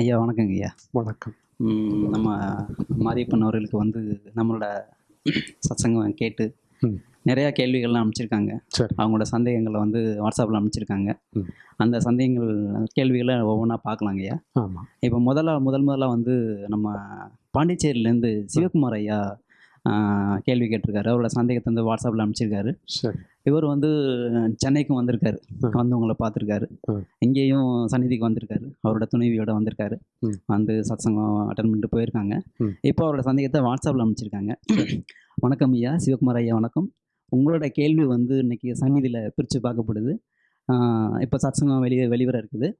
ஐயா வணக்கங்க ஐயா. வணக்கம். நம்ம மாரியப்பன் அவர்களுக்கு வந்து நம்மளோட சத்சங்கம் கேட்டு. நிறையா கேள்விகள்லாம் அனுப்பிச்சிருக்காங்க. சரி. அவங்களோட சந்தேகங்களை வந்து வாட்ஸ்அப்பில் அனுப்பிச்சிருக்காங்க. அந்த சந்தேகங்கள் கேள்விகளை ஒவ்வொன்றா பார்க்கலாங்க ஐயா. ஆமாம் இப்போ முதல்ல முதல் முதல்ல வந்து நம்ம பாண்டிச்சேரியிலேருந்து சிவகுமார் ஐயா கேள்வி கேட்டிருக்காரு. அவரோட சந்தேகத்தை வந்து வாட்ஸ்அப்பில் அனுப்பிச்சிருக்காரு. சரி. இவர் வந்து சென்னைக்கும் வந்திருக்காரு. வந்து உங்களை பார்த்துருக்காரு. இங்கேயும் சந்நிதிக்கு வந்திருக்காரு. அவரோட துணைவியோட வந்திருக்காரு. வந்து சத்சங்கம் அட்டன் பண்ணிட்டு போயிருக்காங்க. இப்போ அவரோட சந்தேகத்தை வாட்ஸ்அப்பில் அனுப்பிச்சிருக்காங்க வணக்கம் ஐயா சிவகுமார் ஐயா வணக்கம். உங்களோட கேள்வி வந்து இன்னைக்கு சந்நிதியில் பிரித்து பார்க்கப்படுது. இப்போ சத்சங்கம் வெளியே வெளிவர இருக்குது.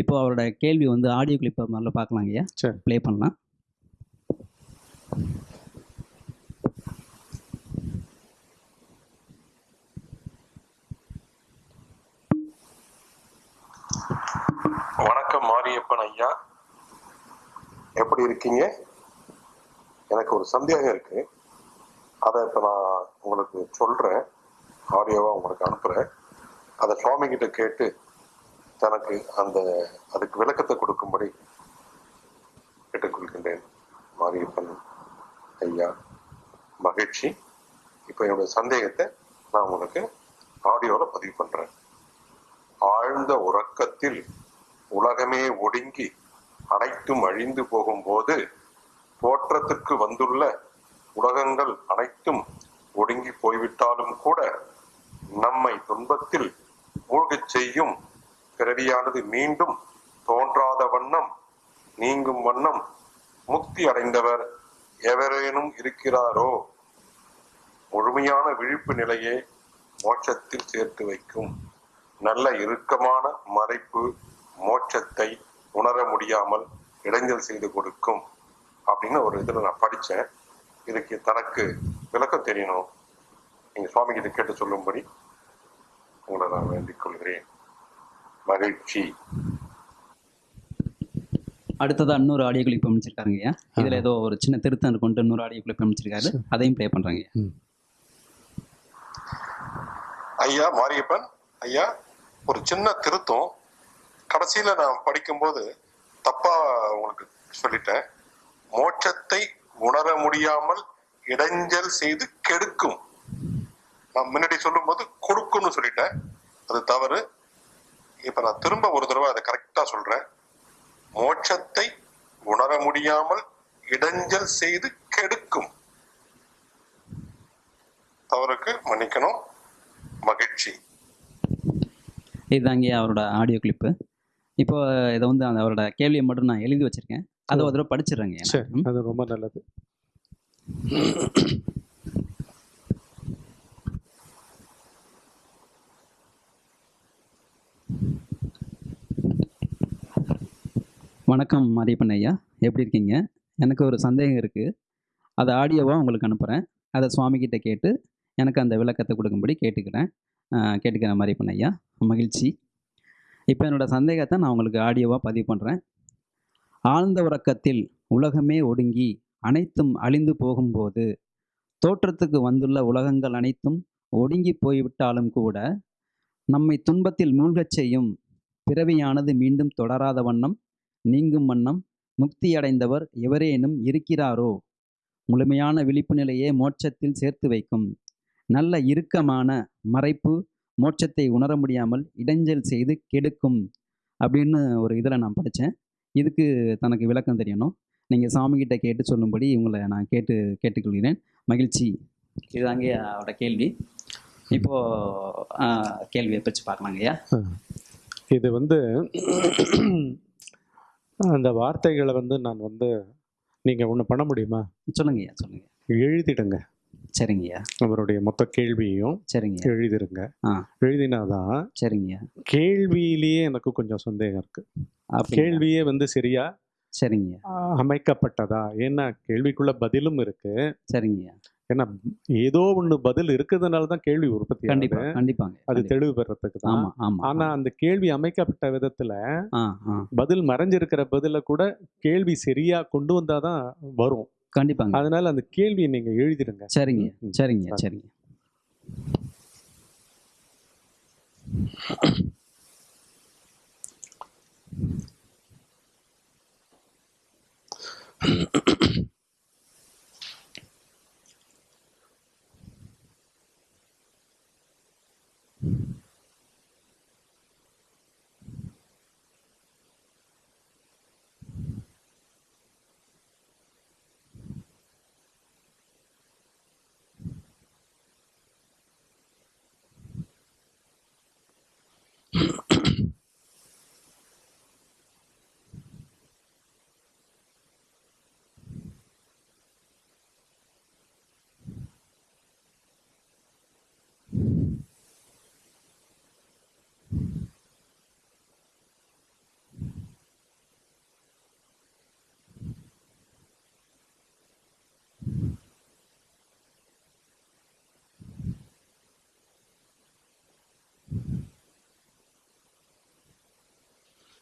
இப்போ அவரோட கேள்வி வந்து ஆடியோ கிளிப்பை முதல்ல பார்க்கலாங்க ஐயா. ப்ளே பண்ணலாம். வணக்கம் மாரியப்பன் ஐயா. எப்படி இருக்கீங்க? எனக்கு ஒரு சந்தேகம் இருக்கு. அதை இப்போ நான் உங்களுக்கு சொல்றேன். ஆடியோவா உங்களுக்கு அனுப்புறேன். அதை சுவாமி கிட்ட கேட்டு தனக்கு அந்த அதுக்கு விளக்கத்தை கொடுக்கும்படி கேட்டுக்கொள்கின்றேன். மாரியப்பன் ஐயா மகிழ்ச்சி. இப்போ என்னோட சந்தேகத்தை நான் உங்களுக்கு ஆடியோவில் பதிவு பண்றேன். ஆழ்ந்த உறக்கத்தில் உலகமே ஒடுங்கி அனைத்தும் அழிந்து போகும்போது தோற்றத்துக்கு வந்துள்ள உலகங்கள் அனைத்தும் ஒடுங்கி போய்விட்டாலும் கூட நம்மை துன்பத்தில் மூழ்கச் செய்யும் பிறவியானது மீண்டும் தோன்றாத வண்ணம் நீங்கும் வண்ணம் முக்தி அடைந்தவர் எவரேனும் இருக்கிறாரோ? முழுமையான விழிப்பு நிலையே மோட்சத்தில் சேர்த்து வைக்கும் நல்ல இறுக்கமான மறைப்பு மோட்சத்தை உணர முடியாமல் இடைஞ்சல் செய்து கொடுக்கும் அப்படின்னு ஒரு இதுல நான் படிச்சேன். இதுக்கு தனக்கு விளக்கம் தெரியணும். நீங்க சுவாமி கிட்ட கேட்டு சொல்லும்படி உங்களை நான் வேண்டிக் கொள்கிறேன். மகிழ்ச்சி. அடுத்ததா இன்னொரு ஆடியோ கிளிப் அமைச்சிருக்காருங்க ஐயா. இதில் ஏதோ ஒரு சின்ன திருத்தம் இருக்குன்ட்டு இன்னொரு ஆடியோ கிளிப் அமைச்சிருக்காரு. அதையும் ப்ளே பண்ணுறாங்க ஐயா. ஐயா மாரியப்பன் ஐயா ஒரு சின்ன திருத்தம். கடைசியில நான் படிக்கும்போது தப்பா உங்களுக்கு சொல்லிட்டேன். மோட்சத்தை உணர முடியாமல் இடைஞ்சல் செய்து கெடுக்கும். நான் முன்னாடி சொல்லும்போது கொடுக்கும்னு சொல்லிட்டேன். அது தவறு. இப்ப நான் திரும்ப ஒரு தடவை அதை கரெக்டா சொல்றேன். மோட்சத்தை உணர முடியாமல் இடைஞ்சல் செய்து கெடுக்கும். தவறுக்கு மன்னிக்கணும். மகிழ்ச்சி. இதுதாங்க அவரோட ஆடியோ கிளிப்பு இப்போ இதை வந்து அந்த அவரோட கேள்வியை மட்டும் நான் எழுதி வச்சிருக்கேன். அதை ஒரு தடவை படிச்சிடுறேங்க சரி. அது ரொம்ப நல்லது. வணக்கம் மாரியப்பன் ஐயா. எப்படி இருக்கீங்க? எனக்கு ஒரு சந்தேகம் இருக்குது அதை ஆடியோவாக உங்களுக்கு அனுப்புகிறேன் அதை சுவாமி கிட்ட எனக்கு அந்த விளக்கத்தை கொடுக்கும்படி கேட்டுக்கிறேன். கேட்டுக்கிறேன் மாரியப்பன் ஐயா மகிழ்ச்சி. இப்போ என்னோட சந்தேகத்தை நான் உங்களுக்கு ஆடியோவாக பதிவு பண்ணுறேன் ஆழ்ந்த உறக்கத்தில் உலகமே ஒடுங்கி அனைத்தும் அழிந்து போகும்போது தோற்றத்துக்கு வந்துள்ள உலகங்கள் அனைத்தும் ஒடுங்கி போய்விட்டாலும் கூட நம்மை துன்பத்தில் மூழ்கச் செய்யும் பிறவியானது மீண்டும் தொடராத வண்ணம் நீங்கும் வண்ணம் முக்தியடைந்தவர் எவரேனும் இருக்கிறாரோ? முழுமையான விழிப்பு நிலையே மோட்சத்தில் சேர்த்து வைக்கும் நல்ல இறுக்கமான மறைப்பு மோட்சத்தை உணர முடியாமல் இடைஞ்சல் செய்து கெடுக்கும் அப்படின்னு ஒரு இதில் நான் படித்தேன் இதுக்கு தனக்கு விளக்கம் தெரியணும். நீங்கள் சாமிகிட்ட கேட்டு சொல்லும்படி உங்களை நான் கேட்டு கேட்டுக்கொள்கிறேன். மகிழ்ச்சி. இதுதாங்க அவரோட கேள்வி. இப்போது கேள்வியை பிரித்து பார்க்கலாங்க ஐயா இது வந்து அந்த வார்த்தைகளை வந்து நான் வந்து நீங்கள் ஒன்று பண்ண முடியுமா? சொல்லுங்க ஐயா சொல்லுங்க எழுதிடுங்க. சரிங்க ஐயா அவருடைய மொத்த கேள்வியையும் சரிங்க எழுதிருங்க. எழுதினாதான் சரிங்க ஐயா கேள்வியிலேயே எனக்கு கொஞ்சம் சந்தேகம் இருக்கு? கேள்வியே வந்து சரியா சரிங்க அமைக்கப்பட்டதா? ஏன்னா கேள்விக்குள்ள பதிலும் இருக்கு. சரிங்க ஐயா ஏன்னா ஏதோ ஒண்ணு பதில் இருக்கிறதுனால தான் கேள்வி உற்பத்தி கண்டிப்பா. கண்டிப்பாங்க அது. தெளிவு பெறத்துக்கு தான். ஆனா அந்த கேள்வி அமைக்கப்பட்ட விதத்துல பதில் மறைஞ்சிருக்கிற பதில கூட கேள்வி சரியா கொண்டு வந்தாதான் வரும். கண்டிப்பாங்க. அதனால அந்த கேள்வியை நீங்க எழுதிடுங்க. சரிங்க. சரிங்க சரிங்க.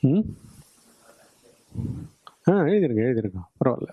ம்? ஆ எழுதிருங்க எழுதிருங்க. பரவாயில்ல.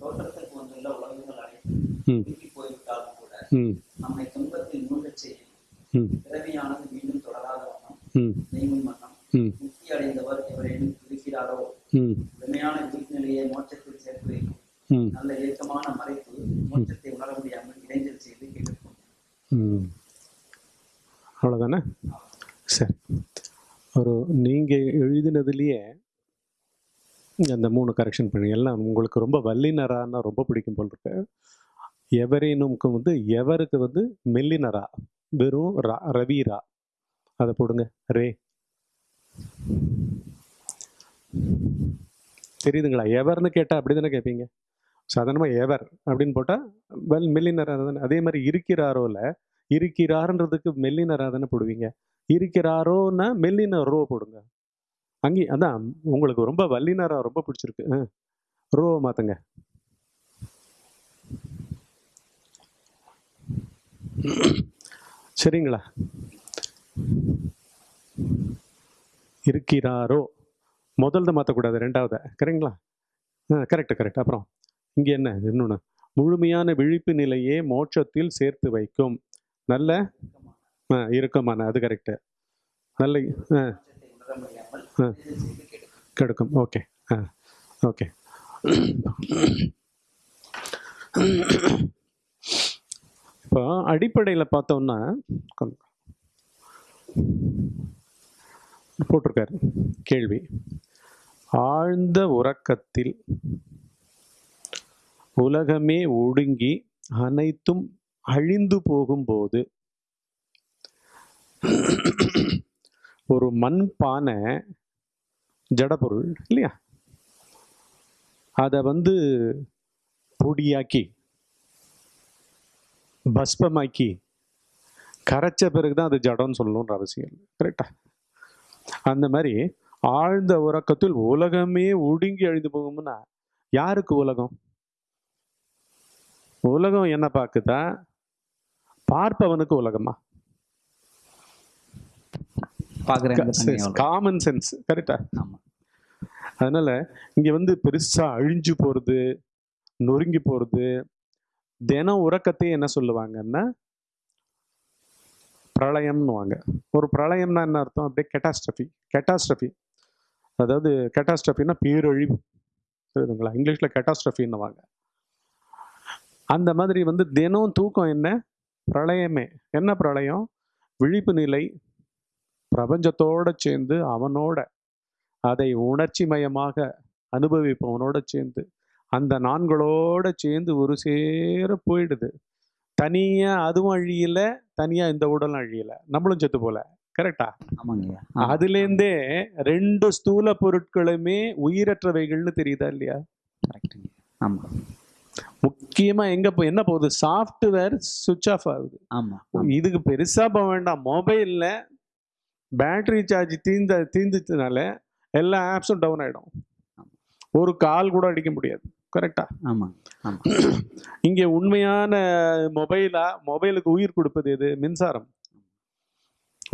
தோற்றத்துக்கு வந்துள்ள உலகங்கள் அனைத்தும் போய்விட்டாலும் கூட ம். நம்மை துன்பத்தில் மூழ்கச் செய்யும் ம் பிறவியானது மீண்டும் தொடராத வண்ணம் ம் நீங்கும் வண்ணம் ம் முக்தி அடைந்தவர் எவரேனும் இருக்கிறாரோ ம் உண்மையான விழிப்புநிலையை மோட்சத்தில் சேர்த்து வைக்கும் ம் நல்ல இயக்கமான மறைப்பு மோட்சத்தை உணர முடியாமல் இடைஞ்சல் செய்து கேட்கும் ம் அவ்வளோதானே சரி ஒரு நீங்கள் எழுதினதுலேயே அந்த கரெக்ஷன் பண்ணி எல்லாம் உங்களுக்கு ரொம்ப வல்லினரான்னா ரொம்ப பிடிக்கும் போல் இருக்கு. எவரேனும்க்கு வந்து எவருக்கு வந்து மெல்லினரா வெறும் ரா ரவீரா? அதை போடுங்க. ரே. தெரியுதுங்களா? எவர்னு கேட்டால் அப்படி தானே கேட்பீங்க சாதாரணமாக எவர் அப்படின்னு போட்டால் வெல் மெல்லினரா தானே. அதே மாதிரி இருக்கிறாரோல இருக்கிறாருன்றதுக்கு மெல்லினரா தானே போடுவீங்க. இருக்கிறாரோன்னா மெல்லின ரோ போடுங்க. அங்கே அதான் உங்களுக்கு ரொம்ப வல்லினரா ரொம்ப பிடிச்சிருக்கு. ஆ ரோ மாற்றுங்க சரிங்களா? இருக்கிறாரோ? முதல்ல மாற்றக்கூடாது ரெண்டாவது. கரெக்டுங்களா? ஆ கரெக்ட் கரெக்ட். அப்புறம் இங்கே என்ன? இன்னொன்று முழுமையான விழிப்பு நிலையே மோட்சத்தில் சேர்த்து வைக்கும். நல்ல? ஆ இறுக்கமான. அது கரெக்டு நல்ல கெடுக்கும். ஓகே. ஆ. ஓகே. இப்போ அடிப்படையில் பார்த்தோம்னா போட்டிருக்காரு. கேள்வி. ஆழ்ந்த உறக்கத்தில் உலகமே ஒடுங்கி அனைத்தும் அழிந்து போகும்போது ஒரு மண் பானை ஜடப்பொருள் இல்லையா? அதை வந்து பொடியாக்கி பஸ்பமாக்கி கரைச்ச பிறகு தான் அது ஜடம்னு சொல்லணுன்ற அவசியம் இல்லை. கரெக்டா அந்த மாதிரி ஆழ்ந்த உறக்கத்தில் உலகமே ஒடுங்கி அழிந்து போகும்னா யாருக்கு உலகம்? உலகம் என்ன பார்க்குதா? பார்ப்பவனுக்கு உலகமா? பார்க்குறேன் காமன் சென்ஸ் கரெக்டா ஆமா. அதனால இங்க வந்து பெருசா அழிஞ்சு போறது நொறுங்கி போறது தினம் உறக்கத்தையே என்ன சொல்லுவாங்கன்னா பிரளயம்னுவாங்க ஒரு பிரளயம்னா என்ன அர்த்தம்? அப்படியே கெட்டாஸ்ட்ரஃபி கெட்டாஸ்ட்ரஃபி அதாவது கெட்டாஸ்ட்ரஃபின்னா பேரழிவு. புரியுதுங்களா? இங்கிலீஷ்ல கெட்டாஸ்ட்ரஃபின்னுவாங்க அந்த மாதிரி வந்து தினம் தூக்கம் என்ன? பிரளயமே. என்ன பிரளயம்? விழிப்பு நிலை பிரபஞ்சத்தோட சேர்ந்து அவனோட அதை உணர்ச்சி மயமாக அனுபவிப்பவனோட சேர்ந்து அந்த நான்களோட சேர்ந்து ஒரு சேர போயிடுது. தனியா அதுவும் அழியல தனியா இந்த உடலும் அழியல. நம்மளும் செத்து போல. கரெக்டா? ஆமாங்கய்யா அதுலேருந்தே ரெண்டு ஸ்தூல பொருட்களுமே உயிரற்றவைகள்னு தெரியுதா இல்லையா? கரெக்டுங்க ஆமா. முக்கியமா எங்க போ என்ன போகுது? சாஃப்ட்வேர் சுவிட்ச் ஆஃப் ஆகுது. ஆமா. இதுக்கு பெருசா போக வேண்டாம். மொபைல்ல பேட்டரி சார்ஜ் தீந்த தீந்துச்சுனால எல்லா ஆப்ஸும் டவுன் ஆயிடும். ஒரு கால் கூட அடிக்க முடியாது. கரெக்டா ஆமா ஆமா. இங்க உண்மையான மொபைலா மொபைலுக்கு உயிர் கொடுப்பது எது? மின்சாரம்.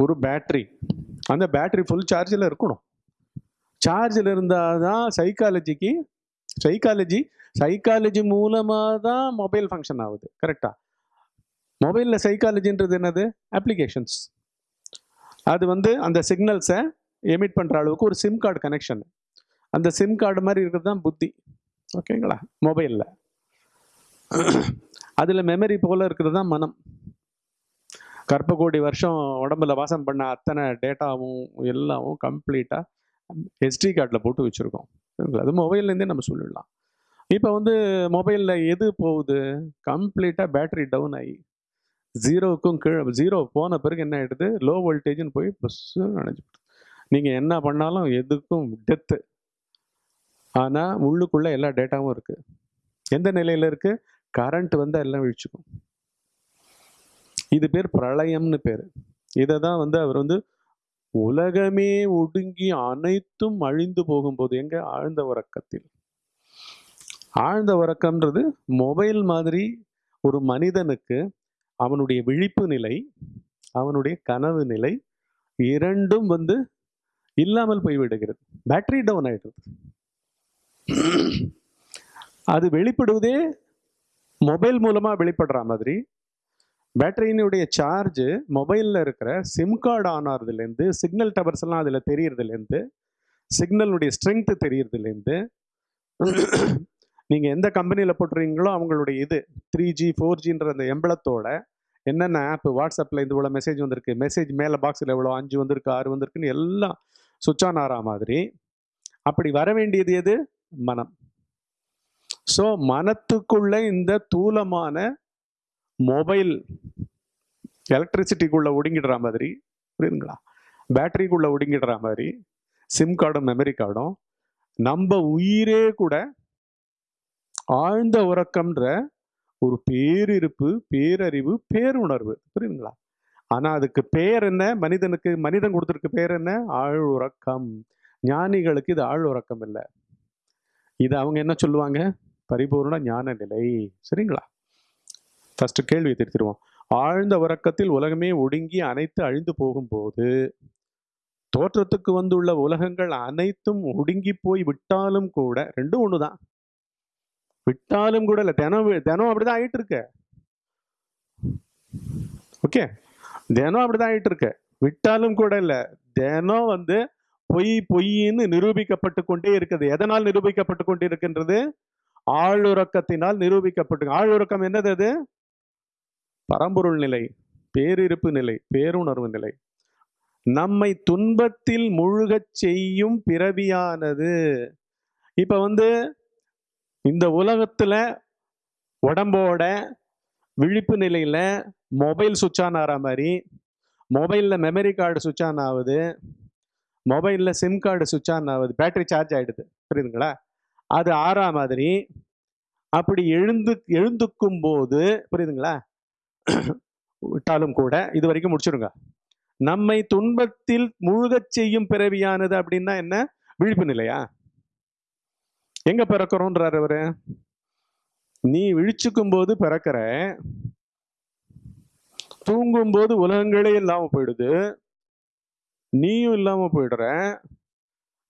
ஒரு பேட்டரி அந்த பேட்டரி ஃபுல் சார்ஜில் இருக்கணும். சார்ஜில் இருந்தால் தான் சைக்காலஜிக்கு சைக்காலஜி சைக்காலஜி மூலமாக தான் மொபைல் ஃபங்க்ஷன் ஆகுது. கரெக்டா மொபைலில் சைக்காலஜின்றது என்னது? அப்ளிகேஷன்ஸ் அது வந்து அந்த சிக்னல்ஸை எமிட் பண்ணுற அளவுக்கு ஒரு சிம் கார்டு கனெக்ஷன் அந்த சிம் கார்டு மாதிரி இருக்கிறது தான் புத்தி. ஓகேங்களா? மொபைலில் அதில் மெமரி போல் இருக்கிறது தான் மனம். கற்ப வருஷம் உடம்புல வாசம் பண்ண அத்தனை டேட்டாவும் எல்லாமும் கம்ப்ளீட்டாக ஹெச்டி கார்டில் போட்டு வச்சுருக்கோம். சரிங்களா? அது மொபைல்லேருந்தே நம்ம சொல்லிடலாம். இப்போ வந்து மொபைலில் எது போகுது? கம்ப்ளீட்டாக பேட்டரி டவுன் ஆகி ஜீரோவுக்கும் கீழே ஜீரோ போன பிறகு என்ன ஆகிடுது லோ வோல்டேஜ்னு போய் பஸ்ஸு நினைச்சு நீங்கள் என்ன பண்ணாலும் எதுக்கும் டெத்து ஆனால் உள்ளுக்குள்ளே எல்லா டேட்டாவும் இருக்குது எந்த நிலையில் இருக்குது கரண்ட் வந்து எல்லாம் விழிச்சுக்கும். இது பேர் பிரளயம்னு பேர். இதை தான் வந்து அவர் வந்து உலகமே ஒடுங்கி அனைத்தும் அழிந்து போகும்போது எங்கே? ஆழ்ந்த உறக்கத்தில். ஆழ்ந்த உறக்கம்ன்றது மொபைல் மாதிரி ஒரு மனிதனுக்கு அவனுடைய விழிப்பு நிலை அவனுடைய கனவு நிலை இரண்டும் வந்து இல்லாமல் போய்விடுகிறது. பேட்டரி டவுன் ஆகிடுது அது வெளிப்படுவதே மொபைல் மூலமாக வெளிப்படுற மாதிரி பேட்டரியினுடைய சார்ஜ் மொபைலில் இருக்கிற சிம் கார்டு ஆன் ஆகிறதுலேருந்து சிக்னல் டவர்ஸ் எல்லாம் அதில் தெரியறதுலேருந்து சிக்னலுடைய ஸ்ட்ரென்த்து தெரியறதுலேருந்து நீங்கள் எந்த கம்பெனியில் போட்டுறீங்களோ அவங்களுடைய இது த்ரீ ஜி ஃபோர் ஜின்ற அந்த எம்பளத்தோட என்னென்ன ஆப் வாட்ஸ்அப்பில் இது இவ்வளோ மெசேஜ் வந்திருக்கு மெசேஜ் மேலே பாக்ஸில் எவ்வளோ அஞ்சு வந்திருக்கு ஆறு வந்திருக்குன்னு எல்லாம் சுவிட்ச் ஆன் ஆகிற மாதிரி அப்படி வர வேண்டியது எது? மனம். ஸோ மனத்துக்குள்ள இந்த தூலமான மொபைல் எலக்ட்ரிசிட்டிக்குள்ளே ஒடுங்கிடுற மாதிரி புரியுதுங்களா? பேட்டரிக்குள்ளே ஒடுங்கிடுற மாதிரி சிம் கார்டும் மெமரி கார்டும் நம்ம உயிரே கூட ஆழ்ந்த உறக்கம்ன்ற ஒரு பேரிருப்பு பேரறிவு பேருணர்வு. புரியுதுங்களா? ஆனா அதுக்கு பேர் என்ன? மனிதனுக்கு மனிதன் கொடுத்துருக்க பேர் என்ன? ஆழ் உறக்கம் ஞானிகளுக்கு இது ஆழ் உறக்கம் இல்லை. இது அவங்க என்ன சொல்லுவாங்க? பரிபூர்ண ஞான நிலை சரிங்களா? ஃபர்ஸ்ட் கேள்வி திருத்திடுவோம். ஆழ்ந்த உறக்கத்தில் உலகமே ஒடுங்கி அனைத்து அழிந்து போகும்போது தோற்றத்துக்கு வந்துள்ள உலகங்கள் அனைத்தும் ஒடுங்கி போய் விட்டாலும் கூட ரெண்டும் தான் விட்டாலும் கூட இல்லை. தினம் தினம் அப்படிதான் ஆயிட்டு இருக்க ஓகே தினம் அப்படிதான் ஆயிட்டு இருக்க விட்டாலும் கூட இல்லை. தினம் வந்து பொய் பொய்ன்னு நிரூபிக்கப்பட்டு கொண்டே இருக்குது. எதனால் நிரூபிக்கப்பட்டு கொண்டே இருக்கின்றது ஆளுறக்கத்தினால் நிரூபிக்கப்பட்டு ஆளுறக்கம் என்னது அது? பரம்பொருள் நிலை பேரிருப்பு நிலை பேருணர்வு நிலை. நம்மை துன்பத்தில் முழுகச் செய்யும் பிறவியானது. இப்போ வந்து இந்த உலகத்துல உடம்போட விழிப்பு நிலையில மொபைல் சுவிட்ச் ஆன் ஆகிற மாதிரி மொபைலில் மெமரி கார்டு சுவிட்ச் ஆன் ஆகுது மொபைலில் சிம் கார்டு சுவிட்ச் ஆன் ஆகுது பேட்டரி சார்ஜ் ஆகிடுது புரியுதுங்களா? அது ஆறா மாதிரி அப்படி எழுந்து எழுந்துக்கும் போது புரியுதுங்களா? விட்டாலும் கூட இது வரைக்கும் முடிச்சிருங்க. நம்மை துன்பத்தில் முழுகச் செய்யும் பிறவியானது அப்படின்னா என்ன? விழிப்பு நிலையா? எங்க பிறக்கிறோன்றார் அவரு? நீ விழிச்சுக்கும் போது பிறக்கிற தூங்கும் போது உலகங்களே இல்லாம போயிடுது நீயும் இல்லாம போயிடுற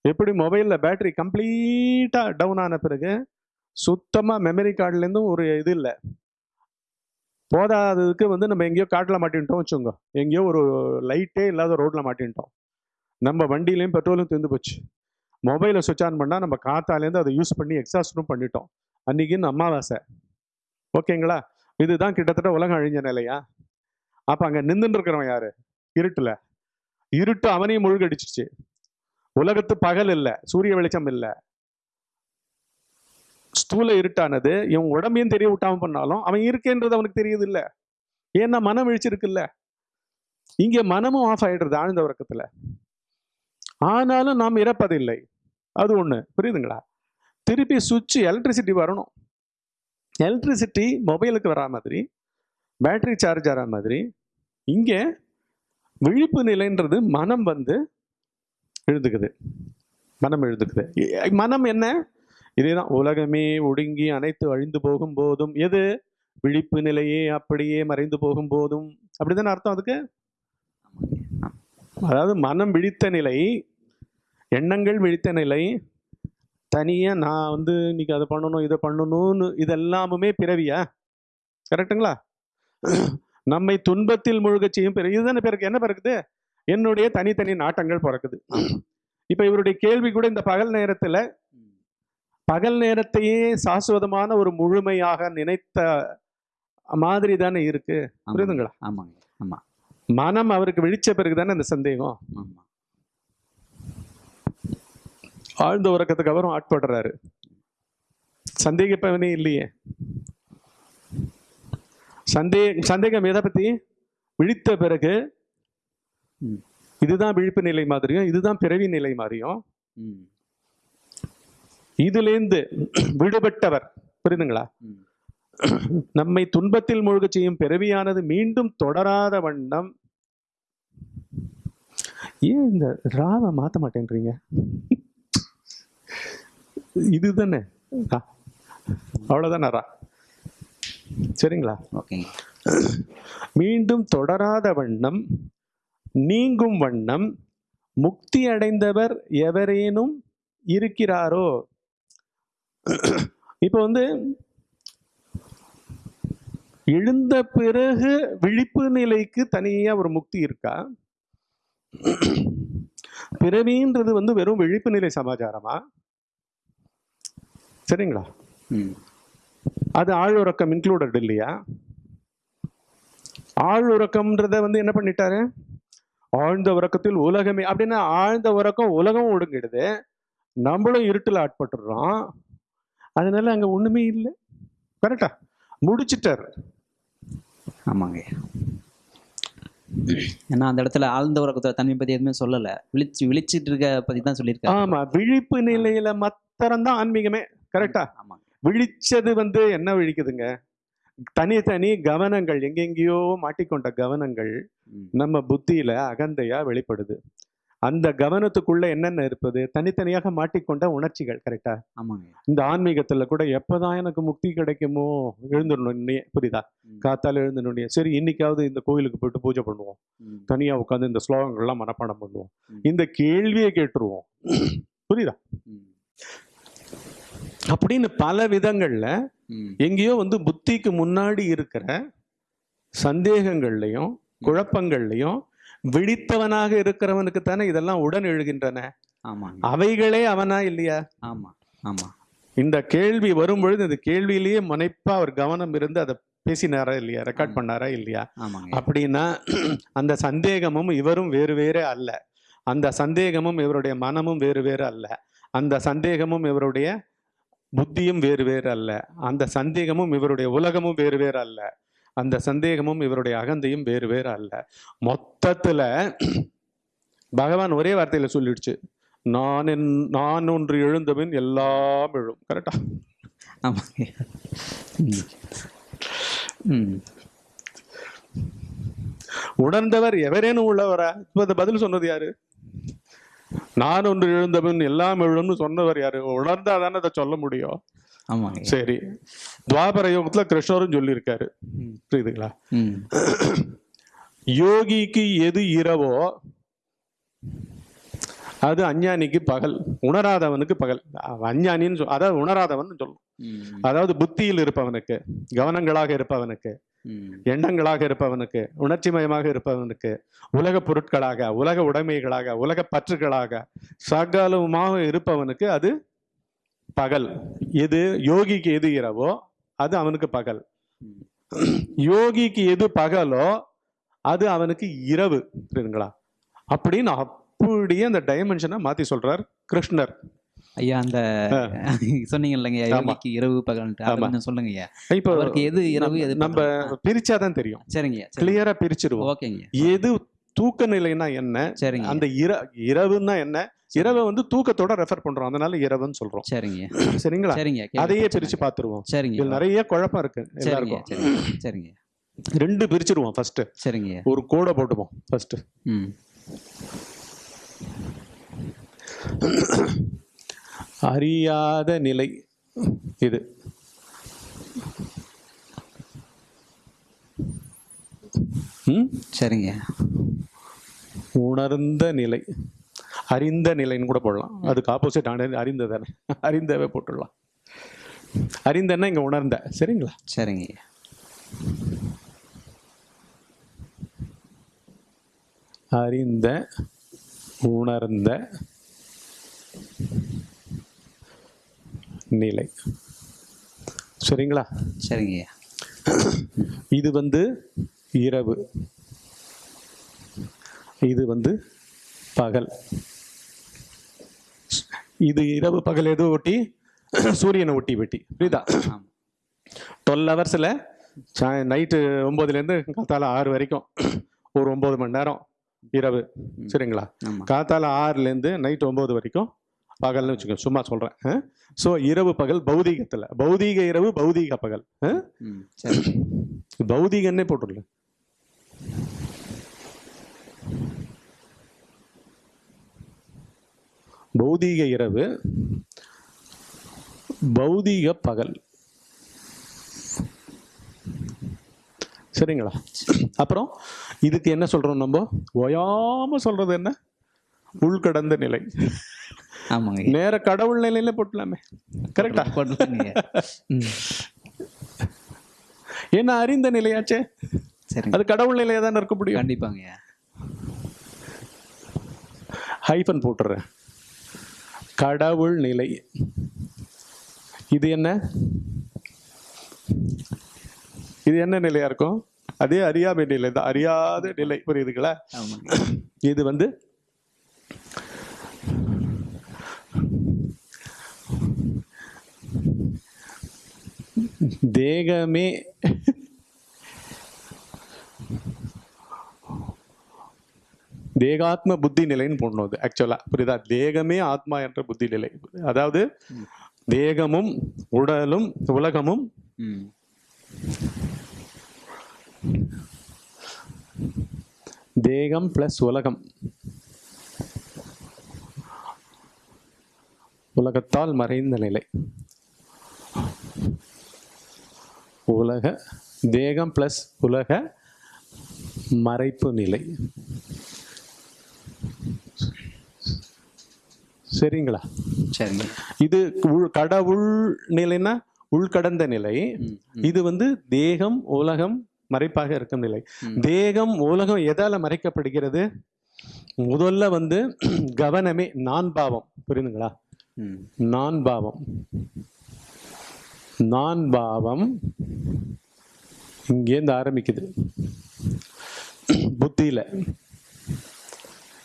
எப்படி மொபைல்ல பேட்டரி கம்ப்ளீட்டா டவுன் ஆன பிறகு சுத்தமா மெமரி கார்டுல இருந்தும் ஒரு இது இல்லை. போதாததுக்கு வந்து நம்ம எங்கேயோ காட்டில் மாட்டின்ட்டோம் வச்சுக்கோங்க. எங்கேயோ ஒரு லைட்டே இல்லாத ரோட்ல மாட்டின்ட்டோம். நம்ம வண்டியிலையும் பெட்ரோலும் தீர்ந்து போச்சு. மொபைலை சுவிச் ஆன் பண்ணால் நம்ம காத்தாலேருந்து அதை யூஸ் பண்ணி எக்ஸாஸ்டும் பண்ணிட்டோம். அன்னைக்குன்னு அமாவாசை. ஓகேங்களா? இதுதான் கிட்டத்தட்ட உலகம் அழிஞ்ச நிலையா? அப்போ அங்கே நின்றுருக்கிறவன் இருக்கிறவன் யாரு? இருட்டுல. இருட்டு அவனையும் முழுகடிச்சிச்சு உலகத்து பகல் இல்லை சூரிய வெளிச்சம் இல்லை. ஸ்தூல இருட்டானது இவன் உடம்பையும் தெரிய விட்டாம பண்ணாலும் அவன் இருக்கேன்றது அவனுக்கு தெரியுது இல்ல. ஏன்னா மனம் விழிச்சிருக்குல்ல. இங்க மனமும் ஆஃப் ஆயிடுறது ஆழ்ந்த உறக்கத்தில். ஆனாலும் நாம் இறப்பதில்லை. அது ஒண்ணு. புரியுதுங்களா? திருப்பி சுவிட்ச் எலக்ட்ரிசிட்டி வரணும். எலக்ட்ரிசிட்டி மொபைலுக்கு வரா மாதிரி பேட்டரி சார்ஜ் ஆகிற மாதிரி இங்க விழிப்பு நிலைன்றது மனம் வந்து எழுதுக்குது மனம் எழுதுக்குது மனம் என்ன? இதேதான் உலகமே ஒடுங்கி அனைத்து அழிந்து போகும் போதும் எது? விழிப்பு நிலையே அப்படியே மறைந்து போகும் போதும். அப்படிதானே அர்த்தம் அதுக்கு? அதாவது மனம் விழித்த நிலை எண்ணங்கள் விழித்த நிலை. தனியா நான் வந்து இன்னைக்கு அதை பண்ணணும் இதை பண்ணணும்னு இதெல்லாமுமே பிறவியா? கரெக்ட்டுங்களா நம்மை துன்பத்தில் முழுகச் செய்யும் பிறகு இதுதானே பிறகு என்ன பிறகுது? என்னுடைய தனித்தனி நாட்டங்கள் பிறக்குது. இப்ப இவருடைய கேள்வி கூட இந்த பகல் நேரத்துல பகல் நேரத்தையே சாஸ்வதமான ஒரு முழுமையாக நினைத்த மாதிரி தானே இருக்கு. புரியுதுங்களா? ஆமாங்க. ஆமா. மனம் அவருக்கு விழிச்ச பிறகு தானே அந்த சந்தேகம். ஆமா. ஆழ்ந்த உறக்கத்துக்கு அப்புறம் ஆட்படுறாரு. சந்தேகிப்பவனே இல்லையே. சந்தே சந்தேகம் எதை பத்தி? விழித்த பிறகு. இதுதான் விழிப்பு நிலை மாதிரியும் இதுதான் பிறவி நிலை மாதிரியும். இதுலேருந்து விடுபட்டவர் புரியுதுங்களா? நம்மை துன்பத்தில் மூழ்கச் செய்யும் பிறவியானது மீண்டும் தொடராத வண்ணம். ஏன் இந்த ராவை மாத்த மாட்டேன்றீங்க? இதுதானே? ஆ, அவ்வளவுதானே ரா. சரிங்களா? மீண்டும் தொடராத வண்ணம் நீங்கும் வண்ணம் முக்தி அடைந்தவர் எவரேனும் இருக்கிறாரோ? இப்போ வந்து எழுந்த பிறகு விழிப்பு நிலைக்கு தனியா ஒரு முக்தி இருக்கா? பிறவின்றது வந்து வெறும் விழிப்பு நிலை சமாச்சாரமா? சரிங்களா? அது ஆழ்உறக்கம் இன்க்ளூடட் இல்லையா? ஆழ்உறக்கம்ன்றத வந்து என்ன பண்ணிட்டாரு? ஆழ்ந்த உறக்கத்தில் உலகமே அப்படின்னா ஆழ்ந்த உறக்கம் உலகம் ஒடுங்கிடுது. நம்மளும் இருட்டில் ஆட்பட்டுடுறோம் அதனால அங்க ஒண்ணுமே இல்லை. கரெக்டா முடிச்சிட்டார். ஆமாங்க. ஏன்னா அந்த இடத்துல ஆழ்ந்த உறக்கத்தோட தன்மை பத்தி எதுவுமே சொல்லல. விழிச்சு விழிச்சிட்டு இருக்க பத்தி தான் சொல்லியிருக்காரு. ஆமா விழிப்பு நிலையில மாத்திரம்தான் ஆன்மீகமே. கரெக்டா விழிச்சது வந்து என்ன விழிக்குதுங்க? தனித்தனி கவனங்கள் எங்கெங்கேயோ மாட்டிக்கொண்ட கவனங்கள். நம்ம புத்தியில அகந்தையா வெளிப்படுது. அந்த கவனத்துக்குள்ள என்னென்ன இருப்பது? தனித்தனியாக மாட்டிக்கொண்ட உணர்ச்சிகள் கரெக்டா ஆமாங்க. இந்த ஆன்மீகத்துல கூட எப்பதான் எனக்கு முக்தி கிடைக்குமோ எழுந்துடணும் புரியுதா. காத்தால எழுந்துடனே சரி இன்னைக்காவது இந்த கோயிலுக்கு போயிட்டு பூஜை பண்ணுவோம். தனியா உட்காந்து இந்த ஸ்லோகங்கள்லாம் மனப்பாடம் பண்ணுவோம். இந்த கேள்வியை கேட்டுருவோம். புரியுதா. அப்படின்னு பல விதங்கள்ல. எங்கேயோ வந்து புத்திக்கு முன்னாடி இருக்கிற சந்தேகங்கள்லையும் குழப்பங்கள்லையும் விழித்தவனாக இருக்கிறவனுக்கு தானே இதெல்லாம் உடன் எழுகின்றன. அவைகளே அவனா இல்லையா? ஆமா ஆமா. இந்த கேள்வி வரும்பொழுது இந்த கேள்வியிலேயே முனைப்பா அவர் கவனம் இருந்து அதை பேசினாரா இல்லையா? ரெக்கார்ட் பண்ணாரா இல்லையா? அப்படின்னா அந்த சந்தேகமும் இவரும் வேறு வேறு அல்ல. அந்த சந்தேகமும் இவருடைய மனமும் வேறு வேறு அல்ல. அந்த சந்தேகமும் இவருடைய புத்தியும் வேறு வேறு அல்ல. அந்த சந்தேகமும் இவருடைய உலகமும் வேறு வேறு அல்ல. அந்த சந்தேகமும் இவருடைய அகந்தையும் வேறு வேறு அல்ல. மொத்தத்துல பகவான் ஒரே வார்த்தையில சொல்லிடுச்சு. நான் என் நான் ஒன்று எழுந்தபின் எல்லாம் எழும். கரெக்டா ஆமாங்க. உணர்ந்தவர் எவரேனும் உள்ளவரா? இப்ப பதில் சொன்னது யாரு? நான் ஒன்று எழுந்தவன் எல்லாம் எழும்னு சொன்னவர் யாரு? உணர்ந்தா தானே அதை சொல்ல முடியும். ஆமாங்க. சரி. துவாபர யோகத்துல கிருஷ்ணரும் சொல்லியிருக்காரு. புரியுதுங்களா? யோகிக்கு எது இரவோ அது அஞ்ஞானிக்கு பகல். உணராதவனுக்கு பகல். அஞ்ஞானின்னு சொல் அதாவது உணராதவன் சொல்லணும் ம். அதாவது புத்தியில் இருப்பவனுக்கு கவனங்களாக இருப்பவனுக்கு எண்ணங்களாக இருப்பவனுக்கு உணர்ச்சிமயமாக இருப்பவனுக்கு உலக பொருட்களாக உலக உடைமைகளாக உலக பற்றுகளாக சகலமாக இருப்பவனுக்கு அது பகல். எது யோகிக்கு எது இரவோ அது அவனுக்கு பகல். யோகிக்கு எது பகலோ அது அவனுக்கு இரவு புரியுதுங்களா? அப்படின்னு அப்படியே அந்த டைமென்ஷனை மாத்தி சொல்றார் கிருஷ்ணர். ஐயா அந்த சொன்னீங்க இல்லைங்க. யோகிக்கு இரவு பகல்ன்ட்டு. அதை. கொஞ்சம் சொல்லுங்க ஐயா. இப்போ அவருக்கு எது இரவு எது நம்ம? பிரிச்சாதான் தெரியும். சரிங்க சரி கிளியரா பிரிச்சிருவோம். ஓகேங்க எது தூக்க நிலைனா என்ன? சரிங்க அந்த இர இரவுன்னா என்ன? இரவை வந்து தூக்கத்தோட ரெஃபர் பண்றோம். அதனால இரவுன்னு சொல்றோம். சரிங்க சரிங்களா? சரிங்க அதையே பிரிச்சு இல்லை. பார்த்துருவோம் சரிங்க நிறைய குழப்பம் இருக்கு சரிங்க எல்லாருக்கும். சரிங்க ரெண்டு பிரிச்சிருவோம் ஃபர்ஸ்ட் சரிங்க ஒரு கோடை போட்டுப்போம் ஃபர்ஸ்ட் ம். அறியாத நிலை இது? சரிங்க. உணர்ந்த நிலை. அறிந்த நிலைன்னு கூட போடலாம். அதுக்கு ஆப்போசிட் அறிந்த தானே அறிந்தவே போட்டுடலாம். அறிந்தன்னா இங்க உணர்ந்த. சரிங்களா? சரிங்க. அறிந்த உணர்ந்த நிலை. சரிங்களா? சரிங்க இது வந்து இரவு. இது வந்து பகல். இது இரவு பகல் எது ஒட்டி? சூரியனை ஒட்டி வெட்டி. புரியுதா? டுவெல் ஹவர்ஸில் நைட்டு ஒம்போதுலேருந்து காத்தால ஆறு வரைக்கும். ஒரு ஒம்பது மணி நேரம் இரவு. சரிங்களா? காத்தால ஆறுலேருந்து நைட் ஒம்பது வரைக்கும் பகல்னு வச்சுக்கோங்க சும்மா சொல்கிறேன் ஸோ இரவு பகல் பௌதீகத்தில். பௌதீக இரவு பௌதீக பகல். பௌதீகன்னே போட்டுடல பௌதீக இரவு பௌதீக பகல். சரிங்களா? அப்புறம் இதுக்கு என்ன சொல்றோம் நம்ம? ஓயாம சொல்றது என்ன? உள்கடந்த நிலை. ஆமாங்க. நேர கடவுள் நிலையில போட்டலாமே. கரெக்டா போடலாங்க ம். ஏன்னா அறிந்த நிலையாச்சே? சரிங்க. அது கடவுள் நிலையா தானே இருக்க முடியும்? கண்டிப்பாங்க. ஹைஃபன் போட்டுறேன். கடவுள் நிலை. இது என்ன? இது என்ன நிலையா இருக்கும்? அதே அறியாமை நிலை தான். அறியாத நிலை. புரியுதுங்களா? இது வந்து தேகமே தேகாத்ம புத்தி நிலைன்னு போடணும் அது ஆக்சுவலா புரியுதா? தேகமே ஆத்மா என்ற புத்தி நிலை. அதாவது தேகமும் உடலும் உலகமும் தேகம் பிளஸ் உலகம். உலகத்தால் மறைந்த நிலை. உலக தேகம் பிளஸ் உலக மறைப்பு நிலை. சரிங்களா? சரிங்க. இது உள்- கடவுள் நிலைன்னா உள்கடந்த நிலை. இது வந்து தேகம் உலகம் மறைப்பாக இருக்கும் நிலை. தேகம் உலகம் எதால மறைக்கப்படுகிறது? முதல்ல வந்து கவனமே நான் பாவம். புரியுதுங்களா? நான் பாவம். நான் பாவம் இங்கேருந்து ஆரம்பிக்குது. புத்தியில்.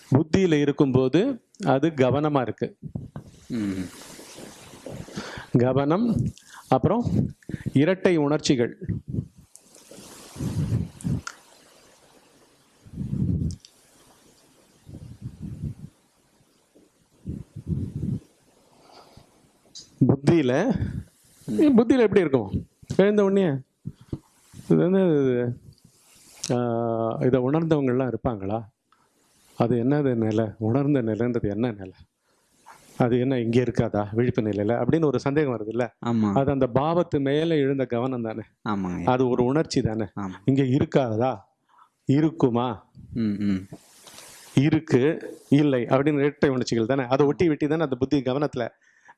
புத்தியில் இருக்கும்போது அது கவனமாக இருக்கு. கவனம் அப்புறம் இரட்டை உணர்ச்சிகள். புத்தியில் புத்தியில எப்படி இருக்கும் எழுந்த உடனே இது வந்து இதை? உணர்ந்தவங்கெல்லாம் இருப்பாங்களா? அது என்னது நிலை? உணர்ந்த நிலைன்றது என்ன நிலை? அது என்ன இங்கே இருக்காதா? விழிப்பு நிலையில? அப்படின்னு ஒரு சந்தேகம் வருது இல்ல அது அந்த பாவத்து மேல எழுந்த கவனம் தானே? அது ஒரு உணர்ச்சி தானே? இங்க இருக்காதா? இருக்குமா? ம் ம். இருக்கு இல்லை அப்படின்னு இரட்டை உணர்ச்சிகள் தானே? அதை ஒட்டி வெட்டி தானே அந்த புத்தி கவனத்துல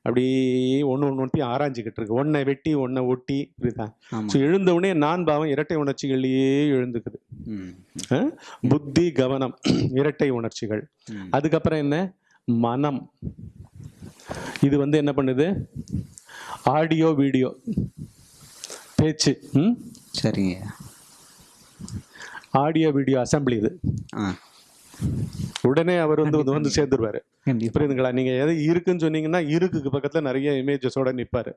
அப்படியே ஒன்று ஒன்று ஒட்டி ஆராய்ஞ்சிக்கிட்டு இருக்கு. ஒன்றை வெட்டி ஒன்றை ஒட்டி ஆமாம் ஸோ எழுந்த உடனே நான் பாவம் இரட்டை உணர்ச்சிகள்லயே எழுந்துக்குது? புத்தி கவனம் இரட்டை உணர்ச்சிகள். அதுக்கப்புறம் என்ன? மனம். இது வந்து என்ன பண்ணுது? Audio video. பேச்சு. சரிங்க. ஆடியோ வீடியோ அசம்பிளி இது. உடனே அவர் வந்து வந்து சேர்ந்துருவாரு. புரியுதுங்களா? நீங்க எது இருக்குன்னு சொன்னீங்கன்னா இருக்குக்கு பக்கத்துல நிறைய இமேஜஸோட நிப்பாரு.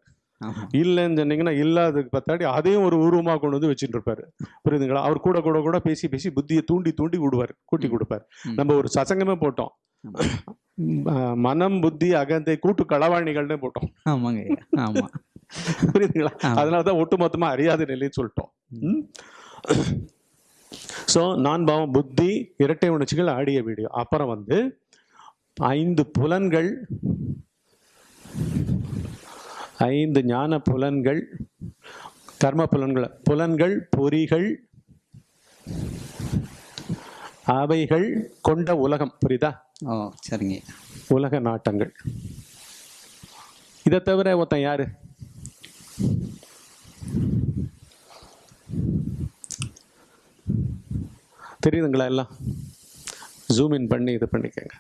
இல்லைன்னு சொன்னீங்கன்னா இல்லாததுக்கு பத்தாடி அதையும் ஒரு உருவமா கொண்டு வந்து வச்சுட்டு இருப்பாரு புரியுதுங்களா? அவர் கூட கூட கூட பேசி பேசி புத்தியை தூண்டி தூண்டி விடுவார் கூட்டி கொடுப்பார். நம்ம ஒரு சசங்கமே போட்டோம். மனம் புத்தி அகந்தை கூட்டு களவாணிகள்னு போட்டோம். ஆமாங்க. ஆமாம் புரியுதுங்களா? ஆமா. அதனாலதான் ஒட்டுமொத்தமா அறியாத நிலைன்னு சொல்லிட்டோம். ஸோ நான் பாவம் புத்தி இரட்டை உணர்ச்சிகள் ஆடிய வீடியோ. அப்புறம் வந்து ஐந்து புலன்கள் ஐந்து ஞான புலன்கள் கர்ம புலன்கள் புலன்கள் பொறிகள் அவைகள் கொண்ட உலகம். புரியுதா? ஓ சரிங்க. உலக நாட்டங்கள். இதை தவிர ஒருத்தன் யாரு? தெரியுதுங்களா எல்லாம்? ஜூம் இன் பண்ணி இது பண்ணிக்கங்க.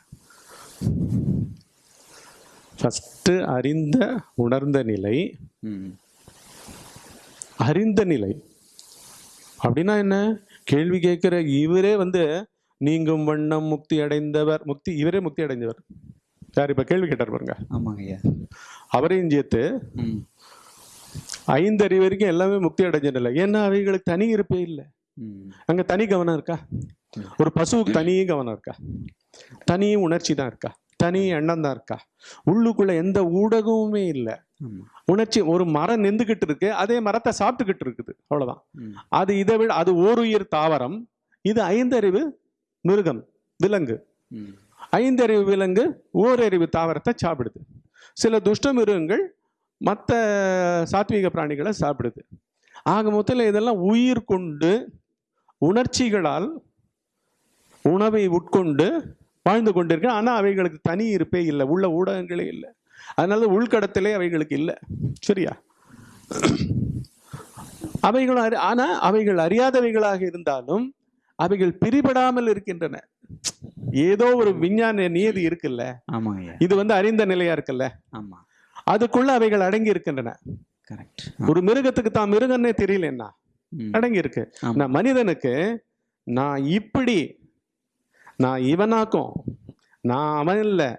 ஃபஸ்ட்டு அறிந்த உணர்ந்த நிலை. ம் அறிந்த நிலை. அப்படின்னா என்ன? கேள்வி கேட்குற இவரே வந்து நீங்கும் வண்ணம் முக்தி அடைந்தவர். முக்தி இவரே முக்தி அடைந்தவர். யார் இப்ப கேள்வி கேட்டார் பாருங்க. ஆமாங்க ஐயா. அவரையும் சேர்த்து ம். ஐந்தறிவு வரைக்கும் எல்லாமே முக்தி அடைஞ்சதில்லை ஏன்னா அவைகளுக்கு தனி இருப்பே இல்லை. அங்க தனி கவனம் இருக்கா? ஒரு பசுவுக்கு தனி கவனம் இருக்கா? தனி உணர்ச்சி தான் இருக்கா? தனி எண்ணம் தான் இருக்கா? உள்ளுக்குள்ள எந்த ஊடகமுமே இல்லை. உணர்ச்சி ஒரு மரம் நின்றுகிட்டு இருக்கு அதே மரத்தை சாப்பிட்டுக்கிட்டு இருக்குது. அவ்வளவுதான். அது இதை விட அது ஓருயிர் தாவரம் இது ஐந்தறிவு மிருகம் விலங்கு. ஐந்தறிவு விலங்கு ஓரறிவு தாவரத்தை சாப்பிடுது. சில துஷ்ட மிருகங்கள் மற்ற சாத்வீக பிராணிகளை சாப்பிடுது. ஆக மொத்தத்தில் இதெல்லாம் உயிர் கொண்டு உணர்ச்சிகளால் உணவை உட்கொண்டு வாழ்ந்து கொண்டிருக்கு ஆனால் அவைகளுக்கு தனி இருப்பே இல்லை. உள்ள ஊடகங்களே இல்லை. அதனால உள்கடத்திலே அவைகளுக்கு இல்லை. சரியா? அவைகளும் அறி ஆனால் அவைகள் அறியாதவைகளாக இருந்தாலும் அவைகள் பிரிபடாமல் இருக்கின்றன. ஏதோ ஒரு விஞ்ஞான நியதி இருக்குல்ல? இது வந்து அறிந்த நிலையா இருக்குல்ல? ஆமாம் அதுக்குள்ள அவைகள் அடங்கி இருக்கின்றன. கரெக்ட் ஒரு மிருகத்துக்கு தான் மிருகன்னே தெரியலன்னா அடங்கி இருக்கு. நான் மனிதனுக்கு நான் இப்படி நான் இவனாக்கும். நான் அவன் இல்லை.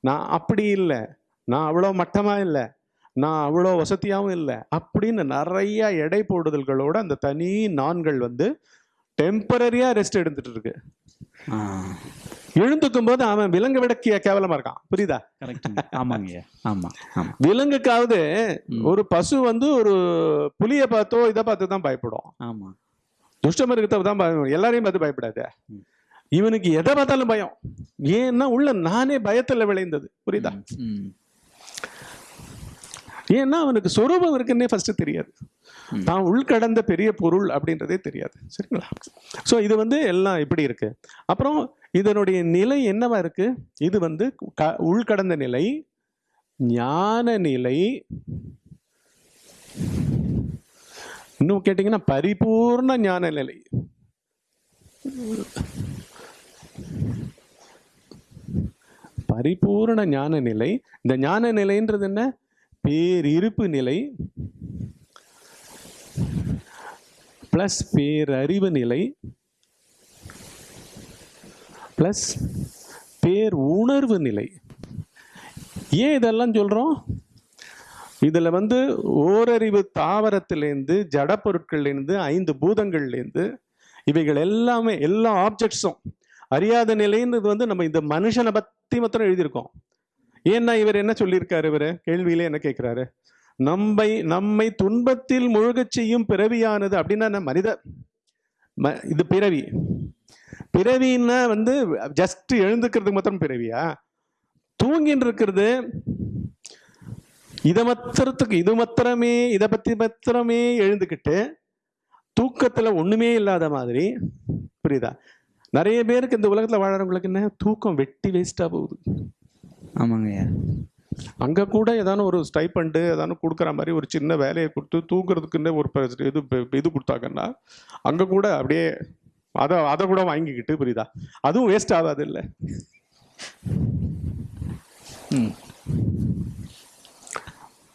நான் அப்படி இல்லை. நான் அவ்வளோ மட்டமா இல்லை. நான் அவ்வளோ வசதியாகவும் இல்லை. அப்படின்னு நிறைய எடை போடுதல்களோட அந்த தனி நான்கள் வந்து டெம்பரரியா ரெஸ்ட் எடுத்துட்டு இருக்கு. எழுந்துக்கும் போது அவன் விலங்கை விட கேவலமா இருக்கான். புரியுதா? ஆமாங்க. ஆமாம் விலங்குக்காவது. ஒரு பசு வந்து ஒரு புலியை பார்த்தோ இதை பார்த்து தான் பயப்படும். ஆமாம் துஷ்டமிருகத்தை தான் பயம் எல்லாரையும் பார்த்து பயப்படாது. இவனுக்கு எதை பார்த்தாலும் பயம். ஏன்னா உள்ள நானே பயத்துல விளைந்தது. புரியுதா? ஏன்னா அவனுக்கு சொரூபம் இருக்குன்னே ஃபர்ஸ்ட் தெரியாது. தான் உள்கடந்த பெரிய பொருள் அப்படின்றதே தெரியாது. சரிங்களா? ஸோ இது வந்து எல்லாம் இப்படி இருக்கு. அப்புறம் இதனுடைய நிலை என்னவா இருக்கு? இது வந்து க- உள்கடந்த நிலை ஞான நிலை இன்னும் கேட்டிங்கன்னா பரிபூர்ண ஞான நிலை. பரிபூர்ண ஞான நிலை. இந்த ஞான நிலைன்றது என்ன? பேரிருப்பு நிலை பிளஸ் பேரறிவு நிலை பிளஸ் பேர் உணர்வு நிலை ஏன் இதெல்லாம் சொல்கிறோம் இதில் வந்து ஓரறிவு தாவரத்திலேருந்து ஜட பொருட்கள்லேருந்து ஐந்து பூதங்கள்லேருந்து இவைகள் எல்லாமே எல்லா ஆப்ஜெக்ட்ஸும் அறியாத நிலைன்றது வந்து நம்ம இந்த மனுஷனை பற்றி மாத்திரம் எழுதியிருக்கோம். ஏன்னா இவர் என்ன சொல்லியிருக்காரு இவர்? கேள்வியிலே என்ன கேட்கிறாரு? நம்மை நம்மை துன்பத்தில் முழுகச் செய்யும் பிறவியானது அப்படின்னா மனித ம- இது பிறவி. பிறவின்னா வந்து ஜஸ்ட் எழுந்துக்கிறதுக்கு மாத்திரம் பிறவியா? தூங்கின்னு இருக்கிறது இதை மாத்திரத்துக்கு இது மாத்திரமே இதை பத்தி மாத்திரமே எழுந்துக்கிட்டு தூக்கத்துல ஒண்ணுமே இல்லாத மாதிரி புரியுதா? நிறைய பேருக்கு இந்த உலகத்துல வாழறவங்களுக்கு என்ன? தூக்கம் வெட்டி வேஸ்டா போகுது. ஆமாங்க ஐயா. அங்க கூட ஏதான ஒரு ஸ்டைப்பண்டு ஏதான கொடுக்குற மாதிரி ஒரு சின்ன வேலையை கொடுத்து தூங்குறதுக்குன்னு ஒரு இது இது கொடுத்தாங்கன்னா அங்க கூட அப்படியே அதை அதை கூட வாங்கிக்கிட்டு புரியுதா? அதுவும் வேஸ்ட் ஆகாது இல்லை.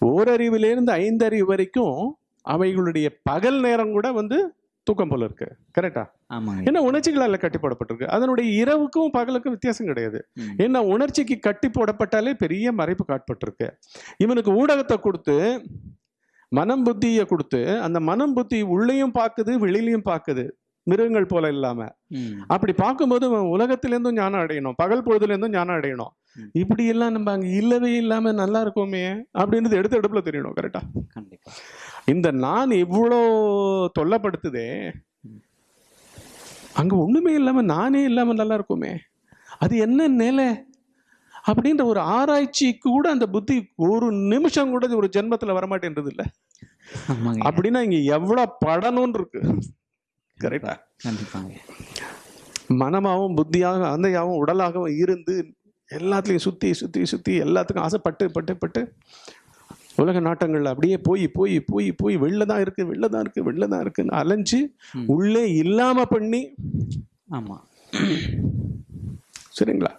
ஓரறிவிலேருந்து ஐந்தறிவு வரைக்கும் அவைகளுடைய பகல் நேரம் கூட வந்து தூக்கம் போல இருக்கு. கரெக்டா ஏன்னா உணர்ச்சிகளால் கட்டி போடப்பட்டிருக்கு அதனுடைய இரவுக்கும் பகலுக்கும் வித்தியாசம் கிடையாது. ஏன்னா உணர்ச்சிக்கு கட்டி போடப்பட்டாலே பெரிய மறைப்பு காட்பட்டிருக்கு. இவனுக்கு ஊடகத்தை கொடுத்து மனம் புத்தியை கொடுத்து அந்த மனம் புத்தி உள்ளேயும் பார்க்குது வெளியிலையும் பார்க்குது மிருகங்கள் போல இல்லாம. அப்படி பார்க்கும்போது உலகத்திலேருந்தும் ஞானம் அடையணும். பகல் பொழுதுலேருந்தும் ஞானம் அடையணும். இப்படி எல்லாம் நம்ம அங்க இல்லவே இல்லாம நல்லா இருக்கோமே அப்படின்றது எடுத்து எடுப்புல தெரியணும். கரெக்டா கண்டிப்பா. இந்த நான் இவ்வளோ தொல்லப்படுத்துதே அங்க ஒண்ணுமே இல்லாம நானே இல்லாம நல்லா இருக்குமே. அது என்ன நிலை? அப்படின்ற ஒரு ஆராய்ச்சி கூட அந்த புத்தி ஒரு நிமிஷம் கூட ஒரு ஜென்மத்துல வரமாட்டேன்றது இல்ல. அப்படின்னா இங்க எவ்வளவு படணும்னு இருக்கு. கரெக்டா? கண்டிப்பாங்க. மனமாகவும் புத்தியாகவும் அந்தையாகவும் உடலாகவும் இருந்து எல்லாத்துலேயும் சுற்றி சுற்றி சுற்றி எல்லாத்துக்கும் ஆசைப்பட்டு பட்டு பட்டு உலக நாட்டங்கள்ல அப்படியே போய் போய் போய் போய் வெளில தான் இருக்கு வெளில தான் இருக்கு வெளில தான் இருக்குன்னு அலைஞ்சு. உள்ளே இல்லாம பண்ணி ஆமா. சரிங்களா?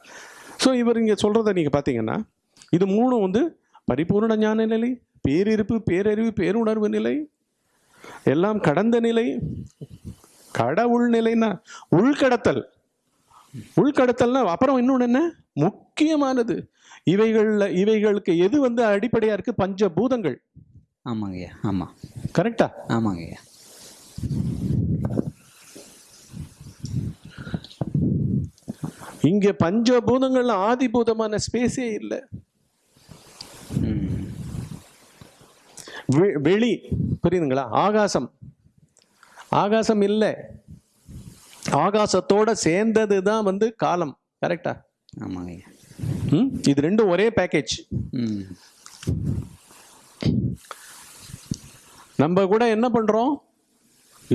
ஸோ இவர் இங்க சொல்றத நீங்க பார்த்தீங்கன்னா இது மூணும் வந்து பரிபூர்ண ஞான நிலை பேரிருப்பு பேரறிவு பேருணர்வு நிலை எல்லாம் கடந்த நிலை கடவுள் நிலைன்னா உள்கடத்தல். உள்கடத்தல்னா அப்புறம் இன்னொன்று என்ன? முக்கியமானது. இவைகள்ல இவைகளுக்கு எது வந்து அடிப்படையா இருக்கு? பஞ்சபூதங்கள். ஆமாங்கய்யா ஆமாம் கரெக்டா? ஆமாங்கய்யா. இங்க பஞ்சபூதங்கள்ல ஆதிபூதமான ஸ்பேஸே இல்லை. வெளி புரியுதுங்களா? ஆகாசம். ஆகாசம் இல்லை. ஆகாசத்தோட சேர்ந்தது தான் வந்து காலம். கரெக்டா? ஆமாங்கய்யா. ம் இது ரெண்டும் ஒரே பேக்கேஜ் நம்ம கூட என்ன பண்றோம்?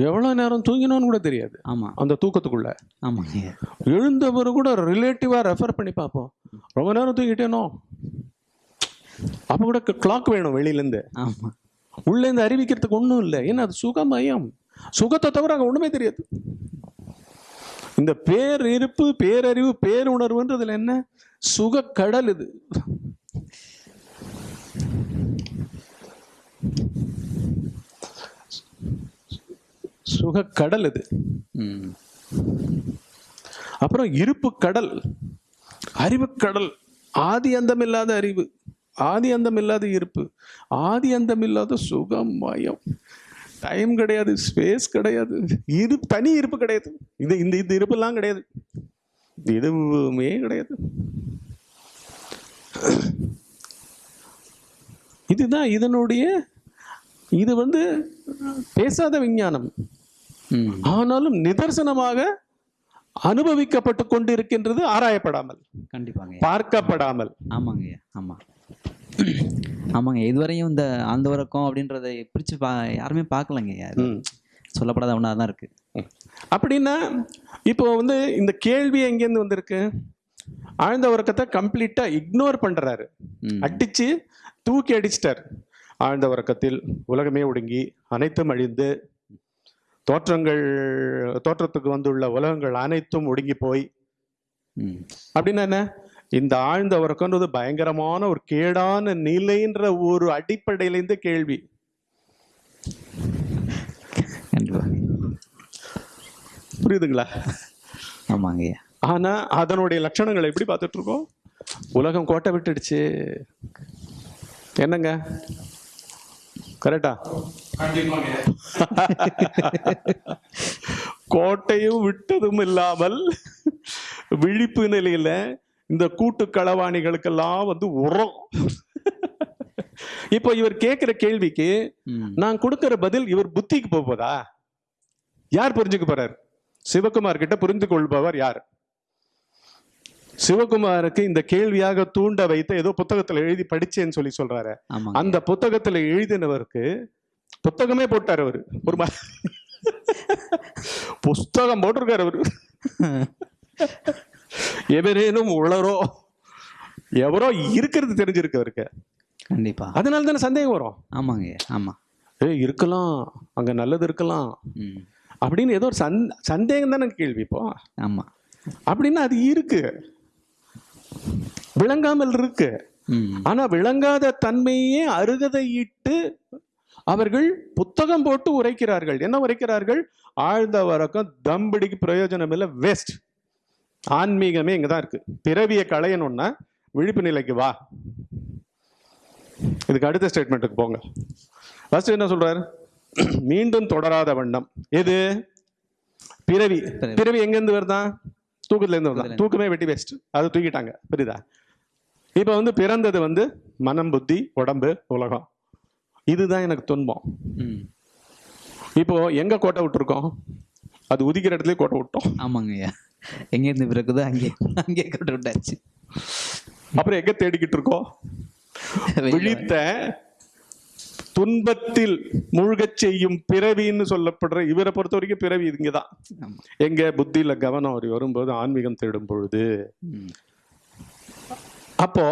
எவ்வளோ நேரம் தூங்கினோன்னு கூட தெரியாது. ஆமாம் அந்த தூக்கத்துக்குள்ள. ஆமாங்கய்யா எழுந்தவர் கூட ரிலேட்டிவாக ரெஃபர் பண்ணி பார்ப்போம். ரொம்ப நேரம் தூங்கிட்டேனோ அப்போ கூட கிளாக் வேணும் வெளியிலேருந்து. ஆமாம் உள்ளேருந்து அறிவிக்கிறதுக்கு ஒன்றும் இல்லை. ஏன்னா அது சுகமயம் சுகத்தை தவிர அங்கே ஒன்றுமே தெரியாது. இந்த பேர் இருப்பு பேரறிவு பேருணர்வுன்றதுல என்ன? சுக கடல் இது. சுக கடல் இது அப்புறம் இருப்பு கடல் அறிவு கடல் ஆதி அந்தம் இல்லாத அறிவு. ஆதி அந்தம் இல்லாத இருப்பு. ஆதி அந்தம் இல்லாத சுகமயம் டைம் கிடையாது ஸ்பேஸ் கிடையாது. இரு தனி இருப்பு கிடையாது. இது இந்த இந்த இருப்பெல்லாம் கிடையாது. எதுவுமே கிடையாது. இதுதான் இதனுடைய இது வந்து பேசாத விஞ்ஞானம். ஆனாலும் நிதர்சனமாக அனுபவிக்கப்பட்டு கொண்டிருக்கின்றது ஆராயப்படாமல். கண்டிப்பாங்க. பார்க்கப்படாமல். ஆமாங்கய்யா ஆமாம் ஆமாங்க இதுவரையும் இந்த ஆழ்ந்த உறக்கம் அப்படின்றத பிரித்து பா யாருமே ம். சொல்லப்படாத ஒன்றா தான் இருக்குது அப்படின்னா இப்போ வந்து இந்த கேள்வி எங்கேருந்து வந்திருக்கு? ஆழ்ந்த உறக்கத்தை கம்ப்ளீட்டா இக்னோர் பண்றாரு. ம். அடிச்சு தூக்கி அடிச்சிட்டார். ஆழ்ந்த உறக்கத்தில் உலகமே ஒடுங்கி அனைத்தும் அழிந்து தோற்றங்கள் தோற்றத்துக்கு வந்துள்ள உலகங்கள் அனைத்தும் ஒடுங்கி போய் அப்படின்னா என்ன? இந்த ஆழ்ந்த உறக்கம்ன்றது பயங்கரமான ஒரு கேடான நிலைன்ற ஒரு அடிப்படையில இந்த கேள்வி. புரியுதுங்களா? ஆமாங்கய்யா ஆனா அதனுடைய லட்சணங்களை எப்படி பார்த்துட்டு இருக்கோம் உலகம் கோட்டை விட்டுடுச்சு. என்னங்க? கரெக்டா? கோட்டையும் விட்டதும் இல்லாமல் விழிப்பு நிலையில இந்த கூட்டு களவாணிகளுக்கெல்லாம் வந்து உரம். இப்போ இவர் கேட்கிற கேள்விக்கு நான் கொடுக்கிற பதில் இவர் புத்திக்கு போக போதா யார் புரிஞ்சுக்க போறார்? சிவகுமார் கிட்ட புரிந்து கொள்பவர் யார்? சிவகுமாருக்கு இந்த கேள்வியாக தூண்ட வைத்த ஏதோ புத்தகத்துல எழுதி படிச்சேன்னு சொல்லி சொல்றாரு. ஆமாங்க. அந்த புத்தகத்துல எழுதினவருக்கு புத்தகமே போட்டார் அவரு. ஒரு புஸ்தகம் போட்டிருக்காரு அவரு. எவரேனும் உளரோ எவரோ இருக்கிறது தெரிஞ்சிருக்கு அவருக்கு. கண்டிப்பா. அதனால தானே சந்தேகம் வரும். ஆமாங்கய்யா ஆமாம் ஏய் இருக்கலாம். அங்க நல்லது இருக்கலாம். அப்படின்னு ஏதோ ஒரு சந் சந்தேகம் தானே கேள்வி இப்போ. ஆமாம் அப்படின்னா அது இருக்கு. விளங்காமல் இருக்கு. ம். ஆனா விளங்காத தன்மையே அருகதையிட்டு அவர்கள் புத்தகம் போட்டு உரைக்கிறார்கள். என்ன உரைக்கிறார்கள்? ஆழ்ந்த வரக்கம் தம்படிக்கு பிரயோஜனம் இல்லை வேஸ்ட் ஆன்மீகமே இங்க தான் இருக்கு. பிறவியை களையணும்னா விழிப்பு நிலைக்கு வா. இதுக்கு அடுத்த ஸ்டேட்மெண்ட்டுக்கு போங்க. ஃபர்ஸ்ட் என்ன சொல்றாரு? மீண்டும் தொடராத வண்ணம். எது? பிறவி. பிறவி. எங்கேருந்து வருதான் தூக்கத்துல இருந்து வருதான் தூக்கமே வெட்டி வேஸ்ட் அதை தூக்கிட்டாங்க. புரியுதா? இப்போ வந்து பிறந்தது வந்து மனம் புத்தி உடம்பு உலகம். இதுதான் எனக்கு துன்பம். இப்போ எங்க கோட்டை விட்டுருக்கோம்? அது உதிக்கிற இடத்துல கோட்டை விட்டோம். ஆமாங்கய்யா எங்கேருந்து பிறக்குதோ அங்கே அங்கே கொண்டு விட்டாச்சு. அப்புறம் எங்க தேடிக்கிட்டு இருக்கோம்? விழித்த துன்பத்தில் மூழ்கச் செய்யும் பிறவின்னு சொல்லப்படுற இவரை பொறுத்த வரைக்கும் பிறவி இங்கதான். ஆமா. எங்க புத்தியில கவனம் அப்படி வரும்போது ஆன்மீகம் தேடும் பொழுது. அப்போ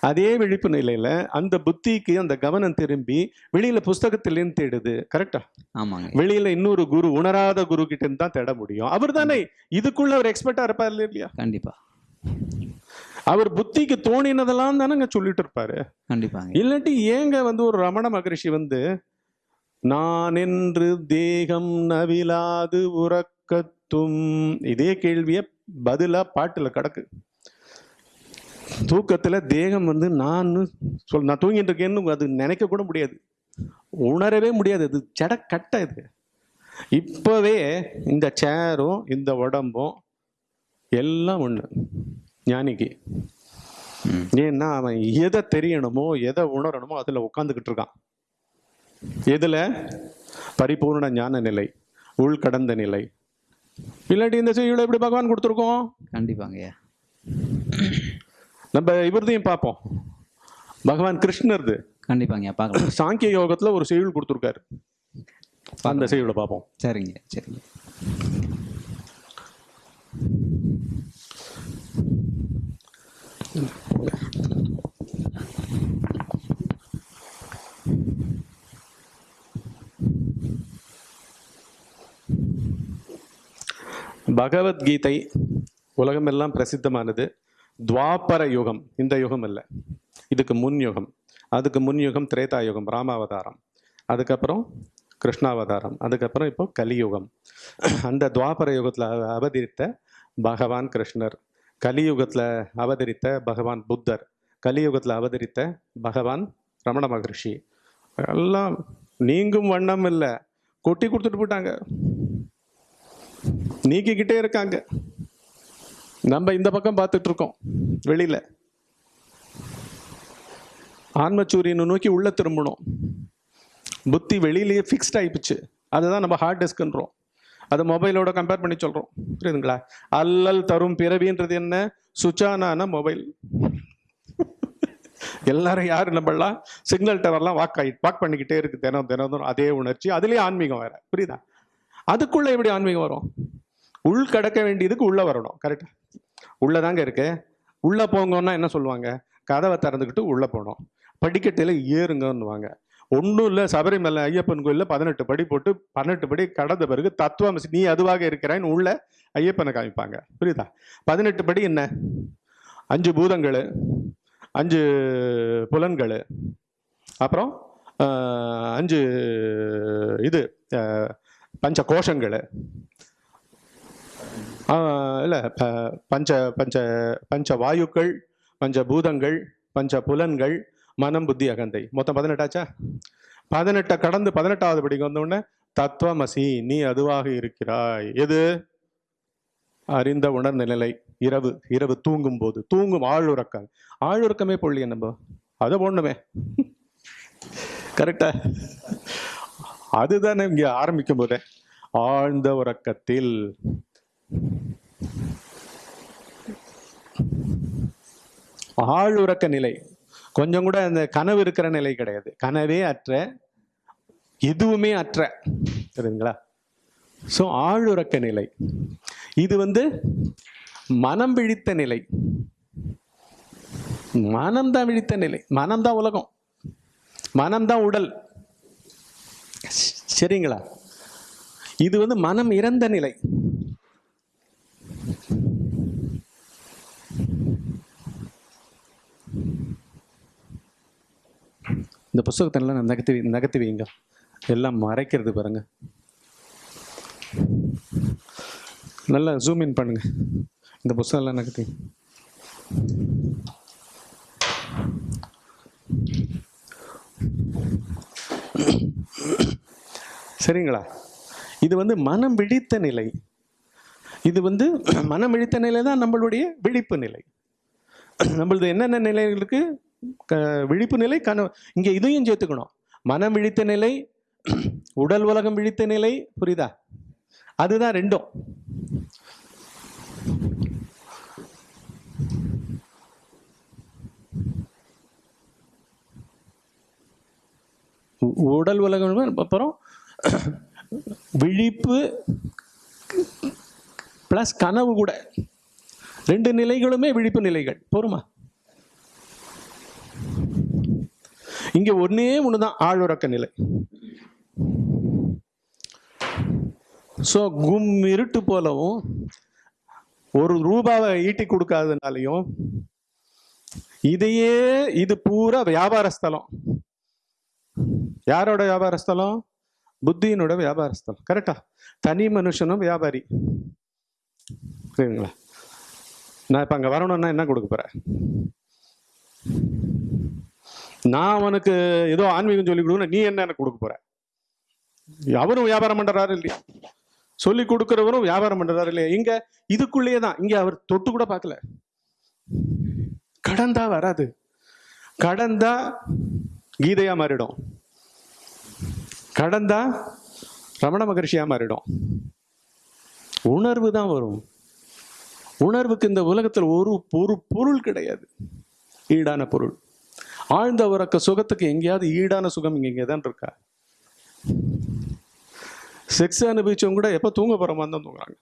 அதே விழிப்பு நிலையில அந்த புத்திக்கு அந்த கவனம் திரும்பி வெளியில புஸ்தகத்திலேருந்து தேடுது. கரெக்டா? ஆமாங்க. வெளியில இன்னொரு குரு உணராத குரு கிட்ட இருந்து தான் தேட முடியும். அவர் தானே இதுக்குள்ள ஒரு எக்ஸ்பர்ட்டா இருப்பார் இல்லையா? கண்டிப்பா. அவர் புத்திக்கு தோணினதெல்லாம் தானங்க சொல்லிட்டு இருப்பாரு கண்டிப்பாங்க. இல்லாட்டி ஏங்க வந்து ஒரு ரமண மகரிஷி வந்து நான் என்று தேகம் நவிலாது உறக்கத் தும் இதே கேள்விய பதிலா பாட்டுல கிடக்கு. தூக்கத்துல தேகம் வந்து நான் சொல் நான் தூங்கிட்டு இருக்கேன்னு அது நினைக்க கூட முடியாது. உணரவே முடியாது. அது ஜட கட்ட இது. இப்பவே இந்த சேரும் இந்த உடம்பும் எல்லாம் ஒண்ணு. ஞானிக்கு. ஏன்னா அவன் எதை தெரியணுமோ எதை உணரணுமோ அதுல உட்காந்துக்கிட்டு இருக்கான். எதுல? பரிபூர்ண ஞான நிலை உள்கடந்த நிலை. இல்லாட்டி இந்த செய்யுளை எப்படி பகவான் கொடுத்துருக்கோம்? கண்டிப்பாங்க. நம்ம இவரதையும் பார்ப்போம். பகவான் கிருஷ்ணர்து. கண்டிப்பாங்க பார்க்கலாம். சாங்கிய யோகத்துல ஒரு செய்யுள் கொடுத்துருக்காரு. அந்த செய்யுளை பார்ப்போம். சரிங்க சரிங்க. பகவத்கீதை உலகமெல்லாம் பிரசித்தமானது. துவாபர யுகம் இந்த யுகம் இல்லை இதுக்கு முன் யுகம். அதுக்கு முன் யுகம் திரேதா யுகம் ராமாவதாரம். அதுக்கப்புறம் கிருஷ்ணாவதாரம். அதுக்கப்புறம் இப்போ கலியுகம். அந்த துவாபர யுகத்தில் அவதரித்த பகவான் கிருஷ்ணர். கலியுகத்தில் அவதரித்த பகவான் புத்தர். கலியுகத்தில் அவதரித்த பகவான் ரமண மகர்ஷி. எல்லாம் நீங்கும் வண்ணம் இல்லை. கொட்டி கொடுத்துட்டு போயிட்டாங்க. நீக்கிக்கிட்டே இருக்காங்க. நம்ம இந்த பக்கம் பார்த்துட்டு இருக்கோம் வெளியில. ஆன்மச்சூரியனை நோக்கி உள்ள திரும்பணும். புத்தி வெளியிலேயே ஃபிக்ஸ்ட் ஆயிடுச்சு அதுதான் நம்ம ஹார்ட் டிஸ்க்ன்றோம் அதை மொபைலோட கம்பேர் பண்ணி சொல்றோம். புரியுதுங்களா? அல்லல் தரும் பிறவின்றது என்ன? சுச்சானான மொபைல் எல்லாரும் யாரு நம்மளாம் சிக்னல் டவர்லாம் வாக் ஆகி வாக் பண்ணிக்கிட்டே இருக்கு தினம் தினம். அதே உணர்ச்சி. அதுலேயே ஆன்மீகம் வேற. புரியுதா? அதுக்குள்ள எப்படி ஆன்மீகம் வரும்? உள் கடக்க வேண்டியதுக்கு உள்ளே வரணும். கரெக்டா உள்ளதாங்க இருக்கு. உள்ளே போங்கன்னா என்ன சொல்லுவாங்க? கதவை திறந்துக்கிட்டு உள்ளே போகணும். படிக்கட்டையில் ஏறுங்கன்னுவாங்க. ஒன்றும் இல்லை சபரிமலை ஐயப்பன் கோயிலில் பதினெட்டு படி போட்டு பன்னெண்டு படி கடந்த பிறகு தத்துவம் நீ அதுவாக இருக்கிறான்னு உள்ள ஐயப்பனை காமிப்பாங்க. புரியுதா? பதினெட்டு படி என்ன? அஞ்சு பூதங்கள் அஞ்சு புலன்கள் அப்புறம் அஞ்சு இது பஞ்ச கோஷங்கள் இல்லை ப பஞ்ச பஞ்ச பஞ்ச வாயுக்கள் பஞ்ச பூதங்கள் பஞ்ச புலன்கள் மனம் புத்தி அகந்தை. மொத்தம் பதினெட்டாச்சா பதினெட்டை கடந்து பதினெட்டாவது படிக்கு வந்த தத்துவமசி நீ அதுவாக இருக்கிறாய். எது? அறிந்த உணர்ந்த நிலை இரவு இரவு தூங்கும் போது தூங்கும் ஆழுறக்கம் ஆழுறக்கமே பொள்ளிய நம்ம அதை போடணுமே. கரெக்டா? அதுதானே இங்கே ஆரம்பிக்கும் போதே. ஆழ்ந்த உறக்கத்தில். ஆழ்உறக்க நிலை. கொஞ்சம் கூட அந்த கனவு இருக்கிற நிலை கிடையாது. கனவே அற்ற எதுவுமே அற்ற. சரிங்களா ஸோ ஆழ்உறக்க நிலை. இது வந்து மனம் விழித்த நிலை. மனம்தான் விழித்த நிலை. மனம்தான் உலகம். மனம்தான் உடல். சரிங்களா? இது வந்து மனம் இறந்த நிலை. இந்த புஸ்தகத்தை எல்லாம் நகர்த்தி நகத்து நகர்த்தி வைங்க எல்லாம் மறைக்கிறது பாருங்க. நல்லா ஜூம் இன் பண்ணுங்க. இந்த புஸ்தகம்லாம் நகர்த்தி. சரிங்களா? இது வந்து மனம் விழித்த நிலை. இது வந்து மனம் விழித்த நிலை தான் நம்மளுடைய விழிப்பு நிலை. நம்மளது என்னென்ன நிலைகளுக்கு விழிப்பு நிலை கனவு இங்கே இதையும் சேர்த்துக்கணும். மனம் விழித்த நிலை உடல் உலகம் விழித்த நிலை புரியுதா? அதுதான் ரெண்டும். உடல் உலகம் அப்புறம் விழிப்பு பிளஸ் கனவு கூட. ரெண்டு நிலைகளுமே விழிப்பு நிலைகள். போருமா? இங்க ஒன்னே ஒண்ணுதான் ஆழ்வுறக்க நிலை. ஸோ கும் இருட்டு போலவும் ஒரு ரூபாவை ஈட்டி கொடுக்காதனாலையும் இதையே இது பூரா வியாபார ஸ்தலம். யாரோட வியாபார ஸ்தலம்? புத்தியினோட வியாபார ஸ்தலம். கரெக்டா தனி மனுஷனும் வியாபாரி. புரியுதுங்களா? நான் இப்போ அங்கே வரணும்னா என்ன கொடுக்க போகிறேன் நான் அவனுக்கு ஏதோ ஆன்மீகம் சொல்லி கொடுக்கணும் நீ என்ன எனக்கு கொடுக்க போற? அவரும் வியாபாரம் பண்றாரு இல்லையா? சொல்லி கொடுக்கிறவரும் வியாபாரம் பண்றாரு இல்லையா? இங்க இதுக்குள்ளேயே தான். இங்க அவர் தொட்டு கூட பார்க்கல. கடந்தா வராது. கடந்தா கீதையா மாறிடும். கடந்தா ரமண மகர்ஷியா மாறிடும். உணர்வு தான் வரும். உணர்வுக்கு இந்த உலகத்தில் ஒரு ஒரு பொருள் கிடையாது. ஈடான பொருள். ஆழ்ந்த உறக்க சுகத்துக்கு எங்கேயாவது ஈடான சுகம் இங்க இங்கே தான் இருக்கா? செக்ஸ் அனுபவிச்சவங்க கூட எப்போ தூங்க போகிற மாதிரி தான் தூங்குறாங்க.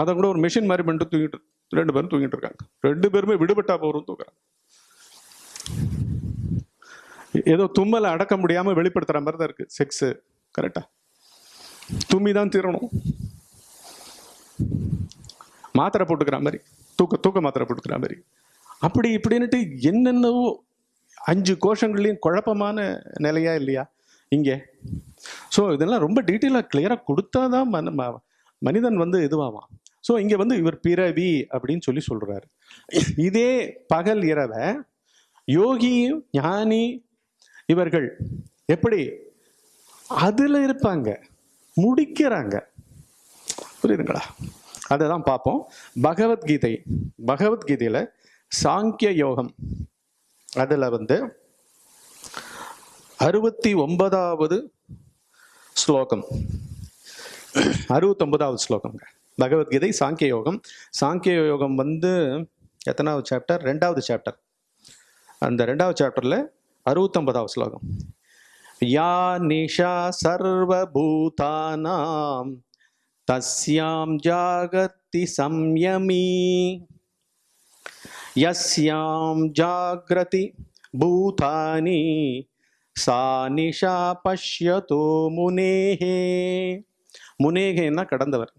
அதை கூட ஒரு மிஷின் மாதிரி பண்ணிட்டு தூங்கிட்டு ரெண்டு பேரும் தூங்கிட்டு இருக்காங்க. ரெண்டு பேருமே விடுபட்டா போகிறோம் தூங்குறாங்க. ஏதோ தும்மலை அடக்க முடியாம வெளிப்படுத்துற மாதிரி தான் இருக்கு. செக்ஸ் கரெக்டா தும்மி தான் தீரணும். மாத்திரை போட்டுக்கிற மாதிரி. தூக்க தூக்க மாத்திரை போட்டுக்கிற மாதிரி. அப்படி இப்படின்ட்டு என்னென்னவோ அஞ்சு கோஷங்கள்லையும் குழப்பமான நிலையா இல்லையா? இங்கே. ஸோ இதெல்லாம் ரொம்ப டீட்டெயிலாக கிளியராக கொடுத்தா தான் மன ம- மனிதன் வந்து இதுவாவான். ஸோ இங்கே வந்து இவர் பிறவி அப்படின்னு சொல்லி சொல்கிறாரு இதே பகல் இரவை யோகி ஞானி இவர்கள் எப்படி? அதில் இருப்பாங்க. முடிக்கிறாங்க. புரியுதுங்களா? அதை தான் பார்ப்போம். பகவத்கீதை. பகவத்கீதையில் சாங்கிய யோகம். அதில் வந்து அறுபத்தி ஒன்பதாவது ஸ்லோகம். அறுபத்தொன்பதாவது ஸ்லோகம்ங்க. பகவத்கீதை சாங்கிய யோகம் சாங்கிய யோகம் வந்து எத்தனாவது சாப்டர் ரெண்டாவது சாப்டர் அந்த ரெண்டாவது சாப்டரில் அறுபத்தொன்பதாவது ஸ்லோகம். யா நிஷா சர்வபூதானாம் தஸ்யாம் ஜாகத்தி சம்யமி. யஸ்யாம் ஜாகிரதி பூதானி சா நிஷா பஷ்யதோ முனேஹே முனேகேன்னா கடந்தவர்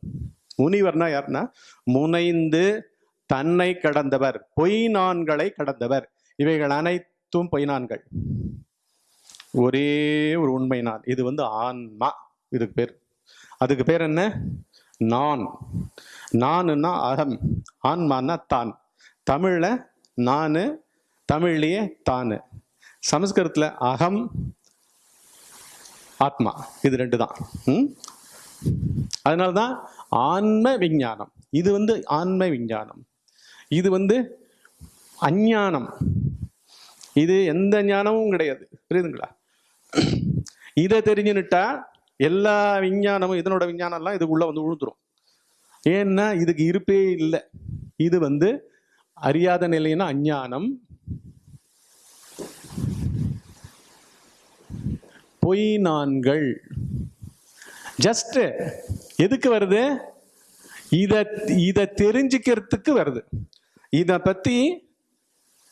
முனிவர்னா யாருன்னா முனைந்து தன்னை கடந்தவர் பொய்நான்களை கடந்தவர் இவைகள் அனைத்தும் பொய் நான்கள் ஒரே ஒரு உண்மை நான் இது வந்து ஆன்மா. இதுக்கு பேர். அதுக்கு பேர் என்ன? நான். நான்னா அகம். ஆன்மான்னா தான். தமிழில் நான் தமிழ்லேயே தான். சமஸ்கிருதத்தில் அகம் ஆத்மா. இது ரெண்டு தான். ம்? அதனாலதான் ஆன்ம விஞ்ஞானம். இது வந்து ஆன்ம விஞ்ஞானம். இது வந்து அஞ்ஞானம். இது எந்த ஞானமும் கிடையாது. புரியுதுங்களா? இதை தெரிஞ்சுன்னுட்டா எல்லா விஞ்ஞானமும் இதனோட விஞ்ஞானம்லாம் இதுக்குள்ளே வந்து விழுந்துடும் ஏன்னா இதுக்கு இருப்பே இல்லை. இது வந்து அறியாத நிலைன்னா அஞ்ஞானம். பொய் நான்கள். ஜஸ்ட் எதுக்கு வருது? இத இதை தெரிஞ்சுக்கிறதுக்கு வருது. இதை பத்தி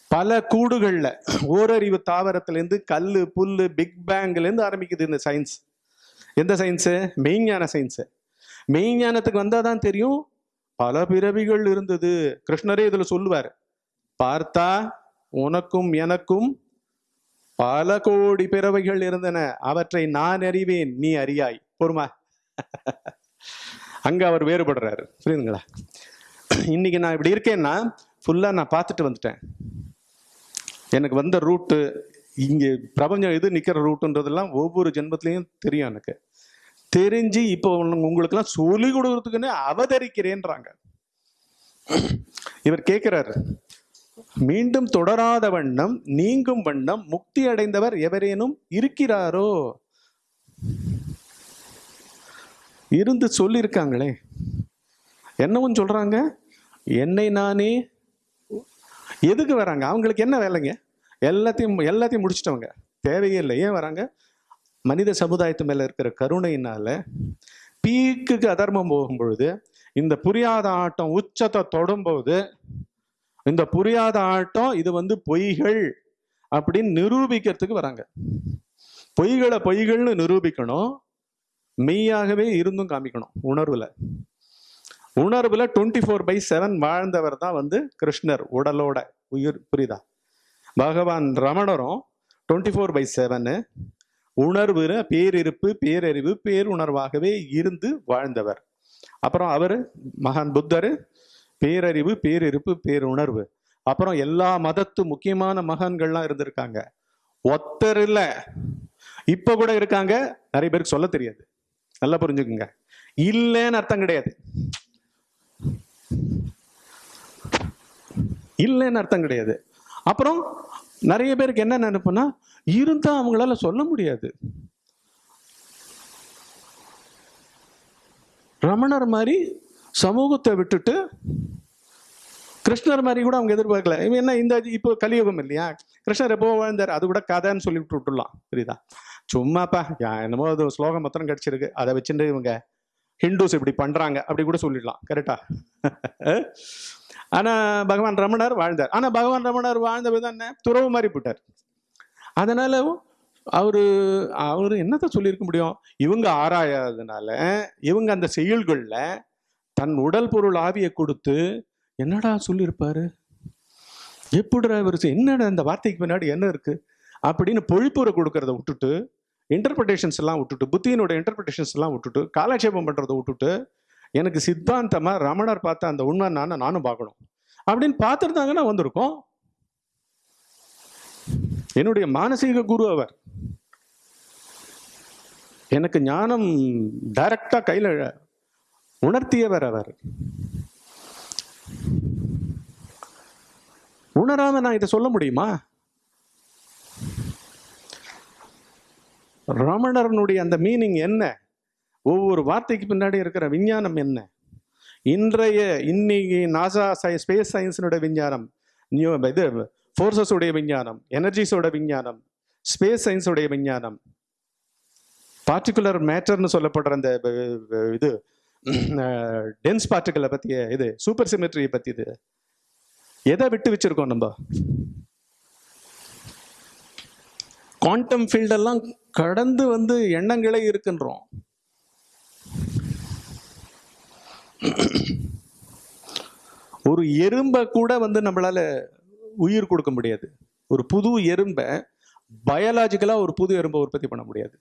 பல கூடுகளில் ஓரறிவு தாவரத்திலேருந்து கல் புல் பிக் பேங்க்லேருந்து ஆரம்பிக்குது இந்த சயின்ஸ் எந்த சயின்ஸு மெய்ஞான சயின்ஸு மெய்ஞானத்துக்கு வந்தால் தான் தெரியும் பல பிறவிகள் இருந்தது. கிருஷ்ணரே இதுல சொல்லுவார் பார்த்தா உனக்கும் எனக்கும் பல கோடி பிறவைகள் இருந்தன. அவற்றை நான் அறிவேன் நீ அறியாய். பொறுமா. அங்க அவர் வேறுபடுறாரு. புரியுதுங்களா? இன்னைக்கு நான் இப்படி இருக்கேன்னா ஃபுல்லா நான் பார்த்துட்டு வந்துட்டேன். எனக்கு வந்த ரூட்டு இங்க பிரபஞ்சம் எது நிக்கிற ரூட்டுன்றதெல்லாம் ஒவ்வொரு ஜென்மத்திலையும் தெரியும் எனக்கு. தெரிஞ்சு இப்போ உங்களுக்கெல்லாம் சொல்லி கொடுக்கறதுக்குன்னு அவதரிக்கிறேன்றாங்க. இவர் கேட்கிறாரு மீண்டும் தொடராத வண்ணம் நீங்கும் வண்ணம் முக்தி அடைந்தவர் எவரேனும் இருக்கிறாரோ? இருந்து சொல்லியிருக்காங்களே. என்னவும் சொல்றாங்க என்னை நானே எதுக்கு வராங்க? அவங்களுக்கு என்ன வேலைங்க? எல்லாத்தையும் எல்லாத்தையும் முடிச்சிட்டவங்க. தேவையே இல்லை. ஏன் வராங்க? மனித சமுதாயத்து மேலே இருக்கிற கருணையினால பீக்குக்கு அதர்மம் போகும் பொழுது இந்த புரியாத ஆட்டம் உச்சத்தை தொடும்போது இந்த புரியாத ஆட்டம் இது வந்து பொய்கள் அப்படின்னு நிரூபிக்கிறதுக்கு வராங்க. பொய்களை பொய்கள்னு நிரூபிக்கணும். மெய்யாகவே இருந்தும் காமிக்கணும் உணர்வுல. உணர்வுல டுவெண்ட்டி ஃபோர் பை செவன் வாழ்ந்தவர் தான் வந்து கிருஷ்ணர் உடலோட உயிர் புரியுதா? பகவான் ரமணரும் டுவெண்ட்டி ஃபோர் பை செவனு உணர்வுற பேரிருப்பு பேரறிவு பேருணர்வாகவே இருந்து வாழ்ந்தவர். அப்புறம் அவர் மகான் புத்தர் பேரறிவு பேரிருப்பு பேருணர்வு. அப்புறம் எல்லா மதத்து முக்கியமான மகான்கள்லாம் இருந்திருக்காங்க. ஒத்தர் இல்லை இப்ப கூட இருக்காங்க. நிறைய பேருக்கு சொல்ல தெரியாது. நல்லா புரிஞ்சுக்குங்க. இல்லைன்னு அர்த்தம் கிடையாது. இல்லைன்னு அர்த்தம் கிடையாது. அப்புறம் நிறைய பேருக்கு என்ன நினைப்புன்னா இருந்தால் அவங்களால சொல்ல முடியாது. ரமணர் மாதிரி சமூகத்தை விட்டுட்டு கிருஷ்ணர் மாதிரி கூட அவங்க எதிர்பார்க்கல. இவன் என்ன இந்த இப்போ கலியுகம் இல்லையா? கிருஷ்ணர் எப்போ வாழ்ந்தார்? அது கூட கதைன்னு சொல்லி விட்டு விட்டுலாம் புரியுதா? சும்மாப்பா என்னமோ அது ஸ்லோகம் மொத்தம் கிடைச்சிருக்கு. அதை வச்சுட்டு இவங்க ஹிந்துஸ் இப்படி பண்றாங்க அப்படி கூட சொல்லிடலாம். கரெக்டா ஆனா பகவான் ரமணர் வாழ்ந்தார். ஆனா பகவான் ரமணர் வாழ்ந்த விதம் என்ன? துறவு மாதிரி போட்டார் அதனால் அவர் அவர் என்னத்தை சொல்லியிருக்க முடியும்? இவங்க ஆராயாததுனால இவங்க அந்த செயல்களில் தன் உடல் பொருள் ஆவியை கொடுத்து என்னடா சொல்லியிருப்பாரு? எப்படிடா இவர் என்னடா இந்த வார்த்தைக்கு பின்னாடி என்ன இருக்குது அப்படின்னு பொழிப்புரை கொடுக்கறத விட்டுட்டு இன்டர்பிரிட்டேஷன்ஸ் எல்லாம் விட்டுட்டு புத்தியினோட இன்டர்பிரிட்டேஷன்ஸ் எல்லாம் விட்டுட்டு காலட்சேபம் பண்ணுறதை விட்டுட்டு எனக்கு சித்தாந்தமா ரமணர் பார்த்த அந்த உண்மை நான் நானும் பார்க்கணும். அப்படின்னு பார்த்துருந்தாங்கன்னா வந்திருக்கோம். என்னுடைய மானசீக குரு அவர். எனக்கு ஞானம் டைரக்டா கையில உணர்த்தியவர் அவர். உணராம நான் இதை சொல்ல முடியுமா? ரமணரனுடைய அந்த மீனிங் என்ன? ஒவ்வொரு வார்த்தைக்கு பின்னாடி இருக்கிற விஞ்ஞானம் என்ன? இன்றைய இன்னைக்கு நாசா ஸ்பேஸ் சயின்ஸினுடைய விஞ்ஞானம். நியூ இது ஃபோர்ஸஸ் உடைய விஞ்ஞானம் எனர்ஜிஸோட விஞ்ஞானம் ஸ்பேஸ் சயின்ஸோடைய விஞ்ஞானம். பார்ட்டிகுலர் மேட்டர்னு சொல்லப்படுற அந்த இது டென்ஸ் பார்ட்டிகளை பற்றிய இது சூப்பர் சிமெட்ரியை பற்றி இது. எதை விட்டு வச்சிருக்கோம் நம்ம? குவாண்டம் ஃபீல்டெல்லாம் கடந்து வந்து எண்ணங்களே இருக்குன்றோம். ஒரு எறும்பை கூட வந்து நம்மளால உயிர் கொடுக்க முடியாது. ஒரு புது எறும்பை பயாலாஜிக்கலா ஒரு புது எறும்பை உற்பத்தி பண்ண முடியாது.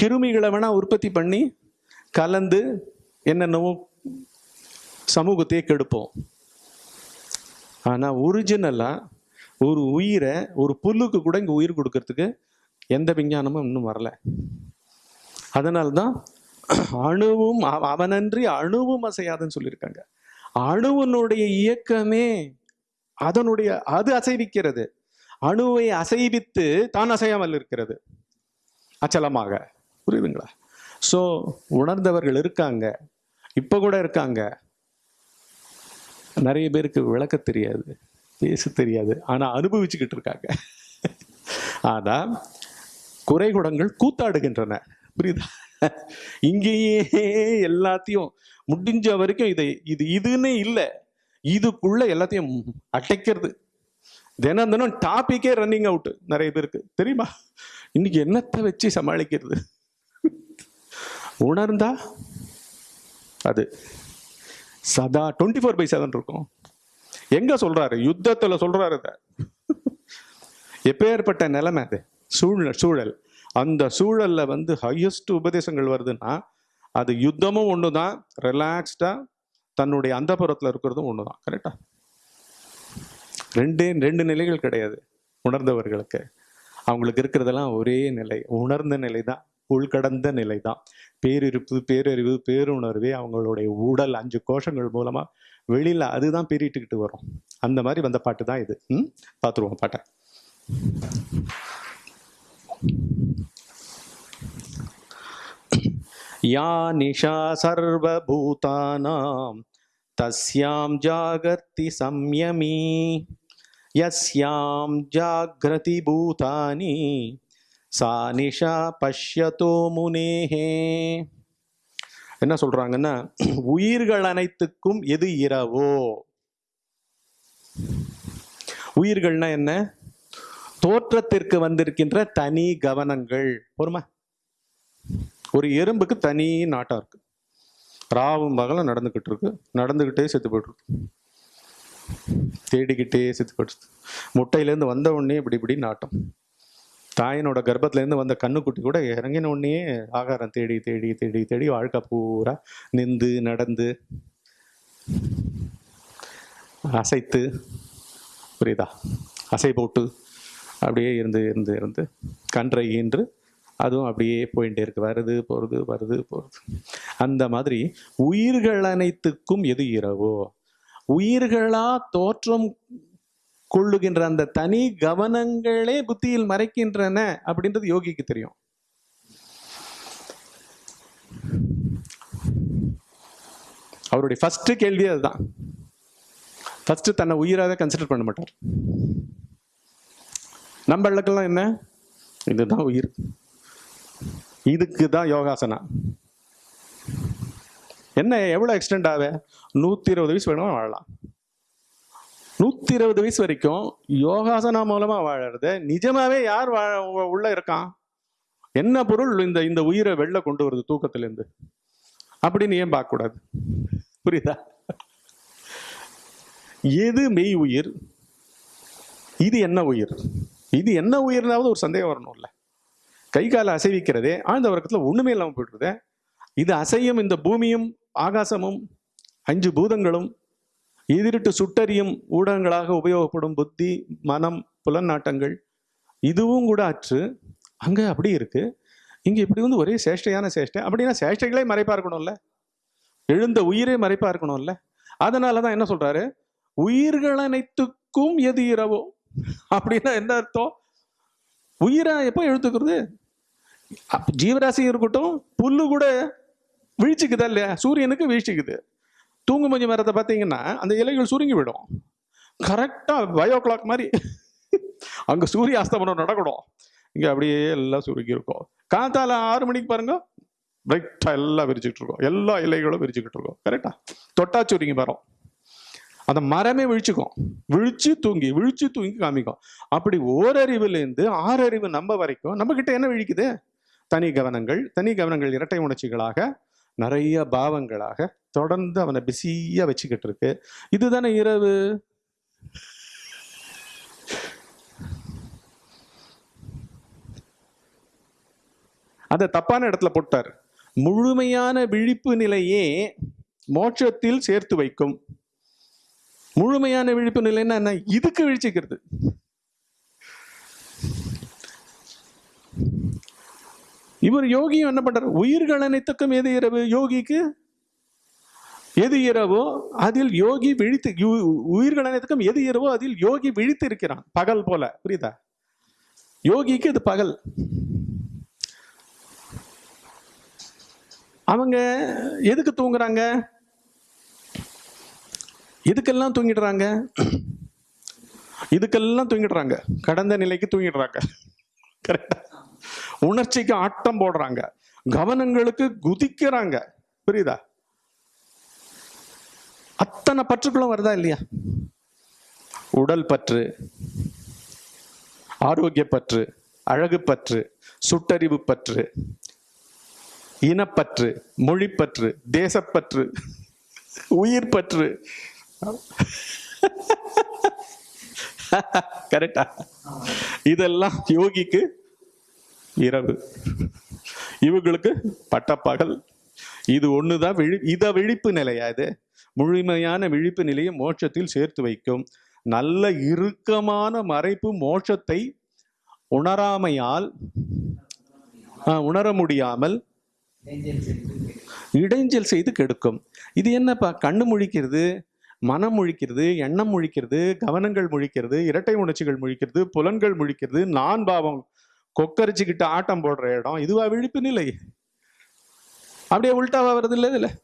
கிருமிகளை வேணா உற்பத்தி பண்ணி கலந்து என்னென்னவோ சமூகத்தையே கெடுப்போம். ஆனா ஒரிஜினலா ஒரு உயிரை ஒரு புல்லுக்கு கூட இங்க உயிர் கொடுக்கறதுக்கு எந்த விஞ்ஞானமும் இன்னும் வரல. அதனால்தான் அணுவும் அவ- அவனன்றி அணுவும் அசையாதுன்னு சொல்லியிருக்காங்க. அணுவனுடைய இயக்கமே அதனுடைய அது அசைவிக்கிறது. அணுவை அசைவித்து தான் அசையாமல் இருக்கிறது. அச்சலமாக. புரியுதுங்களா? ஸோ உணர்ந்தவர்கள் இருக்காங்க. இப்போ கூட இருக்காங்க. நிறைய பேருக்கு விளக்க தெரியாது பேச தெரியாது ஆனால் அனுபவிச்சுக்கிட்டு இருக்காங்க. ஆனால் குறைகுடங்கள் கூத்தாடுகின்றன. புரியுதா? இங்கேயே எல்லாத்தையும் முடிஞ்ச வரைக்கும் இதை இது இதுன்னு இல்லை. இதுக்குள்ள எல்லாத்தையும் அடைக்கிறது. தினம் தினம் டாபிக்கே ரன்னிங் அவுட் நிறைய பேருக்கு. தெரியுமா? இன்னைக்கு என்னத்தை வச்சு சமாளிக்கிறது? உணர்ந்தா அது. சதா டுவெண்ட்டி ஃபோர் பை செவன் இருக்கும். எங்க சொல்றாரு? யுத்தத்துல சொல்றாரு எப்பேற்பட்ட நிலைமை அது? சூழ்நிலை சூழல். அந்த சூழல்ல வந்து ஹையஸ்ட் உபதேசங்கள் வருதுன்னா அது யுத்தமும் ஒன்று தான் ரிலாக்ஸ்டாக தன்னுடைய அந்தப்புறத்துல இருக்கிறதும் ஒன்று தான் கரெக்டா ரெண்டே ரெண்டு நிலைகள் கிடையாது உணர்ந்தவர்களுக்கு. அவங்களுக்கு இருக்கிறதெல்லாம் ஒரே நிலை உணர்ந்த நிலை தான் உள்கடந்த நிலை தான் பேரிருப்பு பேரறிவு பேருணர்வே அவங்களுடைய உடல் அஞ்சு கோஷங்கள் மூலமாக வெளியில் அதுதான் பெரிட்டுக்கிட்டு வரும். அந்த மாதிரி வந்த பாட்டு தான் இது. ம்? பார்த்துருவோம் பாட்டை. या निशा सर्वभूतानां तस्यां जागर्ति संयमी यस्यां जाग्रति भूतानि सा निशा பஷ்யதோ முனேஹே என்ன சொல்றாங்கன்னா உயிர்கள் அனைத்துக்கும் எது இரவோ உயிர்கள்னா என்ன தோற்றத்திற்கு வந்திருக்கின்ற தனி கவனங்கள் பொறுமா ஒரு எறும்புக்கு தனி நாட்டம் இருக்கு. ராவும் பகலும் நடந்துக்கிட்டு இருக்கு. நடந்துக்கிட்டே செத்து போயிட்டு தேடிக்கிட்டே செத்து போயிடுச்சு முட்டையிலேருந்து வந்த உடனே இப்படி இப்படி நாட்டம். தாயினோட கர்ப்பத்திலேருந்து வந்த கண்ணுக்குட்டி கூட இறங்கின உடனே ஆகாரம் தேடி தேடி தேடி தேடி வாழ்க்கை பூரா நின்று நடந்து அசைத்து புரியுதா? அசை போட்டு அப்படியே இருந்து இருந்து இருந்து கன்றை ஈன்று அதுவும் அப்படியே போயிட்டே இருக்கு. வருது போகிறது வருது போகிறது அந்த மாதிரி உயிர்கள் அனைத்துக்கும் எது இரவோ? உயிர்களா தோற்றம் கொள்ளுகின்ற அந்த தனி கவனங்களே புத்தியில் மறைக்கின்றன அப்படின்றது யோகிக்கு தெரியும். அவருடைய ஃபர்ஸ்ட் கேள்வி அதுதான். ஃபர்ஸ்ட் தன்னை உயிராக கன்சிடர் பண்ண மாட்டார். நம்மளுக்கெல்லாம் என்ன? இதுதான் உயிர். இதுக்கு தான் யோகாசனா என்ன எவ்வளோ எக்ஸ்டெண்ட் ஆக நூற்றி இருபது வயசு வேணுமா வாழலாம். நூற்றி இருபது வயசு வரைக்கும் யோகாசனா மூலமாக வாழறது. நிஜமாவே யார் வாழ உள்ள இருக்கான்? என்ன பொருள் இந்த இந்த உயிரை வெளில கொண்டு வருது தூக்கத்திலேருந்து? அப்படின்னு ஏன் பார்க்கக்கூடாது? புரியுதா? எது மெய் உயிர்? இது என்ன உயிர்? இது என்ன உயிர்னாவது ஒரு சந்தேகம் வரணும்ல. கை காலை அசைவிக்கிறதே ஆழ்ந்த உறக்கத்தில் ஒன்றுமே இல்லாமல் போயிடுறதே. இது அசையும் இந்த பூமியும் ஆகாசமும் அஞ்சு பூதங்களும் எதிரிட்டு சுட்டறியும் ஊடகங்களாக உபயோகப்படும் புத்தி மனம் புலநாட்டங்கள் இதுவும் கூட அற்று அங்கே அப்படி இருக்கு. இங்கே இப்படி வந்து ஒரே சேஷ்டையான சேஷ்டை. அப்படின்னா சேஷ்டைகளே மறைப்பா இருக்கணும்ல. எழுந்த உயிரே மறைப்பா இருக்கணும்ல. அதனால தான் என்ன சொல்றாரு? உயிர்கள் அனைத்துக்கும் எது இரவோ? அப்படின்னா என்ன அர்த்தம்? உயிரை எப்போ எழுத்துக்கிறது? ஜீவராசி இருக்கட்டும் புல்லு கூட வீழ்ச்சிக்குதா இல்லையா? சூரியனுக்கு வீழ்ச்சிக்குது. தூங்குமஞ்சி மரத்தை பார்த்தீங்கன்னா அந்த இலைகள் சுருங்கி விடும். கரெக்டாக பயோ கிளாக் மாதிரி அங்கே சூரிய அஸ்தமனம் நடக்கணும். இங்கே அப்படியே எல்லாம் சுருங்கி இருக்கும். காத்தால ஆறு மணிக்கு பாருங்க பிரைட்டாக எல்லாம் விரிச்சுக்கிட்டு இருக்கோம். எல்லா இலைகளும் விரிச்சுக்கிட்டு இருக்கோம். கரெக்டா தொட்டா சுருங்கி வரும். அந்த மரமே விழிச்சுக்கும். விழிச்சு தூங்கி விழிச்சு தூங்கி காமிக்கும். அப்படி ஓரறிவுலேருந்து ஆறறிவு நம்ம வரைக்கும் நம்ம கிட்ட என்ன விழிக்குது? தனி கவனங்கள் தனி கவனங்கள் இரட்டை உணர்ச்சிகளாக நிறைய பாவங்களாக தொடர்ந்து அவனை பிஸியா வச்சுக்கிட்டு இருக்கு. இதுதானே இரவு? அதை தப்பான இடத்துல போட்டார். முழுமையான விழிப்பு நிலையே மோட்சத்தில் சேர்த்து வைக்கும். முழுமையான விழிப்பு நிலைன்னா என்ன? இதுக்கு விழிச்சுக்கிறது. இவர் யோகியும் என்ன பண்றார்? உயிர்கள் அனைத்துக்கும் எது இரவு? யோகிக்கு எது இரவோ அதில் யோகி விழித்து யு- உயிர்கள் அனைத்துக்கும் எது இரவோ அதில் யோகி விழித்து இருக்கிறான். பகல் போல. புரியுதா? யோகிக்கு இது பகல். அவங்க எதுக்கு தூங்குறாங்க? இதுக்கெல்லாம் தூங்கிடுறாங்க. இதுக்கெல்லாம் தூங்கிடுறாங்க. கடந்த நிலைக்கு தூங்கிடுறாங்க. கரெக்டா உணர்ச்சிக்கு ஆட்டம் போடுறாங்க. கவனங்களுக்கு குதிக்கிறாங்க. புரியுதா? அத்தனை பற்றுக்களும் வருதா இல்லையா? உடல் பற்று ஆரோக்கிய பற்று அழகு பற்று சுட்டறிவு பற்று இனப்பற்று மொழிப்பற்று தேசப்பற்று உயிர் பற்று. கரெக்டா இதெல்லாம் யோகிக்கு இரவு. இவங்களுக்கு பட்டப்பகல். இது ஒண்ணுதான் விழி இத விழிப்பு நிலையா இது? முழுமையான விழிப்பு நிலையை மோட்சத்தில் சேர்த்து வைக்கும். நல்ல இறுக்கமான மறைப்பு மோட்சத்தை உணராமையால் உணர முடியாமல் இடைஞ்சல் செய்து கெடுக்கும். இது என்னப்பா கண்ணு முழிக்கிறது மனம் முழிக்கிறது எண்ணம் முழிக்கிறது கவனங்கள் முழிக்கிறது இரட்டை உணர்ச்சிகள் முழிக்கிறது புலன்கள் முழிக்கிறது நான் பாவம் கொக்கரிச்சுக்கிட்டு ஆட்டம் போடுற இடம் இதுவா விழிப்பு நிலை. அப்படியே உள்டாவா வருது இல்லை இதுல.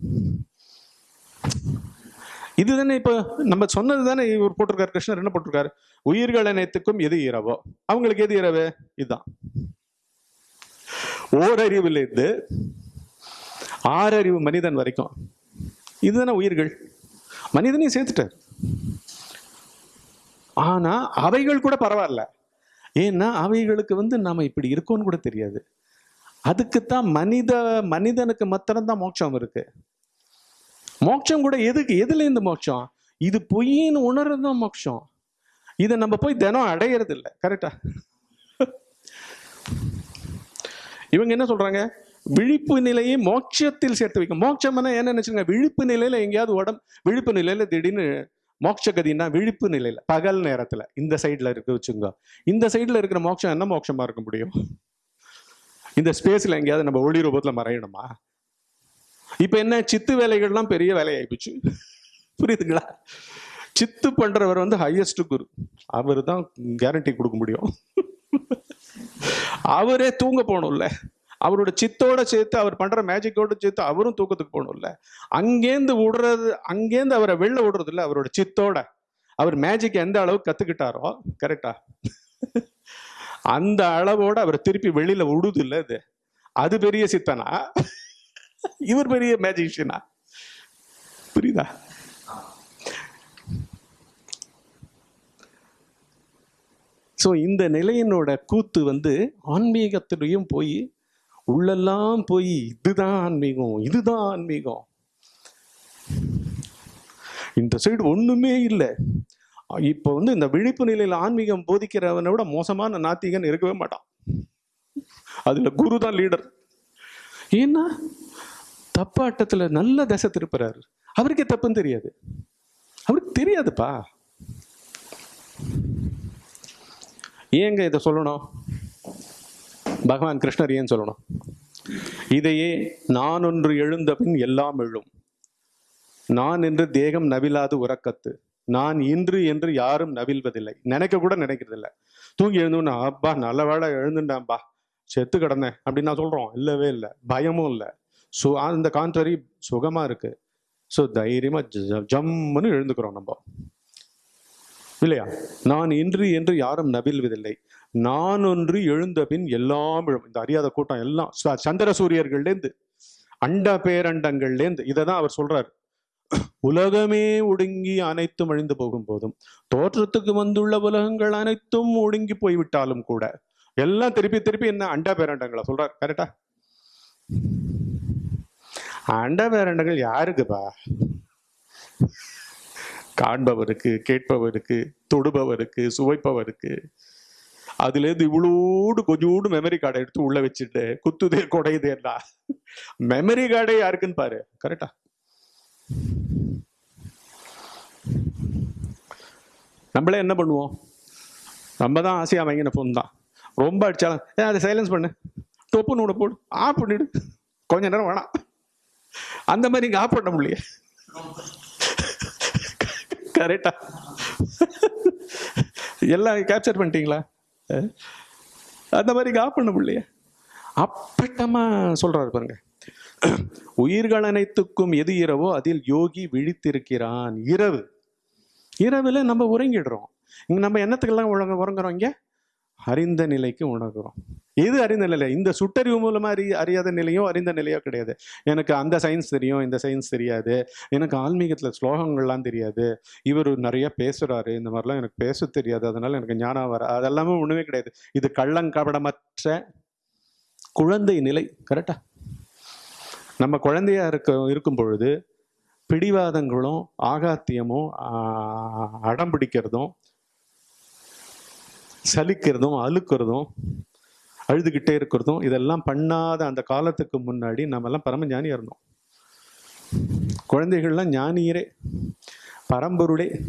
இதுதானே இப்போ நம்ம சொன்னது தானே இவர் போட்டிருக்காரு கிருஷ்ணர் என்ன போட்டிருக்காரு? உயிர்கள் அனைத்துக்கும் எது இரவோ? அவங்களுக்கு எது இரவு? இதுதான். ஓரறிவிலிருந்து ஆறறிவு மனிதன் வரைக்கும். இதுதானே உயிர்கள். மனிதனையும் சேர்த்துட்டார். ஆனா அவைகள் கூட பரவாயில்ல. ஏன்னா அவைகளுக்கு வந்து நாம் இப்படி இருக்கோம்னு கூட தெரியாது. அதுக்குத்தான் மனித மனிதனுக்கு மாத்திரம்தான் மோட்சம் இருக்கு. மோட்சம் கூட எதுக்கு எதுல இருந்து மோட்சம்? இது பொய்ன்னு உணர்றது தான் மோட்சம். இதை நம்ம போய் தினம் அடையிறது இல்லை கரெக்டா? இவங்க என்ன சொல்றாங்க? விழிப்பு நிலையை மோட்சத்தில் சேர்த்து வைக்கும். மோட்சம்னா என்ன நினைச்சுங்க விழிப்பு நிலையில எங்கேயாவது உடம்பு விழிப்பு நிலையில திடீர்னு மோட்சகதின்னா விழிப்பு நிலையில பகல் நேரத்துல. இந்த சைடில் இருக்க வச்சுங்க இந்த சைடில் இருக்கிற மோட்சம் என்ன மோட்சமா இருக்க முடியும்? இந்த ஸ்பேஸ்ல எங்கேயாவது நம்ம ஒளி ரூபத்துல மறையணுமா? இப்ப என்ன சித்து வேலைகள்லாம் பெரிய வேலையாயிப்போச்சு. புரியுதுங்களா? சித்து பண்றவர் வந்து ஹையஸ்ட் குரு. அவர் தான் கேரண்டி கொடுக்க முடியும். அவரே தூங்க போகணும்ல. அவரோட சித்தோட சேர்த்து அவர் பண்ற மேஜிக்கோட சேர்த்து அவரும் தூக்கத்துக்கு போகணும்ல. அங்கேருந்து விடுறது அங்கேருந்து அவரை வெளில விடுறது இல்லை அவரோட சித்தோட. அவர் மேஜிக் எந்த அளவு கத்துக்கிட்டாரோ கரெக்டா அந்த அளவோட அவர் திருப்பி வெளியில விடுது இல்லை இது. அது பெரிய சித்தனா? இவர் பெரிய மேஜிஷியனா புரியுதா? ஸோ இந்த நிலையினோட கூத்து வந்து ஆன்மீகத்திலையும் போய் உள்ளெல்லாம் போய் இதுதான் ஆன்மீகம் இதுதான் ஆன்மீகம். இந்த சைடு ஒண்ணுமே இல்லை. இப்போ வந்து இந்த விழிப்பு நிலையில் ஆன்மீகம் போதிக்கிறவனை விட மோசமான நாத்திகன் இருக்கவே மாட்டான். அதுல குரு தான் லீடர் ஏன்னா தப்பாட்டத்துல நல்ல தசை திருப்புறாரு. அவருக்கே தப்புன்னு தெரியாது. அவருக்கு தெரியாதுப்பா. ஏங்க இதை சொல்லணும்? பகவான் கிருஷ்ணர் ஏன் சொல்லணும்? இதையே நான் ஒன்று எழுந்த பின் எல்லாம் எழும். நான் என்று தேகம் நவிலாது உறக்கத்து. நான் இன்று என்று யாரும் நவில்வதில்லை நினைக்க கூட நினைக்கிறதில்ல. தூங்கி எழுந்தோன்னு அப்பா நல்ல வேளை எழுந்துட்டான்பா செத்து கிடந்தேன். அப்படின்னு நான் சொல்றோம். இல்லவே இல்லை. பயமும் இல்லை. ஸோ அந்த கான்ட்ரரி சுகமா இருக்கு. ஸோ தைரியமா ஜம்முன்னு எழுந்துக்கிறோம் நம்ம. இல்லையா? நான் இன்று என்று யாரும் நவில்வதில்லை நான் ஒன்று எழுந்த பின் எல்லாம் எழும் இந்த அறியாத கூட்டம் எல்லாம் ச- சந்திர சூரியர்கள்லேருந்து அண்ட பேரண்டங்கள்லேருந்து இதை தான் அவர் சொல்றார். உலகமே ஒடுங்கி அனைத்தும் அழிந்து போகும் போதும் தோற்றத்துக்கு வந்துள்ள உலகங்கள் அனைத்தும் ஒடுங்கி போய்விட்டாலும் கூட எல்லாம் திருப்பி திருப்பி என்ன அண்டா பேரண்டங்களா சொல்றார். கரெக்டா அண்ட பேரண்டங்கள் யாருக்குப்பா? காண்பவருக்கு கேட்பவருக்கு தொடுபவருக்கு சுவைப்பவருக்கு அதுலேருந்து இவ்வளோடு கொஞ்சோடு மெமரி கார்டை எடுத்து உள்ள வச்சுட்டு குத்துதே கொடையுதேன்னா மெமரி கார்டே யாருக்குன்னு பாரு. கரெக்டா நம்மளே என்ன பண்ணுவோம்? நம்ம தான் ஆசையா வாங்கின ஃபோன் தான். ரொம்ப அடிச்சாலும் ஏன் அதை சைலன்ஸ் பண்ணு. டொப்புன்னு விட போடு. ஆஃப் பண்ணிடு. கொஞ்ச நேரம் வேணாம். அந்த மாதிரி இங்கே ஆஃப் பண்ண முடியல. கரெக்டா எல்லாம் கேப்சர் பண்ணிட்டீங்களா? அந்த மாதிரி காப்பண்ண பிள்ளைய பண்ண முடியலையே அப்பட்டமா சொல்றாரு பாருங்க. உயிர்கள் அனைத்துக்கும் எது இரவோ அதில் யோகி விழித்திருக்கிறான். இரவு. இரவுல நம்ம உறங்கிடுறோம். இங்கே நம்ம என்னத்துக்கெல்லாம் உறங்க உறங்குறோம் இங்க? அறிந்த நிலைக்கு உணர்கிறோம். எது அறிந்த நிலை? இந்த சுட்டறிவு மூலமாக அறி அறியாத நிலையோ அறிந்த நிலையோ கிடையாது. எனக்கு அந்த சயின்ஸ் தெரியும் இந்த சயின்ஸ் தெரியாது. எனக்கு ஆன்மீகத்தில் ஸ்லோகங்கள்லாம் தெரியாது. இவர் நிறைய பேசுகிறாரு இந்த மாதிரிலாம் எனக்கு பேச தெரியாது. அதனால் எனக்கு ஞானம் வர அதெல்லாமே ஒன்றுமே கிடையாது. இது கள்ளங்கபடமற்ற குழந்தை நிலை. கரெக்டா நம்ம குழந்தையா இருக்க இருக்கும் பொழுது பிடிவாதங்களும் ஆகாத்தியமும் அடம் பிடிக்கிறதும் சலிக்கிறதும் அழுக்கிறதும் அழுதுகிட்டே இருக்கிறதும் இதெல்லாம் பண்ணாத அந்த காலத்துக்கு முன்னாடி நம்மெல்லாம் பரம பரமஞானியா இருந்தோம். குழந்தைகள்லாம் ஞானியரே பரம்பொருளே.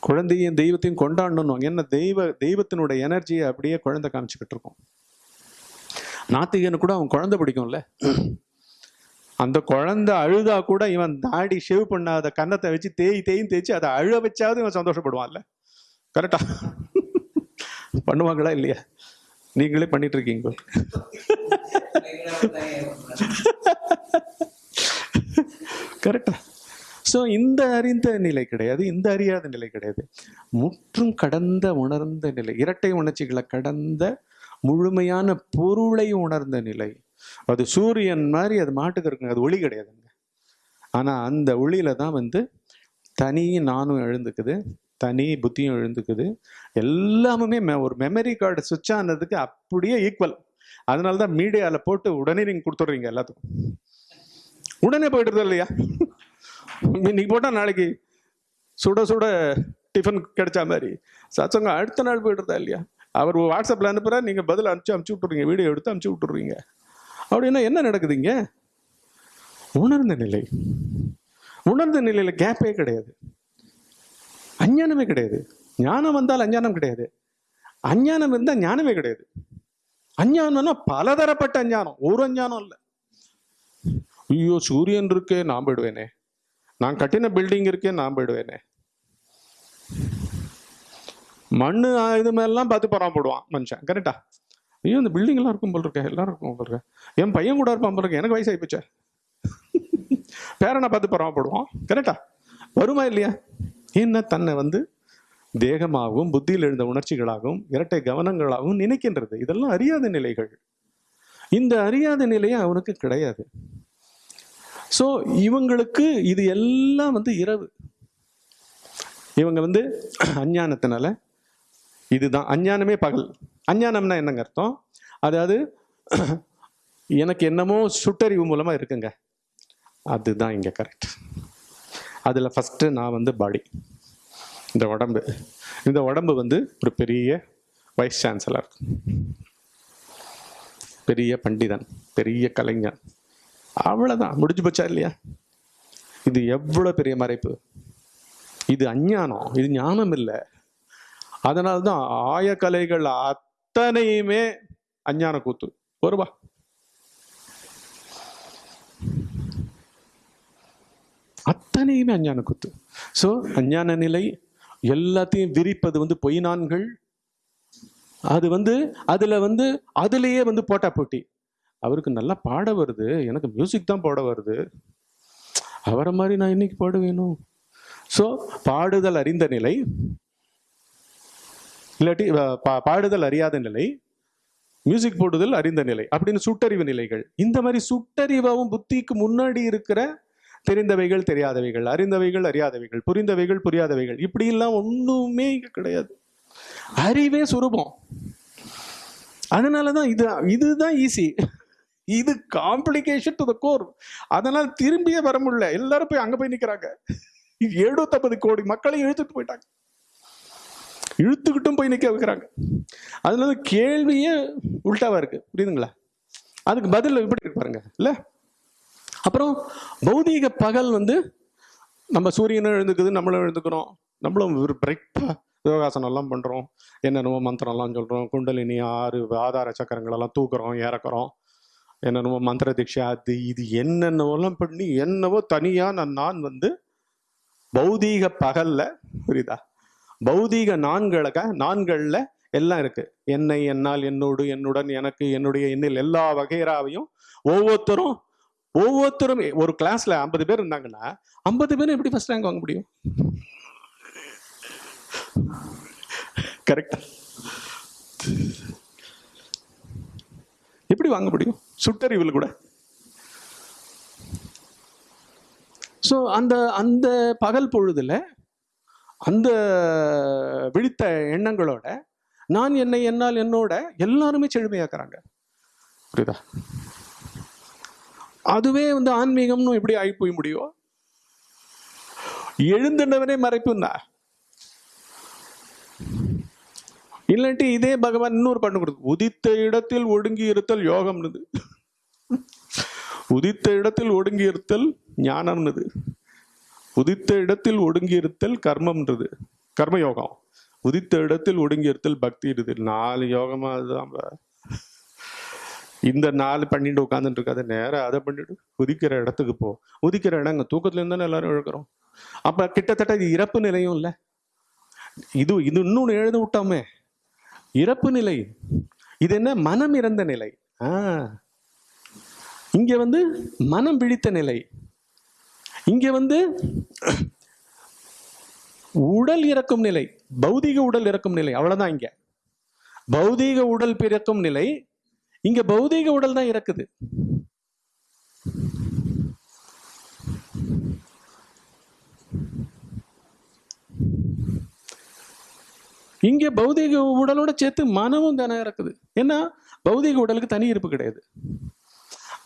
குழந்தையும் தெய்வத்தையும் கொண்டாடணும் என்ன தெய்வ தெய்வத்தினுடைய எனர்ஜியை அப்படியே குழந்தை காமிச்சுக்கிட்டு இருக்கோம். நாத்திகனு கூட அவன் குழந்தை பிடிக்கும்ல. அந்த குழந்தை அழுதா கூட இவன் தாடி ஷேவ் பண்ணாத கன்னத்தை வச்சு தேய் தேயும் தேய்ச்சி அதை அழ வச்சாவது இவன் சந்தோஷப்படுவான்ல. கரெக்டா? பண்ணுவாங்களா இல்லையா? நீங்களே பண்ணிட்டு இருக்கீங்க கரெக்டா. ஸோ இந்த அறிந்த நிலை கிடையாது இந்த அறியாத நிலை கிடையாது. முற்றும் கடந்த உணர்ந்த நிலை இரட்டை உணர்ச்சிகளை கடந்த முழுமையான பொருளை உணர்ந்த நிலை. அது சூரியன் மாதிரி அது மாட்டுக்கு இருக்குங்க அது ஒளி கிடையாதுங்க. ஆனால் அந்த ஒளியில தான் வந்து தனி நானும் எழுந்துக்குது தனி புத்தியும் எழுந்துக்குது. எல்லாமே மெ- ஒரு மெமரி கார்டு சுவிட்ச் ஆனதுக்கு அப்படியே ஈக்குவல் அதனால தான் மீடியாவில் போட்டு உடனே நீங்கள் கொடுத்துட்றீங்க எல்லாத்துக்கும். உடனே போயிடுறது இல்லையா? இன்னைக்கு போட்டால் நாளைக்கு சுட சுட டிஃபன் கிடைச்ச மாதிரி. சச்சங்க அடுத்த நாள் போயிடுறதா இல்லையா? அவர் வாட்ஸ்அப்பில் அனுப்புகிறா நீங்கள் பதில் அனுப்பிச்சு அனுப்பிச்சி விட்டுறீங்க வீடியோ எடுத்து அனுப்பிச்சி விட்டுறீங்க. அப்படின்னா என்ன நடக்குதுங்க உணர்ந்த நிலை. உணர்ந்த நிலையில் கேப்பே கிடையாது. அஞ்ஞானமே கிடையாது. ஞானம் வந்தால் அஞ்ஞானம் கிடையாது. அஞ்ஞானம் இருந்தால் ஞானமே கிடையாது. அஞ்ஞானம்னா பலதரப்பட்ட அஞ்ஞானம். ஒரு அஞ்ஞானம் இல்லை. ஐயோ சூரியன் இருக்கே நான் போயிடுவேனே. நான் கட்டின பில்டிங் இருக்கே நான் போயிடுவேனே. மண்ணு இது மாதிரிலாம் பார்த்து போடுவான் மனுஷன். கரெக்டா ஐயோ இந்த பில்டிங் எல்லாம் இருக்கும் போல் இருக்கேன் எல்லாரும் இருக்கும் போல் இருக்கேன் என் பையன் கூட இருப்பான் போல் இருக்கேன் எனக்கு வயசாகி போச்சே பேரனை பார்த்து போடுவான் கரெக்டா வருமா இல்லையா? என்ன தன்னை வந்து தேகமாகவும் புத்தியில் எழுந்த உணர்ச்சிகளாகவும் இரட்டை கவனங்களாகவும் நினைக்கின்றது. இதெல்லாம் அறியாத நிலைகள். இந்த அறியாத நிலையே அவனுக்கு கிடையாது. ஸோ இவங்களுக்கு இது எல்லாம் வந்து இரவு. இவங்க வந்து அஞ்ஞானத்தினால இதுதான். அஞ்ஞானமே பகல். அஞ்ஞானம்னா என்னங்க அர்த்தம்? அதாவது எனக்கு என்னமோ சுட்டறிவு மூலமா இருக்குங்க. அதுதான் இங்க கரெக்ட் அதில் ஃபஸ்ட்டு நான் வந்து பாடி. இந்த உடம்பு. இந்த உடம்பு வந்து ஒரு பெரிய வைஸ் சான்சலர் பெரிய பண்டிதன் பெரிய கலைஞன். அவ்வளோதான் முடிஞ்சு போச்சா இல்லையா? இது எவ்வளோ பெரிய மறைப்பு? இது அஞ்ஞானம். இது ஞானம் இல்லை. அதனால்தான் ஆயக்கலைகள் அத்தனையுமே அஞ்ஞான கூத்து. வருவா அத்தனையுமே அஞ்ஞான குத்து ஸோ அஞ்ஞான நிலை எல்லாத்தையும் விரிப்பது வந்து பொய்னான்கள். அது வந்து அதில் வந்து அதுலேயே வந்து போட்டா போட்டி. அவருக்கு நல்லா பாட வருது. எனக்கு மியூசிக் தான் பாட வருது. அவரை மாதிரி நான் இன்னைக்கு பாட வேணும் ஸோ பாடுதல் அறிந்த நிலை. இல்லாட்டி பா- பாடுதல் அறியாத நிலை. மியூசிக் போடுதல் அறிந்த நிலை. அப்படின்னு சுட்டறிவு நிலைகள். இந்த மாதிரி சுட்டறிவாவும் புத்திக்கு முன்னாடி இருக்கிற தெரிந்தவைகள் தெரியாதவைகள் அறிந்தவைகள் அறியாதவைகள் புரிந்தவைகள் புரியாதவைகள். இப்படி எல்லாம் ஒண்ணுமே இங்க கிடையாது. அறிவே சுரூபம். அதனாலதான் இது இதுதான் ஈஸி இது காம்ப்ளிகேஷன் டு த கோர் அதனால திரும்பியே வர முடியல. எல்லாரும் போய் அங்க போய் நிக்கிறாங்க. எழுநூத்தம்பது கோடி மக்களை இழுத்துட்டு போயிட்டாங்க. இழுத்துக்கிட்டும் போய் நிக்க வைக்கிறாங்க. அதனால கேள்வியே உல்டாவா இருக்கு. புரியுதுங்களா? அதுக்கு பதில் இப்படி இருக்கு பாருங்க. இல்லை? அப்புறம் பௌதீக பகல் வந்து நம்ம சூரியனும் எழுந்துக்குது நம்மளும் எழுந்துக்கிறோம். நம்மளும் ஒரு பிரைட்டா யோகாசனம் எல்லாம் பண்றோம். என்னென்னமோ மந்திரம் எல்லாம் சொல்றோம். குண்டலினி ஆறு ஆதார சக்கரங்கள் எல்லாம் தூக்குறோம் இறக்குறோம். என்னென்னமோ மந்திர தீட்சை அது இது என்னென்னவெல்லாம் பண்ணி என்னவோ தனியா நான் நான் வந்து பௌதீக பகல்ல புரியுதா? பௌதீக நான்களுக்க நான்களில் எல்லாம் இருக்கு. என்னை என்னால் என்னோடு என்னுடன் எனக்கு என்னுடைய எண்ணில் எல்லா வகைராவையும் ஒவ்வொருத்தரும் ஒவ்வொருத்தரும் ஒரு கிளாஸ்ல ஐம்பது பேர் இருந்தாங்கன்னா ஐம்பது பேரும் எப்படி ஃபர்ஸ்ட் ரேங்க் வாங்க முடியும்? கரெக்டா எப்படி வாங்க முடியும்? சுட்டறிவில் கூட. ஸோ அந்த அந்த பகல் பொழுதுல அந்த விழித்த எண்ணங்களோட நான் என்னை என்னால் என்னோட எல்லாருமே செழுமையாக்குறாங்க. புரியுதா? அதுவே வந்து ஆன்மீகம்னு எப்படி ஆகி போய் முடியும்? எழுந்துட்டவனே மறைப்புன்னா? இல்லாட்டி இதே பகவான் இன்னொரு பண்ணு கொடுத்து உதித்த இடத்தில் ஒடுங்கி இருத்தல் யோகம்னுது. உதித்த இடத்தில் ஒடுங்கி இருத்தல் ஞானம்னுது. உதித்த இடத்தில் ஒடுங்கி இருத்தல் கர்மம்ன்றது கர்மயோகம். உதித்த இடத்தில் ஒடுங்கி இருத்தல் பக்தி இருது நாலு யோகமாக அதுதான் இந்த நாலு பண்ணிட்டு உட்காந்துட்டு இருக்காது நேராக அதை பண்ணிட்டு உதிக்கிற இடத்துக்கு போ. உதிக்கிற இடம் அங்க தூக்கத்துல இருந்தானே எல்லாரும் இழக்கிறோம். அப்ப கிட்டத்தட்ட இது இறப்பு நிலையும் இல்லை. இது இது இன்னொன்று எழுத விட்டோமே. இறப்பு நிலை. இது என்ன? மனம் இறந்த நிலை. ஆ. இங்க வந்து மனம் பிடித்த நிலை. இங்க வந்து உடல் இறக்கும் நிலை. பௌதீக உடல் இறக்கும் நிலை. அவ்வளவுதான் இங்க. பௌதீக உடல் பிறக்கும் நிலை. இங்க பௌதீக உடல் தான் இறக்குது. இங்க பௌதீக உடலோட சேர்த்து மனமும் தானே இறக்குது. ஏன்னா பௌதீக உடலுக்கு தனி இருப்பு கிடையாது.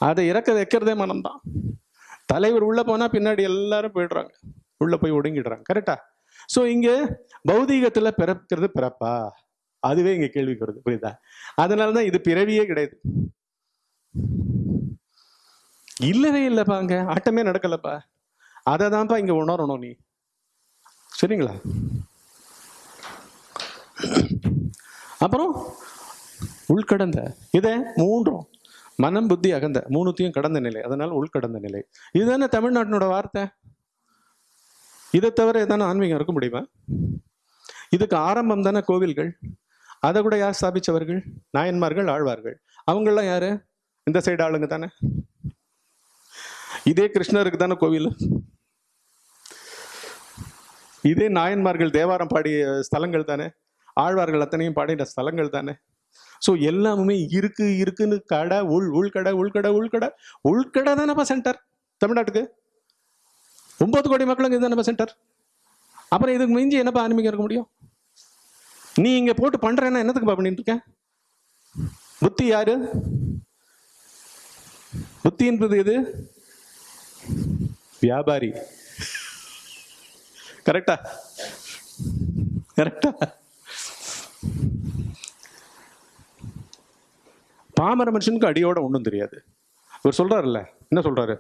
அதை இறக்க வைக்கிறதே மனம்தான். தலைவர் உள்ள போனா பின்னாடி எல்லாரும் போயிடுறாங்க. உள்ள போய் ஒடுங்கிடுறாங்க. கரெக்டா? சோ இங்க பௌதீகத்துல பிறக்கிறது பிறப்பா? அதுவே இங்க கேள்விக்கு வருது. புரியுதா? அதனாலதான் இது பிறவியே கிடையாது. இல்லவே இல்லப்பா அங்க. ஆட்டமே நடக்கலப்பா. அதை தான்ப்பா இங்க உணரணும் நீ. சரிங்களா? அப்புறம் உள்கடந்த இதை மூன்றும் மனம் புத்தி அகந்த மூணுத்தையும் கடந்த நிலை. அதனால உள்கடந்த நிலை. இதுதானே தமிழ்நாட்டினோட வார்த்தை? இதை தவிர எதான ஆன்மீகம் இருக்க முடியுமா? இதுக்கு ஆரம்பம் தானே கோவில்கள்? அதை கூட யார் ஸ்தாபிச்சவர்கள்? நாயன்மார்கள் ஆழ்வார்கள். அவங்களாம் யாரு? இந்த சைடு ஆளுங்க தானே. இதே கிருஷ்ணருக்கு தானே கோவில். இதே நாயன்மார்கள் தேவாரம் பாடிய ஸ்தலங்கள் தானே. ஆழ்வார்கள் அத்தனையும் பாடின ஸ்தலங்கள் தானே. ஸோ எல்லாமே இருக்கு இருக்குன்னு கடை உள் உள்கடை உள்கடை உள்கடை. உள்கடை தானேப்பா சென்டர் தமிழ்நாட்டுக்கு? ஒன்பது கோடி மக்களுக்கு இதுதானப்பா சென்டர் அப்புறம் இதுக்கு மிஞ்சி என்னப்பா ஆன்மீகம் இருக்க முடியும்? நீ இங்க போட்டு பண்றேன்னா என்னத்துக்குப்பா பண்ணிட்டு இருக்க? புத்தி யாரு? புத்தி என்பது எது? வியாபாரி. கரெக்டா கரெக்டா பாமர மனுஷனுக்கு அடியோட ஒன்றும் தெரியாது. இவர் சொல்றாருல்ல என்ன சொல்றாரு?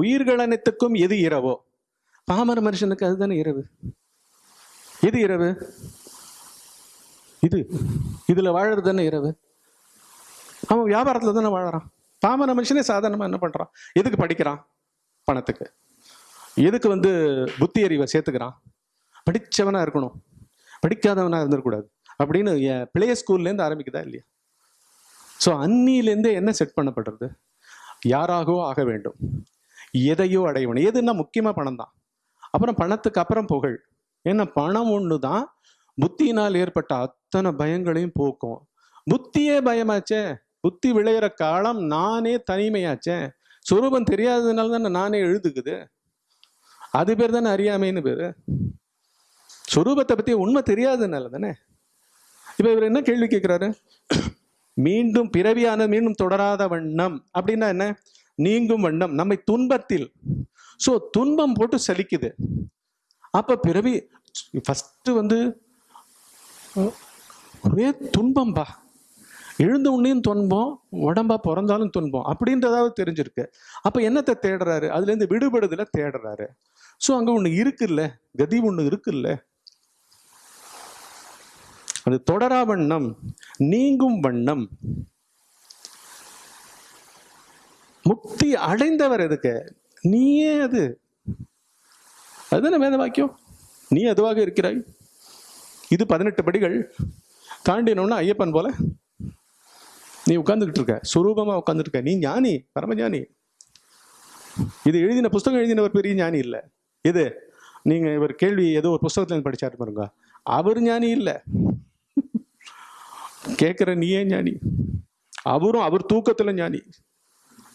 உயிர்கள் அனைத்துக்கும் எது இரவோ? பாமர மனுஷனுக்கு அதுதானே இரவு? எது இரவு? இது. இதுல வாழறது தானே இரவு? அவன் வியாபாரத்துல தானே வாழறான். பாமர மனுஷனே சாதாரணமா என்ன பண்றான்? எதுக்கு படிக்கிறான்? பணத்துக்கு. எதுக்கு வந்து புத்தி அறிவை சேர்த்துக்கிறான்? படிச்சவனா இருக்கணும். படிக்காதவனா இருந்துடக்கூடாது அப்படின்னு பிளே ஸ்கூல்லேருந்து ஆரம்பிக்குதா இல்லையா? ஸோ அன்னியிலேருந்தே என்ன செட் பண்ணப்படுறது? யாராகவோ ஆக வேண்டும். எதையோ அடைய வேணும் எதுன்னா முக்கியமாக பணம் தான் அப்புறம் பணத்துக்கு அப்புறம் புகழ். ஏன்னா பணம் ஒன்று தான் புத்தியினால் ஏற்பட்ட அத்தனை பயங்களையும் போக்கும். புத்தியே பயமாச்சே புத்தி விளையிற காலம் நானே தனிமையாச்சே. சுரூபம் தெரியாததுனால தானே நானே எழுதுக்குது அது பேர் தானே அறியாமைன்னு பேர். சுரூபத்தை பற்றி உண்மை தெரியாததுனால தானே. இப்போ இவர் என்ன கேள்வி கேட்குறாரு மீண்டும் பிறவியான மீண்டும் தொடராத வண்ணம். அப்படின்னா என்ன? நீங்கும் வண்ணம். நம்மை துன்பத்தில் ஸோ துன்பம் போட்டு சலிக்குது. அப்போ பிறவி ஃபஸ்ட்டு வந்து ஒரே துன்பம்பா. எழுந்த உன்னையும் துன்பம் உடம்பா பிறந்தாலும் துன்பம் அப்படின்றதாவது தெரிஞ்சிருக்கு. அப்போ என்னத்தை தேடுறாரு? அதுலேருந்து விடுபடுதல தேடுறாரு. ஸோ அங்கே ஒன்று இருக்குல்ல? கதி ஒன்று இருக்குல்ல? அது தொடரா வண்ணம் நீங்கும் வண்ணம். முக்தி அடைந்தவர் எதுக்கு? நீயே அது. அதுதானே வேத வாக்கியம்? நீ அதுவாக இருக்கிறாய். இது பதினெட்டு படிகள். தாண்டினோம்னா ஐயப்பன் போல. நீ உட்கார்ந்துக்கிட்டு இருக்க. சுரூபமா உட்காந்துருக்க நீ ஞானி பரமஞானி. இது எழுதின புஸ்தகம் எழுதினவர் பெரிய ஞானி இல்லை. இது நீங்க இவர் கேள்வி ஏதோ ஒரு புஸ்தகத்துல இருந்து படிச்சாரு பாருங்க. அவர் ஞானி இல்லை. கேட்கிற நீயே ஞானி. அவரும் அவர் தூக்கத்துல ஞானி.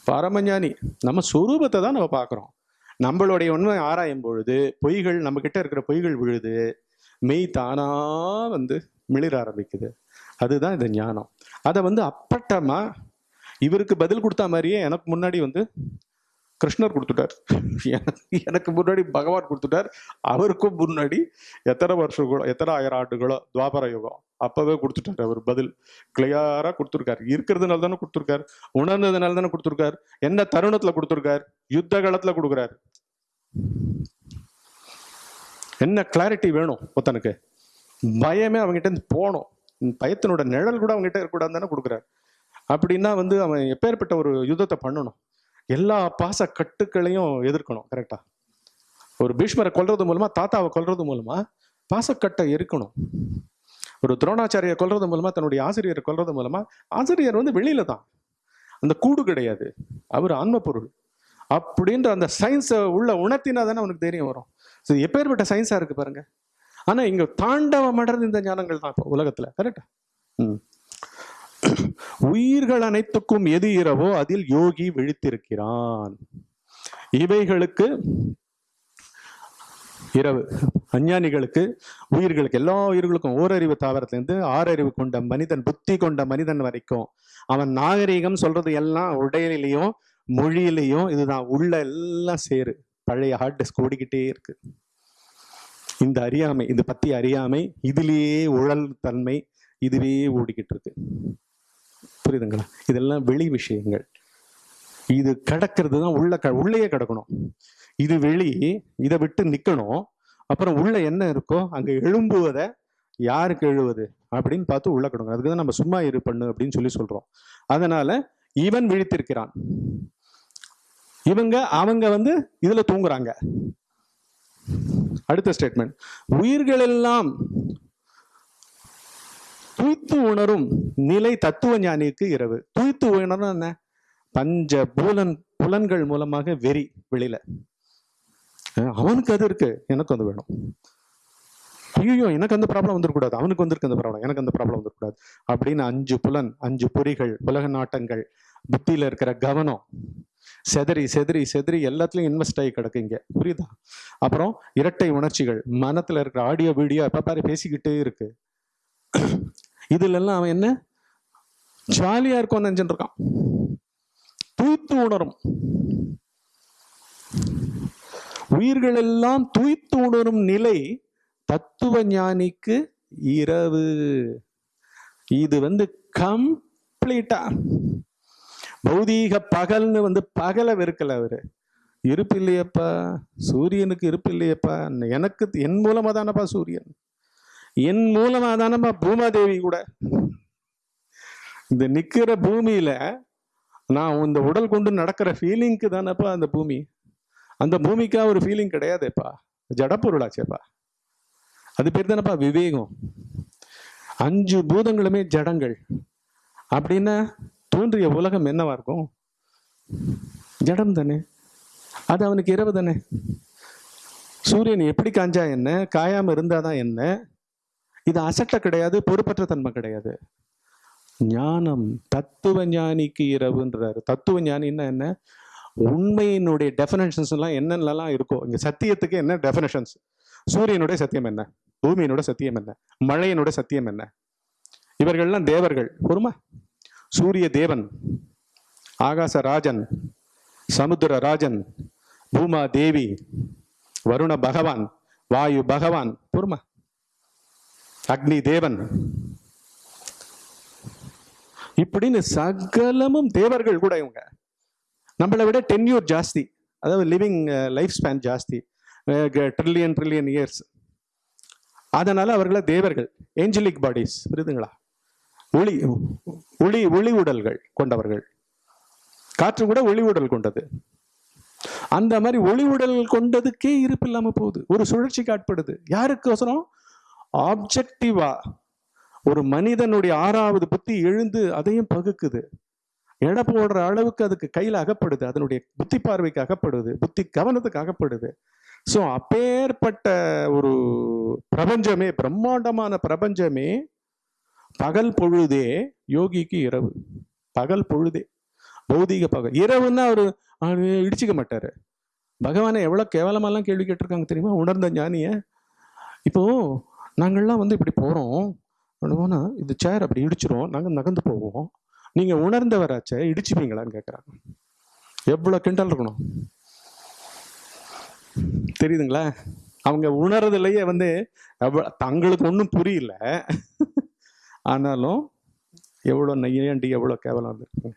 பரமஞானி. நம்ம சுரூபத்தை தான் நம்ம பார்க்குறோம். நம்மளுடைய உண்மை ஆராயும் பொழுது பொய்கள் நம்ம கிட்ட இருக்கிற பொய்கள் விழுது மெய் தானா வந்து மிளிர ஆரம்பிக்குது. அதுதான் இந்த ஞானம். அதை வந்து அப்பட்டமா இவருக்கு பதில் கொடுத்த மாதிரியே எனக்கு முன்னாடி வந்து கிருஷ்ணர் கொடுத்துட்டார். எனக்கு எனக்கு முன்னாடி பகவான் கொடுத்துட்டார். அவருக்கும் முன்னாடி எத்தனை வருஷங்களோ எத்தனை ஆயிரம் ஆண்டுகளோ துவாபர யுகம். அப்பவே கொடுத்துட்டார் அவர் பதில். கிளியரா கொடுத்துருக்காரு. இருக்கிறதுனால தானே கொடுத்துருக்காரு. உணர்ந்ததுனால தானே கொடுத்துருக்காரு. என்ன தருணத்துல கொடுத்துருக்காரு? யுத்த காலத்துல கொடுக்குறாரு. என்ன கிளாரிட்டி வேணும் ஒருத்தனுக்கு? பயமே அவங்ககிட்ட இருந்து போகணும். பயத்தினோட நிழல் கூட அவங்ககிட்ட இருக்கக்கூடாது தானே கொடுக்குறாரு. அப்படின்னா வந்து அவன் எப்பேற்பட்ட ஒரு யுத்தத்தை பண்ணணும்? எல்லா பாச கட்டுக்களையும் எதிர்க்கணும் கரெக்டா ஒரு பீஷ்மரை கொல்றது மூலமா தாத்தாவை கொல்றது மூலமா பாசக்கட்டை எரிக்கணும். ஒரு துரோணாச்சாரியை கொல்றது மூலமா தன்னுடைய ஆசிரியரை கொல்றது மூலமா ஆசிரியர் வந்து வெளியில தான். அந்த கூடு கிடையாது. அவர் ஆன்ம பொருள் அப்படின்ற அந்த சயின்ஸை உள்ள உணர்த்தினா தானே அவனுக்கு தைரியம் வரும். ஸோ எப்பேற்பட்ட சயின்ஸா இருக்கு பாருங்க. ஆனா இங்க தாண்டவ அடர்ந்த இந்த ஞானங்கள் தான் இப்போ உலகத்துல கரெக்டா ம். உயிர்கள் அனைத்துக்கும் எது இரவோ அதில் யோகி விழித்திருக்கிறான். இவைகளுக்கு இரவு அஞ்ஞானிகளுக்கு உயிர்களுக்கு எல்லா உயிர்களுக்கும் ஓரறிவு தாவரத்திலிருந்து ஆறறிவு கொண்ட மனிதன் புத்தி கொண்ட மனிதன் வரைக்கும் அவன் நாகரீகம் சொல்றது எல்லாம் உடையிலையும் மொழியிலையும் இதுதான். உள்ள எல்லாம் சேரு. பழைய ஹார்ட் டிஸ்க் ஓடிக்கிட்டே இருக்கு. இந்த அறியாமை இந்த பத்தி அறியாமை இதிலேயே உழல் தன்மை இதுவே ஓடிக்கிட்டு இருக்கு. புரியுதுங்களா? இதெல்லாம் வெளி விஷயங்கள். இது கடக்கிறது தான் உள்ள க உள்ளேயே கிடக்கணும். இது வெளி இதை விட்டு நிற்கணும் அப்புறம் உள்ள என்ன இருக்கோ அங்கே எழும்புவதை யாருக்கு எழுவது? அப்படின்னு பார்த்து உள்ள கிடக்கணும். அதுக்கு தான் நம்ம சும்மா இரு பண்ணு அப்படின்னு சொல்லி சொல்கிறோம் அதனால இவன் விழித்திருக்கிறான். இவங்க அவங்க வந்து இதில் தூங்குறாங்க. அடுத்த ஸ்டேட்மெண்ட் உயிர்கள் எல்லாம் துய்த்து உணரும் நிலை தத்துவ ஞானிக்கு இரவு. துய்த்து உணரும் என்ன? பஞ்ச பூலன் புலன்கள் மூலமாக வெறி வெளியில அவனுக்கு அது இருக்கு. எனக்கு அது வேணும். ஐயோ எனக்கு அந்த ப்ராப்ளம் வந்துடக்கூடாது அவனுக்கு வந்திருக்கு அந்த ப்ராப்ளம் எனக்கு அந்த ப்ராப்ளம் வந்துடக்கூடாது அப்படின்னு அஞ்சு புலன் அஞ்சு பொறிகள் உலக நாட்டங்கள் புத்தியில இருக்கிற கவனம் செதறி செதறி செதறி எல்லாத்துலயும் இன்வெஸ்ட் ஆகி கிடக்கு இங்க. புரியுதா? அப்புறம் இரட்டை உணர்ச்சிகள். மனத்துல இருக்கிற ஆடியோ வீடியோ எப்ப பாரு பேசிக்கிட்டே இருக்கு. இதுல எல்லாம் அவன் என்ன? ஜாலியா இருக்கும் நினைச்சுட்டு இருக்கான். தூய்த்து உணரும். உயிர்கள் எல்லாம் தூய்த்து உணரும் நிலை தத்துவ ஞானிக்கு இரவு. இது வந்து கம்ப்ளீட்டா பௌதீக பகல்னு வந்து பகலை வெறுக்கல அவரு. இருப்பு இல்லையப்பா சூரியனுக்கு இருப்பு இல்லையப்பா எனக்கு என் மூலமா தானப்பா சூரியன்? என் மூலமா தானப்பா பூமாதேவி கூட. இந்த நிக்கிற பூமியில நான் இந்த உடல் கொண்டு நடக்கிற ஃபீலிங்க்கு தானப்பா அந்த பூமி. அந்த பூமிக்கா ஒரு ஃபீலிங் கிடையாதேப்பா. ஜடப்பொருளாச்சேப்பா அது பேர் தானப்பா விவேகம். அஞ்சு பூதங்களுமே ஜடங்கள். அப்படின்னா தோன்றிய உலகம் என்னவா இருக்கும்? ஜடம் தானே. அது அவனுக்கு இரவு தானே. சூரியன் எப்படி காஞ்சா என்ன? காயாம இருந்தாதான் என்ன? இது அசட்டை கிடையாது பொறுப்பற்ற தன்மை கிடையாது. ஞானம் தத்துவ ஞானிக்கு இரவுன்றாரு. தத்துவ ஞானின்னா என்ன? உண்மையினுடைய டெஃபினேஷன்ஸ் எல்லாம் என்னென்னலாம் இருக்கோ இங்க சத்தியத்துக்கு என்ன டெஃபினேஷன்ஸ் சூரியனுடைய சத்தியம் என்ன? பூமியினுடைய சத்தியம் என்ன? மழையினுடைய சத்தியம் என்ன? இவர்கள்லாம் தேவர்கள். பொறுமா? சூரிய தேவன் ஆகாச ராஜன் சமுத்திர ராஜன் பூமா தேவி வருண பகவான் வாயு பகவான். பொறுமா? அக்னி தேவன் இப்படின்னு சகலமும் தேவர்கள் கூட இவங்க. நம்மளை விட டென்யூர் ஜாஸ்தி. அதாவது லிவிங் லைஃப் ஸ்பேன் ஜாஸ்தி. ட்ரில்லியன் ட்ரில்லியன் இயர்ஸ் அதனால அவர்கள தேவர்கள் ஏஞ்சலிக் பாடிஸ் புரியுதுங்களா? ஒளி ஒளி ஒளி உடல்கள் கொண்டவர்கள். காற்று கூட ஒளி உடல் கொண்டது. அந்த மாதிரி ஒளி உடல் கொண்டதுக்கே இருப்பு இல்லாம போகுது. ஒரு சுழற்சிக்கு ஆட்படுது யாருக்கோசரம்? ஆப்ஜெக்டிவா ஒரு மனிதனுடைய ஆறாவது புத்தி எழுந்து அதையும் பகுக்குது. எடை போடுற அளவுக்கு அதுக்கு கையில் அகப்படுது அதனுடைய புத்தி பார்வைக்கு அகப்படுது புத்தி கவனத்துக்கு அகப்படுது. ஸோ அப்பேற்பட்ட ஒரு பிரபஞ்சமே பிரம்மாண்டமான பிரபஞ்சமே பகல் பொழுதே யோகிக்கு இரவு. பகல் பொழுதே. பௌதிக பகல். இரவுன்னா அவர் இடிச்சிக்க இடிச்சுக்க மாட்டாரு. பகவானை எவ்வளோ கேவலமாலாம் கேள்வி கேட்டிருக்காங்க தெரியுமா? உணர்ந்த ஞானிய. இப்போ நாங்கள்லாம் வந்து இப்படி போகிறோம் போனா இந்த சேர் அப்படி இடிச்சிரும். நாங்கள் நகர்ந்து போவோம். நீங்கள் உணர்ந்தவராச்சே இடிச்சுப்பீங்களான்னு கேட்குறாங்க எவ்வளோ கிண்டல் இருக்கணும்? தெரியுதுங்களா? அவங்க உணர்றதுலையே வந்து எவ்வளோ தங்களுக்கு ஒன்றும் புரியல. ஆனாலும் எவ்வளோ நையாண்டி எவ்வளோ கேவலம் இருந்திருக்குங்க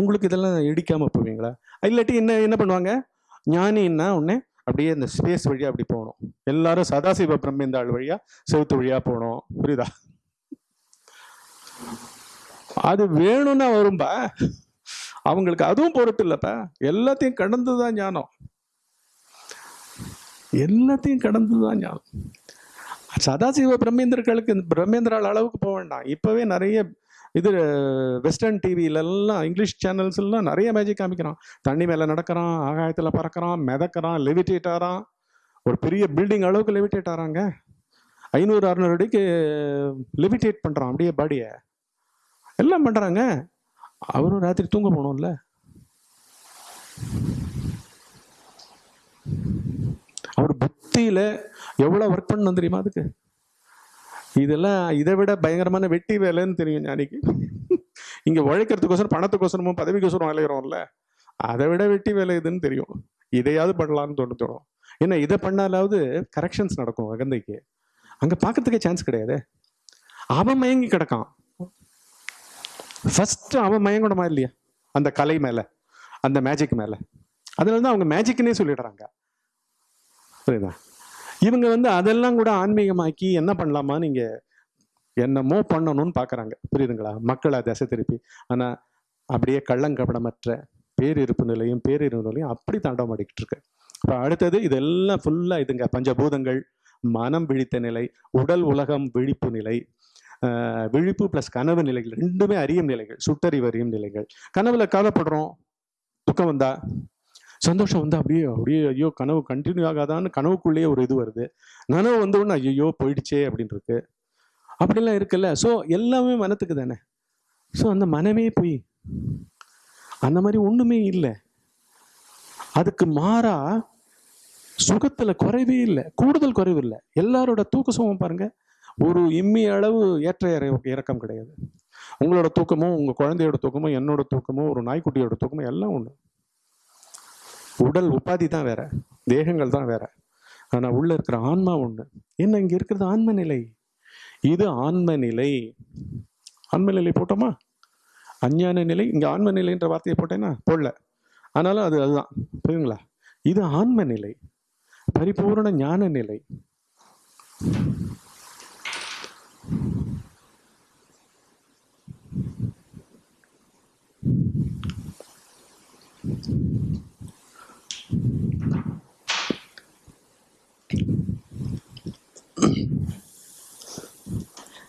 உங்களுக்கு இதெல்லாம் இடிக்காமல் போவீங்களா? இல்லாட்டி என்ன என்ன பண்ணுவாங்க? ஞானின்னா உடனே அப்படியே இந்த ஸ்பேஸ் வழியா அப்படி போகணும். எல்லாரும் சதாசிவ பிரம்மேந்தாள் வழியா செவுத்து வழியா போகணும். புரியுதா? அது வேணும்னா வரும்பா. அவங்களுக்கு அதுவும் பொருட்டு இல்லைப்பா. எல்லாத்தையும் கடந்துதான் ஞானம். எல்லாத்தையும் கடந்துதான் ஞானம். சதாசிவ பிரம்மேந்திரர்களுக்கு பிரம்மேந்திரால் அளவுக்கு போக வேண்டாம். இப்பவே நிறைய இது வெஸ்டர்ன் டிவியிலெல்லாம் இங்கிலீஷ் சேனல்ஸ்லாம் நிறைய மேஜிக் காமிக்கிறான். தண்ணி மேலே நடக்கிறான் ஆகாயத்தில் பறக்கிறான் மிதக்கிறான் லெவிடேட் ஆகிறான் ஒரு பெரிய பில்டிங் அளவுக்கு லெவிடேட் ஆகிறாங்க ஐநூறு அறுநூறு அடிக்கு லெவிடேட் பண்ணுறான் அப்படியே பாடியை எல்லாம் பண்ணுறாங்க அவரும் ராத்திரி தூங்க போகணும்ல அவர் புத்தியில் எவ்வளோ ஒர்க் பண்ணணும் தெரியுமா அதுக்கு? இதெல்லாம் இதை விட பயங்கரமான வெட்டி வேலைன்னு தெரியும் ஞானிக்கு. இங்க உழைக்கிறதுக்கோசரம் பணத்துக்கோசரமும் பதவிக்கோசரம் வேலைகிறோம்ல அதை விட வெட்டி வேலை இதுன்னு தெரியும். இதையாவது பண்ணலாம்னு தோணு தோணும். ஏன்னா இதை பண்ணாலாவது கரெக்ஷன்ஸ் நடக்கும் அகந்தைக்கு. அங்க பார்க்கறதுக்கே சான்ஸ் கிடையாது. அவன் மயங்கி கிடக்கான். ஃபர்ஸ்ட் அவன் மயங்கணுமா இல்லையா? அந்த கலை மேல அந்த மேஜிக் மேல. அதனால தான் அவங்க மேஜிக்னே சொல்லிடுறாங்க. புரியுதா? இவங்க வந்து அதெல்லாம் கூட ஆன்மீகமாக்கி என்ன பண்ணலாமா? நீங்க என்னமோ பண்ணணும்னு பார்க்குறாங்க புரியுதுங்களா? மக்களை திசை திருப்பி. ஆனா அப்படியே கள்ளங்கபடமற்ற பேரிருப்பு நிலையும் பேரிருப்பு நிலையும் அப்படி தாண்டவமாடிக்கிட்டு இருக்கு. இப்போ அடுத்தது இதெல்லாம் ஃபுல்லா இதுங்க. பஞ்சபூதங்கள் மனம் விழித்த நிலை உடல் உலகம் விழிப்பு நிலை விழிப்பு ப்ளஸ் கனவு நிலைகள் ரெண்டுமே அறியும் நிலைகள் சுட்டறிவு அறியும் நிலைகள். கனவுல கவலைப்படுறோம்? துக்கம் வந்தா? சந்தோஷம் வந்து அப்படியே அப்படியே ஐயோ கனவு கண்டினியூ ஆகாதான்னு கனவுக்குள்ளேயே ஒரு இது வருது. நனவு வந்த உடனே ஐயோ போயிடுச்சே அப்படின்னு இருக்கு அப்படிலாம் இருக்குல்ல. ஸோ எல்லாமே மனத்துக்கு தானே. ஸோ அந்த மனமே போய் அந்த மாதிரி ஒன்றுமே இல்லை. அதுக்கு மாறா சுகத்துல குறைவே இல்லை. கூடுதல் குறைவு இல்லை. எல்லாரோட தூக்க சுகம் பாருங்க ஒரு இம்மி அளவு ஏற்ற இறக்கம் கிடையாது. உங்களோட தூக்கமும் உங்க குழந்தையோட தூக்கமும் என்னோட தூக்கமும் ஒரு நாய்க்குட்டியோட தூக்கமும் எல்லாம் ஒண்ணு. உடல் உபாதி தான் வேற தேகங்கள் தான் வேற. ஆனா உள்ள இருக்கிற ஆன்மா ஒண்ணு. என்ன இங்க இருக்கிறது ஆன்ம நிலை. இது ஆன்ம நிலை. ஆன்ம நிலை போட்டோமா? அஞ்ஞான நிலை. இங்க ஆன்ம நிலைன்ற வார்த்தையை போட்டேன்னா? போடல. ஆனாலும் அது அதுதான். புரியுங்களா இது ஆன்ம நிலை. பரிபூரண ஞான நிலை.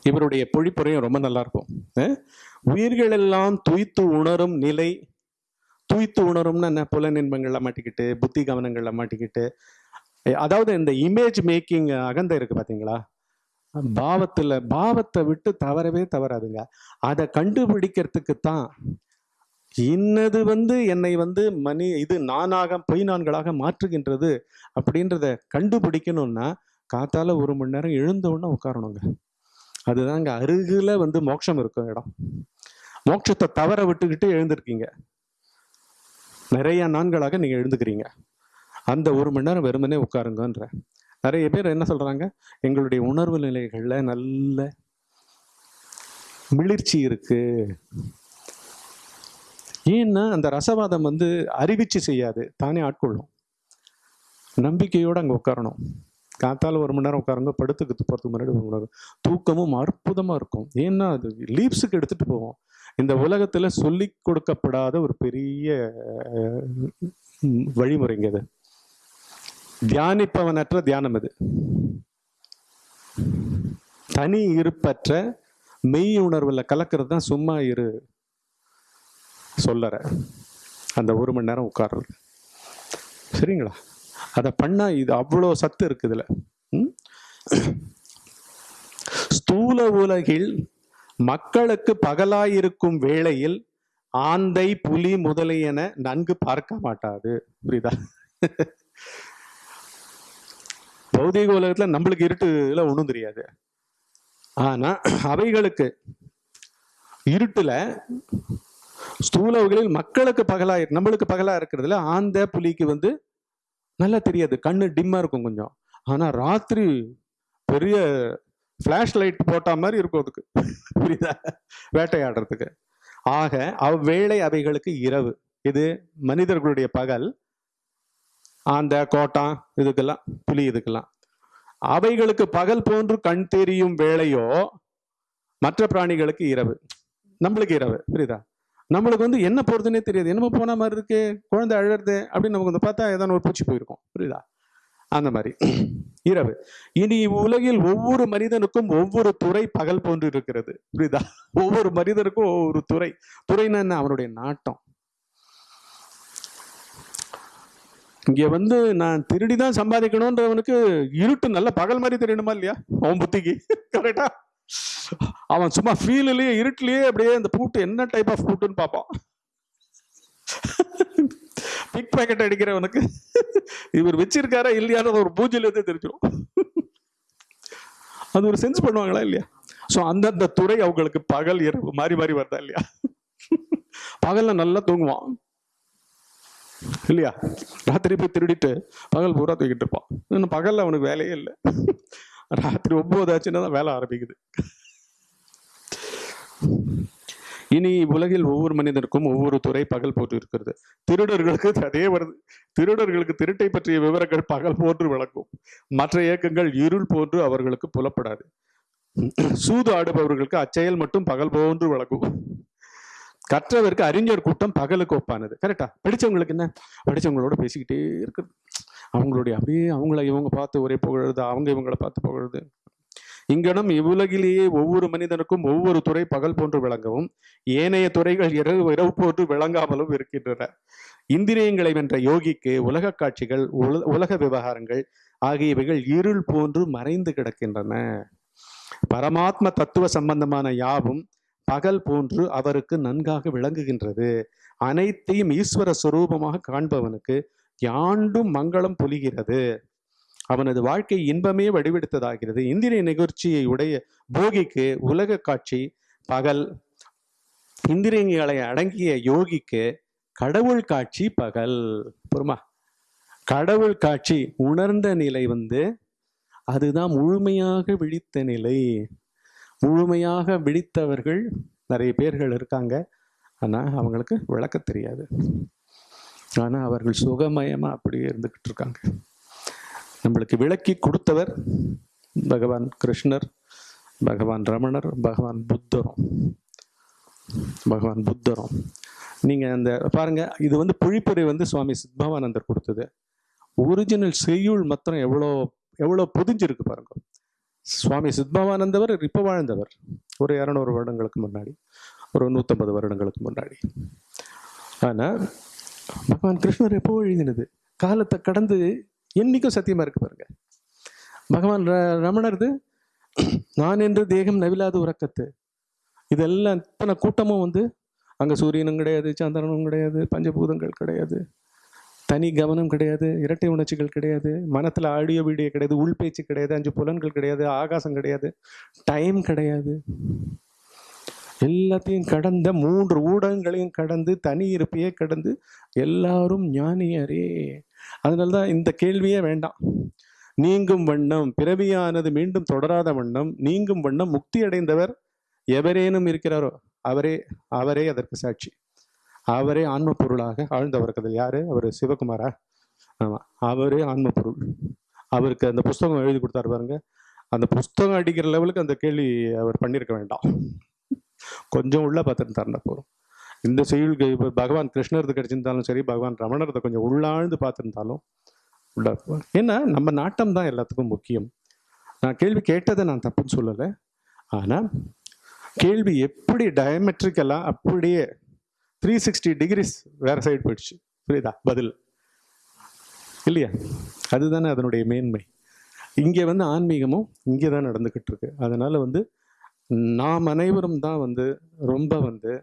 இவருடைய பொழிப்புரையும் ரொம்ப நல்லா இருக்கும் அஹ்? உயிர்கள் எல்லாம் துய்த்து உணரும் நிலை துய்த்து உணரும்னு என்ன? புல இன்பங்கள்ல மாட்டிக்கிட்டு புத்தி கவனங்கள்ல மாட்டிக்கிட்டு. அதாவது இந்த இமேஜ் மேக்கிங் அகந்தை இருக்கு பாத்தீங்களா? பாவத்துல பாவத்தை விட்டு தவறவே தவறாதுங்க. அதை கண்டுபிடிக்கிறதுக்கு தான் இன்னது வந்து என்னை வந்து மணி இது நானாக பொய் நான்களாக மாற்றுகின்றது அப்படின்றத கண்டுபிடிக்கணும்னா காத்தால ஒரு மணி நேரம் எழுந்த உடனே உட்காரணுங்க. அதுதாங்க. அருகில் வந்து மோட்சம் இருக்கும் இடம். மோட்சத்தை தவற விட்டுக்கிட்டு எழுந்திருக்கீங்க. நிறைய நான்களாக நீங்கள் எழுந்துக்கிறீங்க. அந்த ஒரு மணி நேரம் வெறுமனே உட்காருங்கன்ற. நிறைய பேர் என்ன சொல்கிறாங்க எங்களுடைய உணர்வு நிலைகளில் நல்ல மிளிர்ச்சி இருக்கு. ஏன்னா அந்த ரசவாதம் வந்து அறிவிச்சு செய்யாது. தானே ஆட்கொள்ளும். நம்பிக்கையோடு அங்கே உட்காரணும். காத்தால் ஒரு மணி நேரம் உட்காருங்க படுத்துக்கு போறதுக்கு முன்னாடி ஒரு மணி நேரம் தூக்கமும் அற்புதமாக இருக்கும். ஏன்னா அது லீப்ஸுக்கு எடுத்துகிட்டு போவோம். இந்த உலகத்தில் சொல்லி கொடுக்கப்படாத ஒரு பெரிய வழிமுறைங்க அது தியானிப்பவனற்ற தியானம் அது. தனி இருப்பற்ற மெய் உணர்வில் கலக்கிறது தான் சும்மா இரு சொல்லற. அந்த ஒரு மணி நேரம் உட்கார்றது. சரிங்களா? அதை பண்ணா இது அவ்வளோ சத்து இருக்குதுல. ம்? ஸ்தூல உலகில் மக்களுக்கு பகலாயிருக்கும் வேளையில் ஆந்தை புலி முதலியன நன்கு பார்க்க மாட்டாது. புரியுதா? பௌதீக உலகத்துல நம்மளுக்கு இருட்டுல ஒன்றும் தெரியாது. ஆனா அவைகளுக்கு இருட்டுல ஸ்தூல உலகில் மக்களுக்கு பகலா இரு- நம்மளுக்கு பகலா இருக்கிறதுல ஆந்த புலிக்கு வந்து நல்லா தெரியாது. கண்ணு டிம்மாக இருக்கும் கொஞ்சம். ஆனால் ராத்திரி பெரிய ஃப்ளாஷ் லைட் போட்டா மாதிரி இருக்கும் அதுக்கு. புரியுதா? வேட்டையாடுறதுக்கு. ஆக அவ்வேளை அவைகளுக்கு இரவு. இது மனிதர்களுடைய பகல். அந்த கோட்டான் இதுக்கெல்லாம் புலி இதுக்கெல்லாம். அவைகளுக்கு பகல் போன்று கண் தெரியும் வேளையோ மற்ற பிராணிகளுக்கு இரவு. நம்மளுக்கு இரவு. புரியுதா? நம்மளுக்கு வந்து என்ன போகிறதுனே தெரியாது. என்னமோ போன மாதிரி இருக்கு குழந்தை அழறது அப்படின்னு நமக்கு வந்து பார்த்தா ஏதாவது ஒரு பூச்சி போயிருக்கும். புரியுதா? அந்த மாதிரி. இரவு. இனி உலகில் ஒவ்வொரு மனிதனுக்கும் ஒவ்வொரு துறை பகல் போன்று இருக்கிறது. புரியுதா? ஒவ்வொரு மனிதனுக்கும் ஒவ்வொரு துறை. துறைன்னா என்ன? அவனுடைய நாட்டம். இங்க வந்து நான் திருடி தான் சம்பாதிக்கணும்ன்றவனுக்கு இருட்டு நல்ல பகல் மாதிரி தெரியணுமா இல்லையா? அவன் புத்திக்கு. கரெக்டா அவன் சும்மா ஃபீல்லையே இருட்டிலேயே அப்படியே அந்த பூட்டு என்ன டைப் ஆஃப் பூட்டுன்னு பார்ப்பான். Big packet அடிக்கிறவனுக்கு. இவர் வச்சிருக்காரா இல்லையான்னு ஒரு பூஜையில தெரிஞ்சிடும் அது ஒரு சென்ஸ் பண்ணுவாங்களா இல்லையா? ஸோ அந்தந்த துறை அவங்களுக்கு பகல் இரவு மாறி மாறி வருதா இல்லையா? பகல்ல நல்லா தூங்குவான். இல்லையா? ராத்திரி போய் திருடிட்டு பகல் பூரா தூக்கிட்டு இருப்பான். இன்னும் பகல்ல அவனுக்கு வேலையே இல்லை. ராத்திரி ஒன்பது ஆச்சுன்னா தான் வேலை ஆரம்பிக்குது. இனி உலகில் ஒவ்வொரு மனிதனுக்கும் ஒவ்வொரு துறை பகல் போட்டு இருக்கிறது. திருடர்களுக்கு அதே வருது திருடர்களுக்கு திருட்டை பற்றிய விவரங்கள் பகல் போன்று விளக்கும் மற்ற இயக்கங்கள் இருள் போன்று அவர்களுக்கு புலப்படாது. சூது ஆடுபவர்களுக்கு அச்செயல் மட்டும் பகல் போன்று விளக்கும் கற்றவருக்கு அறிஞர் கூட்டம் பகலுக்கு ஒப்பானது. கரெக்டா படிச்சவங்களுக்கு என்ன? படிச்சவங்களோட பேசிக்கிட்டே இருக்குது அவங்களுடைய அப்படியே அவங்கள இவங்க பார்த்து ஒரே புகழுது அவங்க இவங்களை பார்த்து புகழுது இங்கனம் இவ்வுலகிலேயே ஒவ்வொரு மனிதனுக்கும் ஒவ்வொரு துறை பகல் போன்று விளங்கவும் ஏனைய துறைகள் இரவு இரவு போன்று விளங்காமலும் இருக்கின்றன. இந்திரியங்களை வென்ற யோகிக்கு உலக காட்சிகள் உல- உலக விவகாரங்கள் ஆகியவைகள் இருள் போன்று மறைந்து கிடக்கின்றன. பரமாத்ம தத்துவ சம்பந்தமான யாவும் பகல் போன்று அவருக்கு நன்காக விளங்குகின்றது. அனைத்தையும் ஈஸ்வர சுரூபமாக காண்பவனுக்கு யாண்டும் மங்களம் பொலிகிறது. அவனது வாழ்க்கை இன்பமே வடிவெடுத்ததாகிறது. இந்திரிய நிகழ்ச்சியை உடைய போகிக்கு உலக காட்சி பகல். இந்திரியங்களை அடங்கிய யோகிக்கு கடவுள் காட்சி பகல். பொறுமா கடவுள் காட்சி உணர்ந்த நிலை வந்து அதுதான் முழுமையாக விழித்த நிலை. முழுமையாக விழித்தவர்கள் நிறைய பேர்கள் இருக்காங்க. ஆனால் அவங்களுக்கு விளக்க தெரியாது. ஆனால் அவர்கள் சுகமயமாக அப்படியே இருந்துக்கிட்டு இருக்காங்க. நம்மளுக்கு விளக்கி கொடுத்தவர் பகவான் கிருஷ்ணர் பகவான் ரமணர் பகவான் புத்தரும். பகவான் புத்தரும். நீங்கள் அந்த பாருங்கள் இது வந்து புழிப்புரை வந்து சுவாமி சித்பவானந்தர் கொடுத்தது. ஒரிஜினல் செய்யுள் மாத்திரம் எவ்வளோ எவ்வளோ புதிஞ்சிருக்கு பாருங்க. சுவாமி சித்பவானந்தவர் இப்போ வாழ்ந்தவர். ஒரு இரநூறு வருடங்களுக்கு முன்னாடி. ஒரு நூற்றம்பது வருடங்களுக்கு முன்னாடி. ஆனால் பகவான் கிருஷ்ணர் எப்போ எழுதினது? காலத்தை கடந்து என்னைக்கும் சத்தியமா இருக்கு பாருங்க. பகவான் ர- ரமணர்து நான் என்று தேகம் நவிலாத உறக்கத்து. இதெல்லாம் இத்தனை கூட்டமும் வந்து அங்க சூரியனும் கிடையாது சந்திரனும் கிடையாது பஞ்சபூதங்கள் கிடையாது தனி கவனம் கிடையாது இரட்டை உணர்ச்சிகள் கிடையாது மனத்துல ஆடியோ வீடியோ கிடையாது உள் பேச்சு கிடையாது அஞ்சு புலன்கள் கிடையாது ஆகாசம் கிடையாது டைம் கிடையாது. எல்லாத்தையும் கடந்த மூன்று ஊடகங்களையும் கடந்து தனி இருப்பையே கடந்து எல்லாரும் ஞானியரே. அதனால தான் இந்த கேள்வியே வேண்டாம். நீங்கும் வண்ணம் பிறவியானது மீண்டும் தொடராத வண்ணம் நீங்கும் வண்ணம் முக்தி அடைந்தவர் எவரேனும் இருக்கிறாரோ அவரே அவரே அதற்கு சாட்சி. அவரே ஆன்ம பொருளாக ஆழ்ந்தவர் யாரு? அவர் சிவகுமாரா? ஆமாம் அவரே ஆன்ம பொருள் அவருக்கு அந்த புஸ்தகம் எழுதி கொடுத்தாரு பாருங்க. அந்த புஸ்தகம் அடிக்கிற லெவலுக்கு அந்த கேள்வி அவர் பண்ணியிருக்க வேண்டாம். கொஞ்சம் உள்ள பார்த்துருந்தாருன்னா போகிறோம் இந்த செய்யுள்கள் இப்போ பகவான் கிருஷ்ணர்து கிடைச்சிருந்தாலும் சரி பகவான் ரமணர்தை கொஞ்சம் உள்ளாழ்ந்து பார்த்துருந்தாலும் உள்ள ஏன்னா நம்ம நாட்டம் தான் எல்லாத்துக்கும் முக்கியம். நான் கேள்வி கேட்டதை நான் தப்புன்னு சொல்லலை. ஆனால் கேள்வி எப்படி டயமெட்ரிக்கெல்லாம் அப்படியே த்ரீ சிக்ஸ்டி டிகிரிஸ் வேற சைடு போயிடுச்சு. புரியுதா? பதில். இல்லையா? அதுதானே அதனுடைய மேன்மை. இங்கே வந்து ஆன்மீகமும் இங்கே தான் நடந்துக்கிட்டு இருக்கு. அதனால் வந்து நாம் அனைவரும் தான் வந்து ரொம்ப வந்து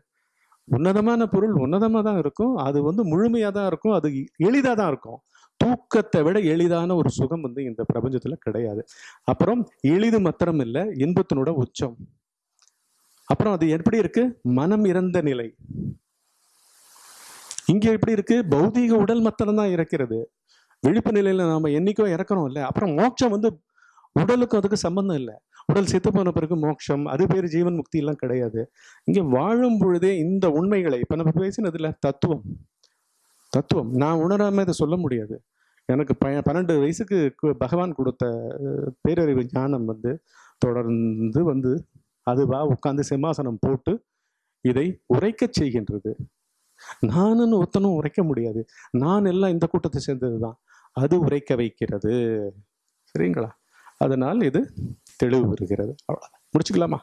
உன்னதமான பொருள் உன்னதமாக தான் இருக்கும். அது வந்து முழுமையாக தான் இருக்கும். அது எளிதாக தான் இருக்கும். தூக்கத்தை விட எளிதான ஒரு சுகம் வந்து இந்த பிரபஞ்சத்தில் கிடையாது. அப்புறம் எளிது மாத்திரம் இல்லை இன்பத்தினோட உச்சம். அப்புறம் அது எப்படி இருக்கு? மனம் இறந்த நிலை. இங்க எப்படி இருக்கு? பௌதீக உடல் மாத்திரம் தான் இறக்கிறது. விழிப்பு நிலையில நாம என்னைக்கோ இறக்கணும் இல்லை. அப்புறம் மோட்சம் வந்து உடலுக்கும் அதுக்கு சம்பந்தம் இல்லை. உடல் செத்து போன பிறகு மோட்சம் அது பேர் ஜீவன் முக்தி எல்லாம் கிடையாது. இங்கே வாழும் பொழுதே இந்த உண்மைகளை இப்போ நம்ம பேசினதில்ல தத்துவம். தத்துவம். நான் உணராம இதை சொல்ல முடியாது. எனக்கு ப பன்னெண்டு வயசுக்கு பகவான் கொடுத்த பேரறிவு ஞானம் வந்து தொடர்ந்து வந்து அதுவா உட்காந்து சிம்மாசனம் போட்டு இதை உரைக்கச் செய்கின்றது. நானுன்னு ஒருத்தனும் உரைக்க முடியாது. நான் எல்லாம் இந்த கூட்டத்தை சேர்ந்தது தான் அது உரைக்க வைக்கிறது. சரிங்களா? அதனால் இது தெளிவு வருகிறது அவ்வளோதான் முடிச்சுக்கலாமா?